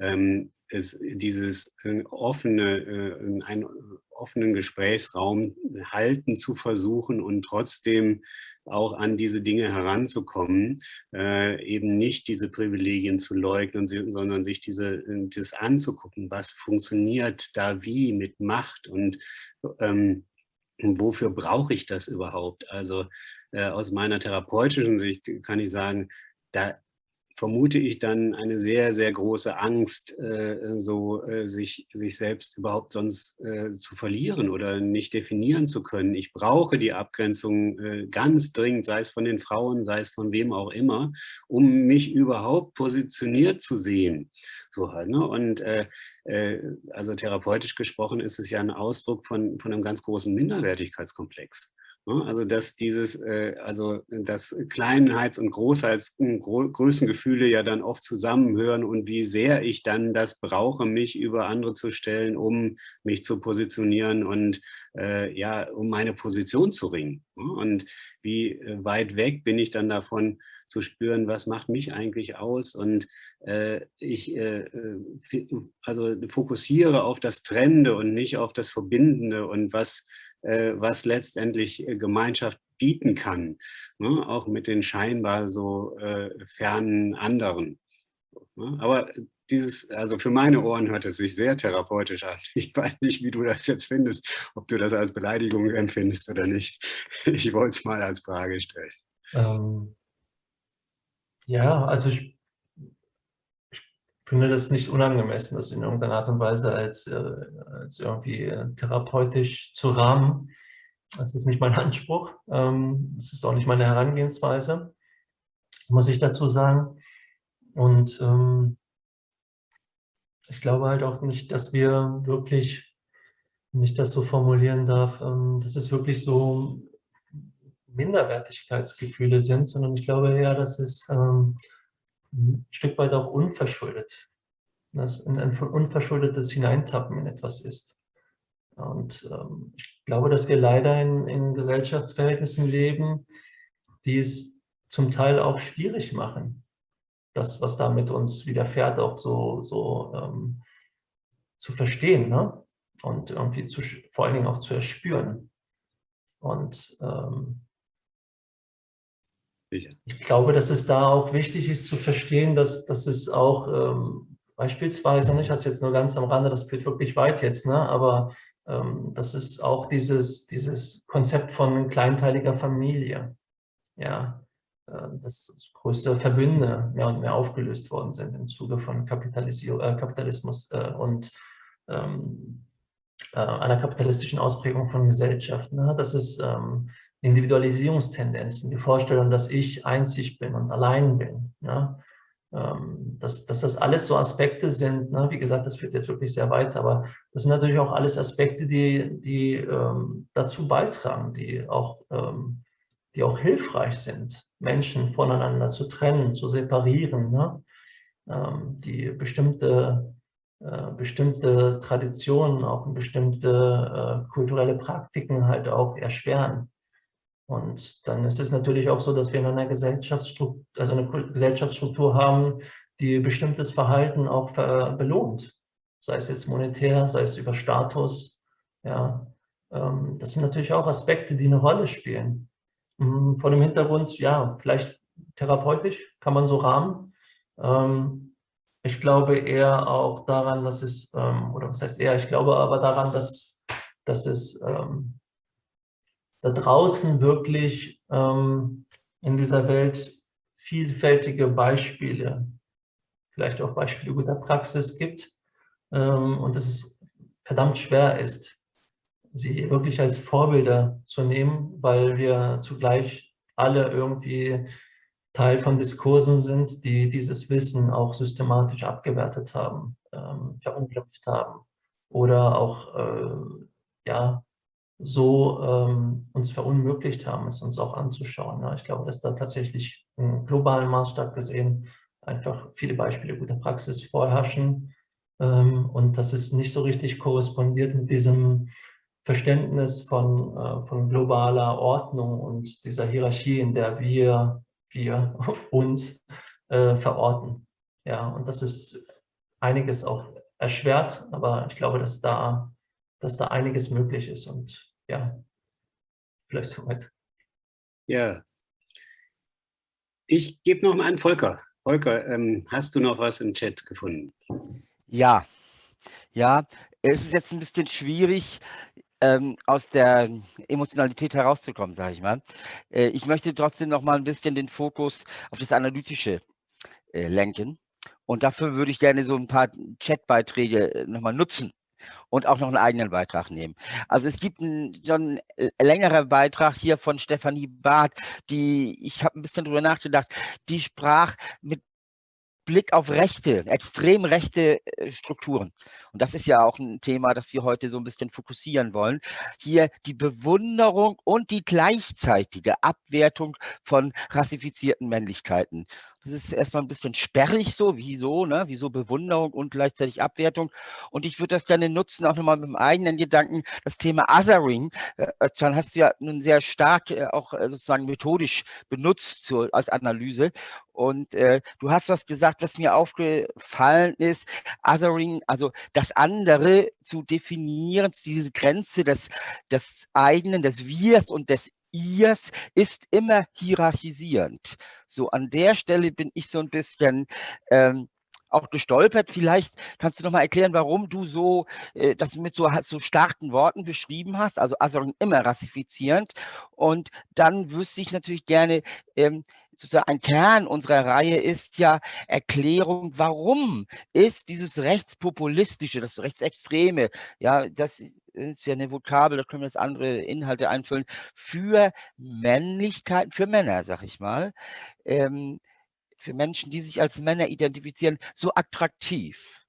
ähm, ist dieses äh, offene, äh, einen offenen Gesprächsraum halten zu versuchen und trotzdem auch an diese Dinge heranzukommen, äh, eben nicht diese Privilegien zu leugnen, sondern sich diese, das anzugucken, was funktioniert da wie mit Macht und ähm, wofür brauche ich das überhaupt? Also äh, aus meiner therapeutischen Sicht kann ich sagen, da vermute ich dann eine sehr, sehr große Angst, äh, so äh, sich, sich selbst überhaupt sonst äh, zu verlieren oder nicht definieren zu können. Ich brauche die Abgrenzung ganz dringend, sei es von den Frauen, sei es von wem auch immer, um mich überhaupt positioniert zu sehen. So halt, ne? Und also therapeutisch gesprochen ist es ja ein Ausdruck von, von einem ganz großen Minderwertigkeitskomplex. Ne? Also dass dieses, äh, also dass Kleinheits- und Großheits- Größengefühle ja dann oft zusammenhören und wie sehr ich dann das brauche, mich über andere zu stellen, um mich zu positionieren und äh, ja, um meine Position zu ringen. Ne? Und wie äh, weit weg bin ich dann davon zu spüren, was macht mich eigentlich aus und äh, ich äh, also fokussiere auf das Trennende und nicht auf das Verbindende und was äh, was letztendlich äh, Gemeinschaft bieten kann, ne? auch mit den scheinbar so äh, fernen anderen. Ne? Aber dieses, also für meine Ohren hört es sich sehr therapeutisch an. Ich weiß nicht, wie du das jetzt findest, ob du das als Beleidigung empfindest oder nicht. Ich wollte es mal als Frage stellen. Ähm, ja, also ich finde das nicht unangemessen, das in irgendeiner Art und Weise als, äh, als irgendwie äh, therapeutisch zu rahmen. Das ist nicht mein Anspruch. Ähm, das ist auch nicht meine Herangehensweise, muss ich dazu sagen. Und ähm, ich glaube halt auch nicht, dass wir wirklich, wenn ich das so formulieren darf, ähm, dass es wirklich so Minderwertigkeitsgefühle sind, sondern ich glaube eher, dass es ähm, ein Stück weit auch unverschuldet. Dass ein, unverschuldetes Hineintappen in etwas ist. Und ähm, ich glaube, dass wir leider in, in Gesellschaftsverhältnissen leben, die es zum Teil auch schwierig machen, das, was da mit uns widerfährt, auch so, so ähm, zu verstehen ne? und irgendwie zu, vor allen Dingen auch zu erspüren. Und ähm, ich glaube, dass es da auch wichtig ist zu verstehen, dass, dass es auch ähm, beispielsweise, ich hatte es jetzt nur ganz am Rande, das führt wirklich weit jetzt, ne, aber ähm, das ist auch dieses, dieses Konzept von kleinteiliger Familie, ja, äh, das größte Verbünde mehr und mehr aufgelöst worden sind im Zuge von Kapitalisierung, äh, Kapitalismus äh, und ähm, äh, einer kapitalistischen Ausprägung von Gesellschaft. Ne? Das ist ähm, Individualisierungstendenzen, die Vorstellung, dass ich einzig bin und allein bin. Ja? Ähm, dass, dass das alles so Aspekte sind, ne? wie gesagt, das führt jetzt wirklich sehr weit, aber das sind natürlich auch alles Aspekte, die, die ähm, dazu beitragen, die auch, ähm, die auch hilfreich sind, Menschen voneinander zu trennen, zu separieren, ne? ähm, die bestimmte äh, bestimmte Traditionen, auch bestimmte äh, kulturelle Praktiken halt auch erschweren. Und dann ist es natürlich auch so, dass wir in einer Gesellschaftsstruktur, also eine Gesellschaftsstruktur haben, die bestimmtes Verhalten auch belohnt. Sei es jetzt monetär, sei es über Status. Ja, ähm, das sind natürlich auch Aspekte, die eine Rolle spielen. Mhm, vor dem Hintergrund, ja, vielleicht therapeutisch kann man so rahmen. Ähm, ich glaube eher auch daran, dass es, ähm, oder was heißt eher, ich glaube aber daran, dass, dass es da draußen wirklich in dieser Welt vielfältige Beispiele, vielleicht auch Beispiele guter Praxis gibt und dass es verdammt schwer ist, sie wirklich als Vorbilder zu nehmen, weil wir zugleich alle irgendwie Teil von Diskursen sind, die dieses Wissen auch systematisch abgewertet haben, ähm, verunglimpft haben oder auch äh, ja, so ähm, uns verunmöglicht haben, es uns auch anzuschauen. Ja, ich glaube, dass da tatsächlich im globalen Maßstab gesehen einfach viele Beispiele guter Praxis vorherrschen ähm, und dass es nicht so richtig korrespondiert mit diesem Verständnis von, äh, von globaler Ordnung und dieser Hierarchie, in der wir, wir uns äh, verorten. Ja, und das ist einiges auch erschwert, aber ich glaube, dass da, dass da einiges möglich ist und ja, vielleicht soweit. Ja, ich gebe noch mal an Volker. Volker, ähm, hast du noch was im Chat gefunden? Ja, ja, es ist jetzt ein bisschen schwierig, ähm, aus der Emotionalität herauszukommen, sage ich mal. Äh, ich möchte trotzdem noch mal ein bisschen den Fokus auf das Analytische äh, lenken. Und dafür würde ich gerne so ein paar Chatbeiträge äh, noch mal nutzen und auch noch einen eigenen Beitrag nehmen. Also es gibt einen, schon einen längeren Beitrag hier von Stefanie Barth, die, ich habe ein bisschen drüber nachgedacht, die sprach mit Blick auf rechte, extrem rechte äh, Strukturen. Und das ist ja auch ein Thema, das wir heute so ein bisschen fokussieren wollen. Hier die Bewunderung und die gleichzeitige Abwertung von rassifizierten Männlichkeiten. Das ist erstmal ein bisschen sperrig so, wieso, ne? wieso Bewunderung und gleichzeitig Abwertung. Und ich würde das gerne nutzen, auch nochmal mit dem eigenen Gedanken, das Thema Othering. Äh, dann hast du ja nun sehr stark äh, auch äh, sozusagen methodisch benutzt so, als Analyse. Und äh, du hast was gesagt, was mir aufgefallen ist, Othering, also das andere zu definieren, diese Grenze des, des eigenen, des Wirs und des Irs ist immer hierarchisierend. So an der Stelle bin ich so ein bisschen ähm, auch gestolpert. Vielleicht kannst du noch mal erklären, warum du so äh, das mit so, so starken Worten beschrieben hast, also, also immer rassifizierend. Und dann wüsste ich natürlich gerne, ähm, sozusagen ein Kern unserer Reihe ist ja Erklärung, warum ist dieses rechtspopulistische, das rechtsextreme, ja, das ist ja eine Vokabel, da können wir jetzt andere Inhalte einfüllen, für Männlichkeiten, für Männer, sag ich mal, ähm, für Menschen, die sich als Männer identifizieren, so attraktiv.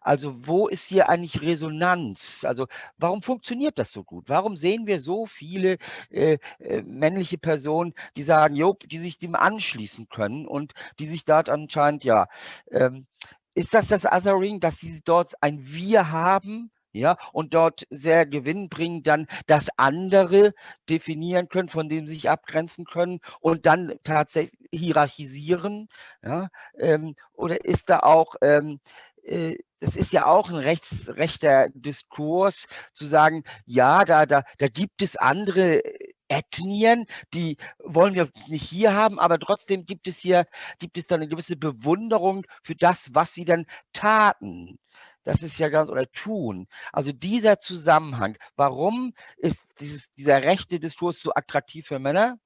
Also wo ist hier eigentlich Resonanz? Also warum funktioniert das so gut? Warum sehen wir so viele äh, äh, männliche Personen, die sagen, jo, die sich dem anschließen können und die sich dort anscheinend, ja, ähm, ist das das Othering, dass sie dort ein Wir haben? Ja, und dort sehr gewinnbringend dann das andere definieren können, von dem sie sich abgrenzen können und dann tatsächlich hierarchisieren, ja, ähm, oder ist da auch ähm, äh, ist ja auch ein rechts, rechter Diskurs, zu sagen, ja, da, da, da gibt es andere Ethnien, die wollen wir nicht hier haben, aber trotzdem gibt es hier, gibt es dann eine gewisse Bewunderung für das, was sie dann taten. Das ist ja ganz, oder tun. Also dieser Zusammenhang, warum ist dieses, dieser rechte Diskurs so attraktiv für Männer?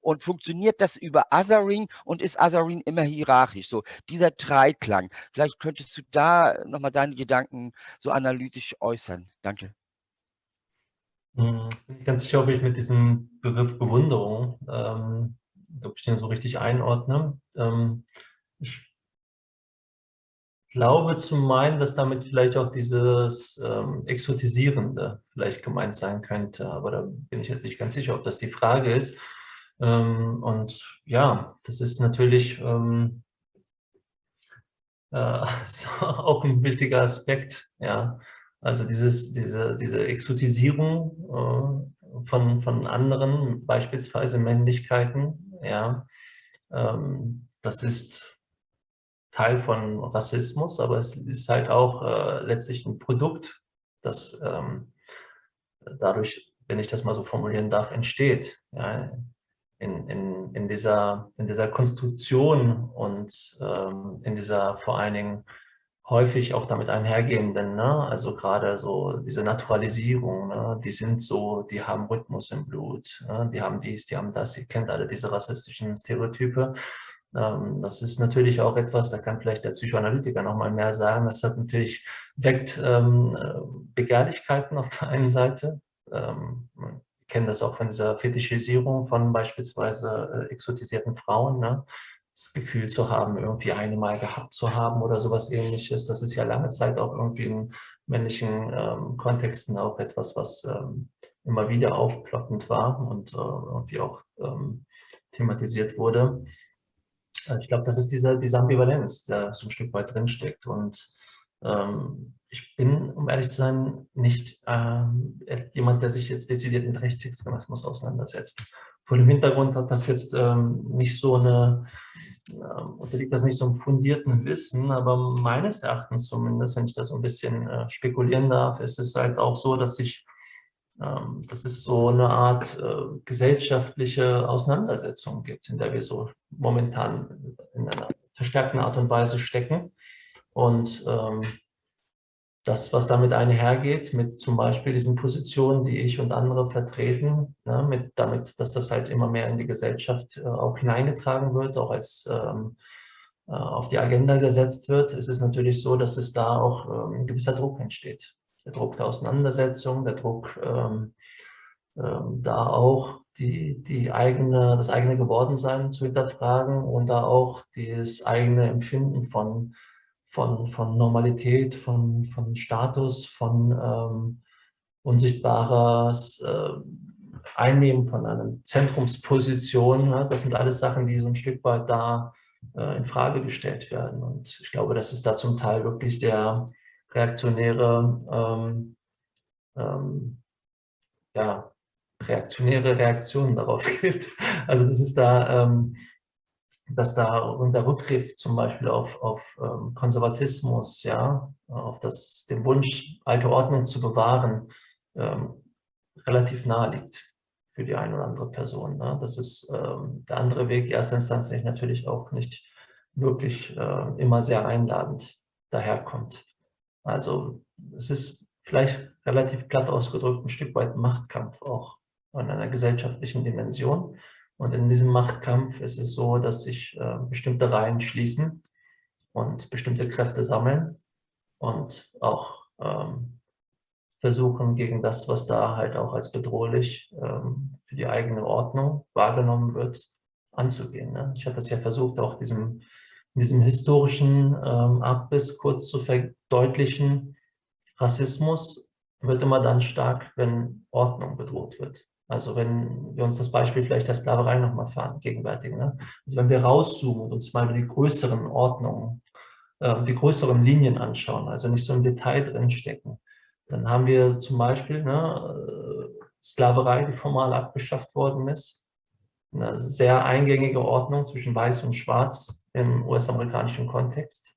Und funktioniert das über Othering und ist Othering immer hierarchisch? So dieser Dreiklang. Vielleicht könntest du da nochmal deine Gedanken so analytisch äußern. Danke. Hm, bin ich ganz sicher, ob ich mit diesem Begriff Bewunderung, ähm, ob ich den so richtig einordne. Ähm, ich glaube zu meinen, dass damit vielleicht auch dieses ähm, Exotisierende vielleicht gemeint sein könnte, aber da bin ich jetzt nicht ganz sicher, ob das die Frage ist. Ähm, und ja, das ist natürlich, ähm, äh, auch ein wichtiger Aspekt. Ja, also dieses, diese, diese Exotisierung äh, von, von anderen, beispielsweise Männlichkeiten, ja, ähm, das ist Teil von Rassismus, aber es ist halt auch äh, letztlich ein Produkt, das ähm, dadurch, wenn ich das mal so formulieren darf, entsteht. Ja, in, in, in, dieser, in dieser Konstruktion und ähm, in dieser vor allen Dingen häufig auch damit einhergehenden, ne? also gerade so diese Naturalisierung, ne? die sind so, die haben Rhythmus im Blut, ne? die haben dies, die haben das, ihr kennt alle diese rassistischen Stereotype. Ähm, das ist natürlich auch etwas, da kann vielleicht der Psychoanalytiker noch mal mehr sagen, das hat natürlich, weckt ähm, Begehrlichkeiten auf der einen Seite, ähm, man kennt das auch von dieser Fetischisierung von beispielsweise äh, exotisierten Frauen, ne? das Gefühl zu haben, irgendwie eine Mal gehabt zu haben oder sowas ähnliches. Das ist ja lange Zeit auch irgendwie in männlichen Kontexten auch etwas, was immer wieder aufploppend war und äh, irgendwie auch thematisiert wurde. Äh, ich glaube, das ist diese, diese Ambivalenz, der so ein Stück weit drinsteckt. Und ähm, ich bin, um ehrlich zu sein, nicht ähm, jemand, der sich jetzt dezidiert mit Rechtsextremismus auseinandersetzt vor dem Hintergrund hat das jetzt ähm, nicht so eine, äh, unterliegt das nicht so einem fundierten Wissen, aber meines Erachtens zumindest, wenn ich das so ein bisschen äh, spekulieren darf, ist es halt auch so, dass sich ähm, dass es so eine Art äh, gesellschaftliche Auseinandersetzung gibt, in der wir so momentan in einer verstärkten Art und Weise stecken. Und ähm, das, was damit einhergeht, mit zum Beispiel diesen Positionen, die ich und andere vertreten, ne, mit, damit, dass das halt immer mehr in die Gesellschaft äh, auch hineingetragen wird, auch als ähm, äh, auf die Agenda gesetzt wird, ist es natürlich so, dass es da auch ähm, ein gewisser Druck entsteht. Der Druck der Auseinandersetzung, der Druck ähm, ähm da auch die, die eigene, das eigene Gewordensein zu hinterfragen und da auch das eigene Empfinden von von, von Normalität, von, von Status, von ähm, unsichtbares äh, Einnehmen von einer Zentrumsposition. Ja, das sind alles Sachen, die so ein Stück weit da äh, in Frage gestellt werden. Und ich glaube, dass es da zum Teil wirklich sehr reaktionäre, ähm, ähm, ja, reaktionäre Reaktionen darauf gibt. Also das ist da ähm, dass da der Rückgriff zum Beispiel auf, auf ähm, Konservatismus, ja, auf das, den Wunsch, alte Ordnung zu bewahren, ähm, relativ nahe liegt für die eine oder andere Person. Ne? Das ist ähm, der andere Weg, erster Instanz natürlich auch nicht wirklich äh, immer sehr einladend daherkommt. Also es ist vielleicht relativ platt ausgedrückt ein Stück weit Machtkampf auch in einer gesellschaftlichen Dimension. Und in diesem Machtkampf ist es so, dass sich äh, bestimmte Reihen schließen und bestimmte Kräfte sammeln und auch ähm, versuchen, gegen das, was da halt auch als bedrohlich ähm, für die eigene Ordnung wahrgenommen wird, anzugehen. Ne? Ich hatte das ja versucht, auch diesem, in diesem historischen ähm, Abriss kurz zu verdeutlichen. Rassismus wird immer dann stark, wenn Ordnung bedroht wird. Also wenn wir uns das Beispiel vielleicht der Sklaverei nochmal vergegenwärtigen. Ne? Also wenn wir rauszoomen und uns mal die größeren Ordnungen, äh, die größeren Linien anschauen, also nicht so im Detail drinstecken, dann haben wir zum Beispiel ne, äh, Sklaverei, die formal abgeschafft worden ist, eine sehr eingängige Ordnung zwischen Weiß und Schwarz im US-amerikanischen Kontext.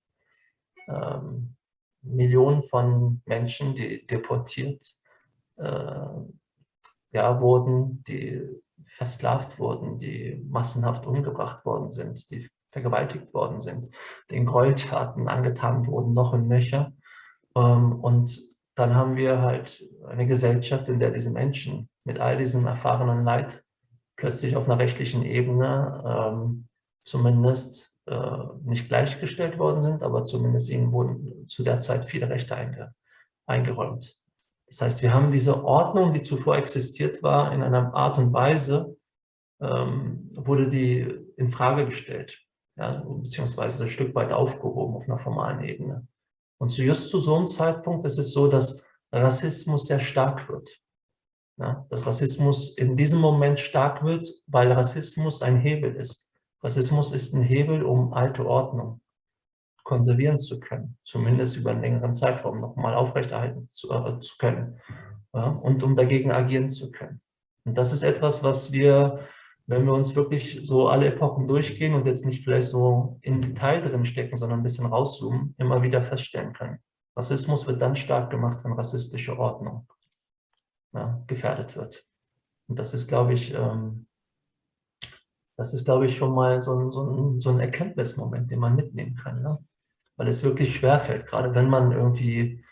Ähm, Millionen von Menschen, die deportiert, äh, ja, wurden, die versklavt wurden, die massenhaft umgebracht worden sind, die vergewaltigt worden sind, den Gräueltaten angetan wurden, noch und nöcher. Ähm, und dann haben wir halt eine Gesellschaft, in der diese Menschen mit all diesem erfahrenen Leid plötzlich auf einer rechtlichen Ebene ähm, zumindest äh, nicht gleichgestellt worden sind, aber zumindest ihnen wurden zu der Zeit viele Rechte einge eingeräumt. Das heißt, wir haben diese Ordnung, die zuvor existiert war, in einer Art und Weise, ähm, wurde die in Frage gestellt, ja, beziehungsweise ein Stück weit aufgehoben auf einer formalen Ebene. Und zu just zu so einem Zeitpunkt ist es so, dass Rassismus sehr stark wird. Ja, dass Rassismus in diesem Moment stark wird, weil Rassismus ein Hebel ist. Rassismus ist ein Hebel um alte Ordnung konservieren zu können, zumindest über einen längeren Zeitraum nochmal aufrechterhalten zu, äh, zu können ja, und um dagegen agieren zu können. Und das ist etwas, was wir, wenn wir uns wirklich so alle Epochen durchgehen und jetzt nicht vielleicht so in Detail drin stecken, sondern ein bisschen rauszoomen, immer wieder feststellen können. Rassismus wird dann stark gemacht, wenn rassistische Ordnung ja, gefährdet wird. Und das ist, glaube ich, ähm, das ist, glaube ich, schon mal so ein, so ein, so ein Erkenntnismoment, den man mitnehmen kann. Ne? Weil es wirklich schwerfällt, gerade wenn man irgendwie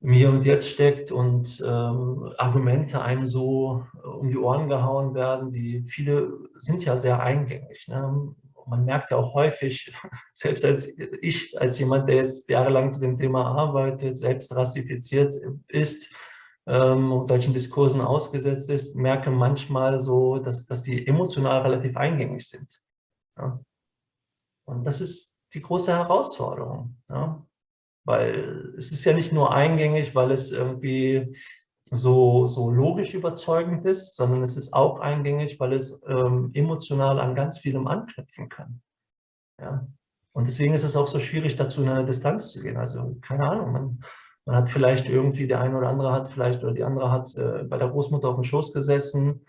im Hier und Jetzt steckt und ähm, Argumente einem so äh, um die Ohren gehauen werden, die viele sind ja sehr eingängig. Ne? Man merkt ja auch häufig, selbst als ich, als jemand, der jetzt jahrelang zu dem Thema arbeitet, selbst rassifiziert ist, ähm, solchen Diskursen ausgesetzt ist, merke manchmal so, dass, dass die emotional relativ eingängig sind. Ja? Und das ist die große Herausforderung. Ja? Weil es ist ja nicht nur eingängig, weil es irgendwie so, so logisch überzeugend ist, sondern es ist auch eingängig, weil es ähm, emotional an ganz vielem anknüpfen kann. Ja? Und deswegen ist es auch so schwierig, dazu in eine Distanz zu gehen. Also keine Ahnung, man, man hat vielleicht irgendwie, der eine oder andere hat vielleicht, oder die andere hat äh, bei der Großmutter auf dem Schoß gesessen,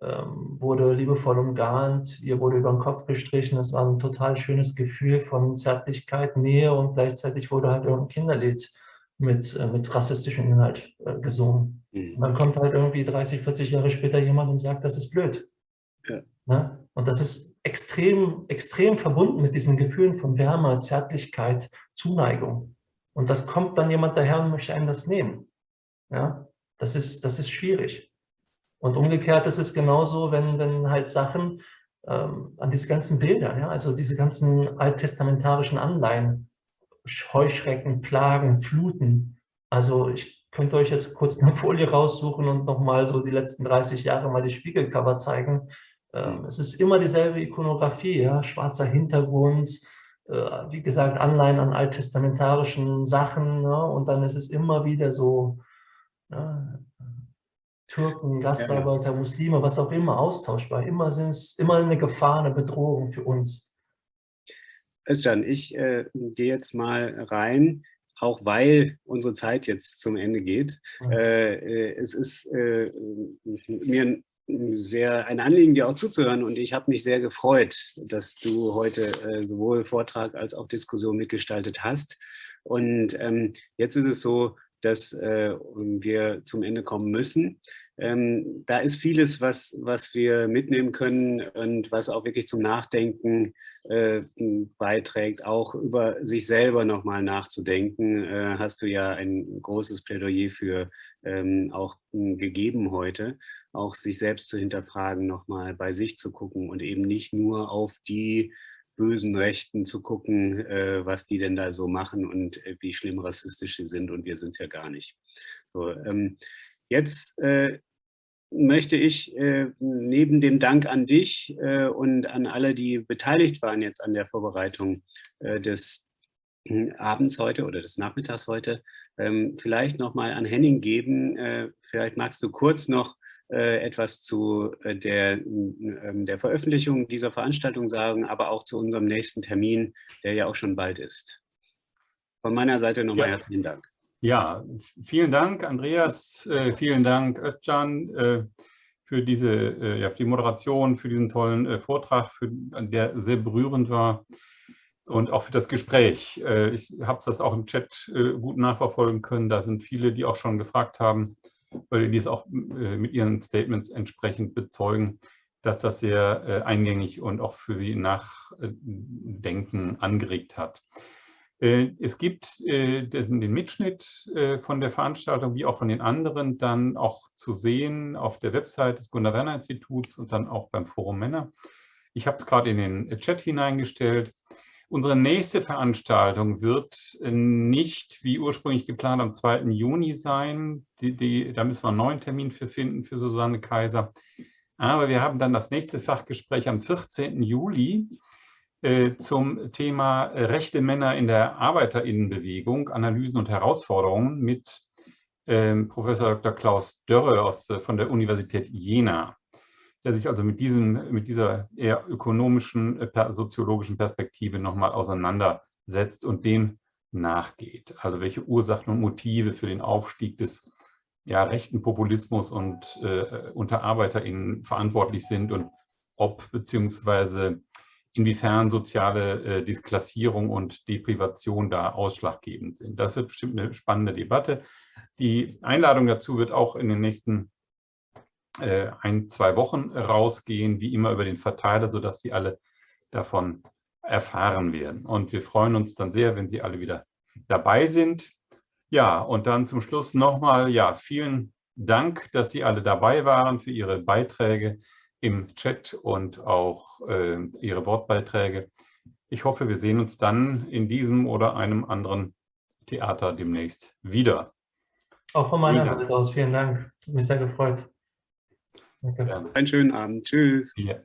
ähm, wurde liebevoll umgarnt, ihr wurde über den Kopf gestrichen. Es war ein total schönes Gefühl von Zärtlichkeit, Nähe und gleichzeitig wurde halt irgendein Kinderlied mit, äh, mit rassistischem Inhalt äh, gesungen. Mhm. Und dann kommt halt irgendwie 30, 40 Jahre später jemand und sagt, das ist blöd. Ja. Ne? Und das ist extrem, extrem verbunden mit diesen Gefühlen von Wärme, Zärtlichkeit, Zuneigung. Und das kommt dann jemand daher und möchte einem das nehmen. Ja, das ist, das ist schwierig. Und umgekehrt ist es genauso, wenn, wenn halt Sachen ähm, an diese ganzen Bilder, ja, also diese ganzen alttestamentarischen Anleihen, Heuschrecken, Plagen, Fluten. Also ich könnte euch jetzt kurz eine Folie raussuchen und nochmal so die letzten 30 Jahre mal die Spiegelcover zeigen. Ähm, es ist immer dieselbe Ikonografie, ja, schwarzer Hintergrund, wie gesagt, Anleihen an alttestamentarischen Sachen. Ne? Und dann ist es immer wieder so, ne? Türken, Gastarbeiter, Muslime, was auch immer, austauschbar. Immer sind es immer eine Gefahr, eine Bedrohung für uns. Özcan, ich äh, gehe jetzt mal rein, auch weil unsere Zeit jetzt zum Ende geht. Mhm. Äh, es ist äh, mir sehr ein Anliegen, dir auch zuzuhören. Und ich habe mich sehr gefreut, dass du heute äh, sowohl Vortrag als auch Diskussion mitgestaltet hast. Und ähm, jetzt ist es so, dass äh, wir zum Ende kommen müssen. Ähm, da ist vieles, was, was wir mitnehmen können und was auch wirklich zum Nachdenken äh, beiträgt, auch über sich selber nochmal nachzudenken, äh, hast du ja ein großes Plädoyer für ähm, auch gegeben heute, auch sich selbst zu hinterfragen, nochmal bei sich zu gucken und eben nicht nur auf die bösen Rechten zu gucken, äh, was die denn da so machen und äh, wie schlimm rassistisch sie sind und wir sind es ja gar nicht. So, ähm, jetzt äh, möchte ich äh, neben dem Dank an dich äh, und an alle, die beteiligt waren jetzt an der Vorbereitung äh, des hm, Abends heute oder des Nachmittags heute, ähm, vielleicht nochmal an Henning geben. Äh, vielleicht magst du kurz noch äh, etwas zu äh, der, ähm, der Veröffentlichung dieser Veranstaltung sagen, aber auch zu unserem nächsten Termin, der ja auch schon bald ist. Von meiner Seite nochmal ja. herzlichen Dank. Ja, vielen Dank, Andreas. Äh, vielen Dank, Özcan, äh, für diese, äh, ja, für die Moderation, für diesen tollen Vortrag, für, der sehr berührend war und auch für das Gespräch. Äh, ich habe das auch im Chat äh, gut nachverfolgen können. Da sind viele, die auch schon gefragt haben, weil die es auch mit ihren Statements entsprechend bezeugen, dass das sehr eingängig und auch für sie Nachdenken angeregt hat. Äh, es gibt äh, den Mitschnitt äh, von der Veranstaltung wie auch von den anderen dann auch zu sehen auf der Website des Gunnar-Werner-Instituts und dann auch beim Forum Männer. Ich habe es gerade in den Chat hineingestellt. Unsere nächste Veranstaltung wird nicht wie ursprünglich geplant am 2. Juni sein. Die, die, da müssen wir einen neuen Termin für finden für Susanne Kaiser. Aber wir haben dann das nächste Fachgespräch am 14. Juli äh, zum Thema rechte Männer in der Arbeiterinnenbewegung, Analysen und Herausforderungen mit ähm, Professor Dr. Klaus Dörre aus, äh, von der Universität Jena, der sich also mit, diesem, mit dieser eher ökonomischen, äh, soziologischen Perspektive nochmal auseinandersetzt. setzt und dem nachgeht. Also welche Ursachen und Motive für den Aufstieg des ja, rechten Populismus und äh, unter ArbeiterInnen verantwortlich sind und ob beziehungsweise inwiefern soziale äh, Deklassierung und Deprivation da ausschlaggebend sind. Das wird bestimmt eine spannende Debatte. Die Einladung dazu wird auch in den nächsten ein, zwei Wochen rausgehen, wie immer über den Verteiler, sodass Sie alle davon erfahren werden. Und wir freuen uns dann sehr, wenn Sie alle wieder dabei sind. Ja, und dann zum Schluss nochmal, ja, vielen Dank, dass Sie alle dabei waren für Ihre Beiträge im Chat und auch äh, Ihre Wortbeiträge. Ich hoffe, wir sehen uns dann in diesem oder einem anderen Theater demnächst wieder. Auch von meiner Seite aus vielen Dank. Mich sehr gefreut. Danke. Einen schönen Abend. Tschüss. Ja.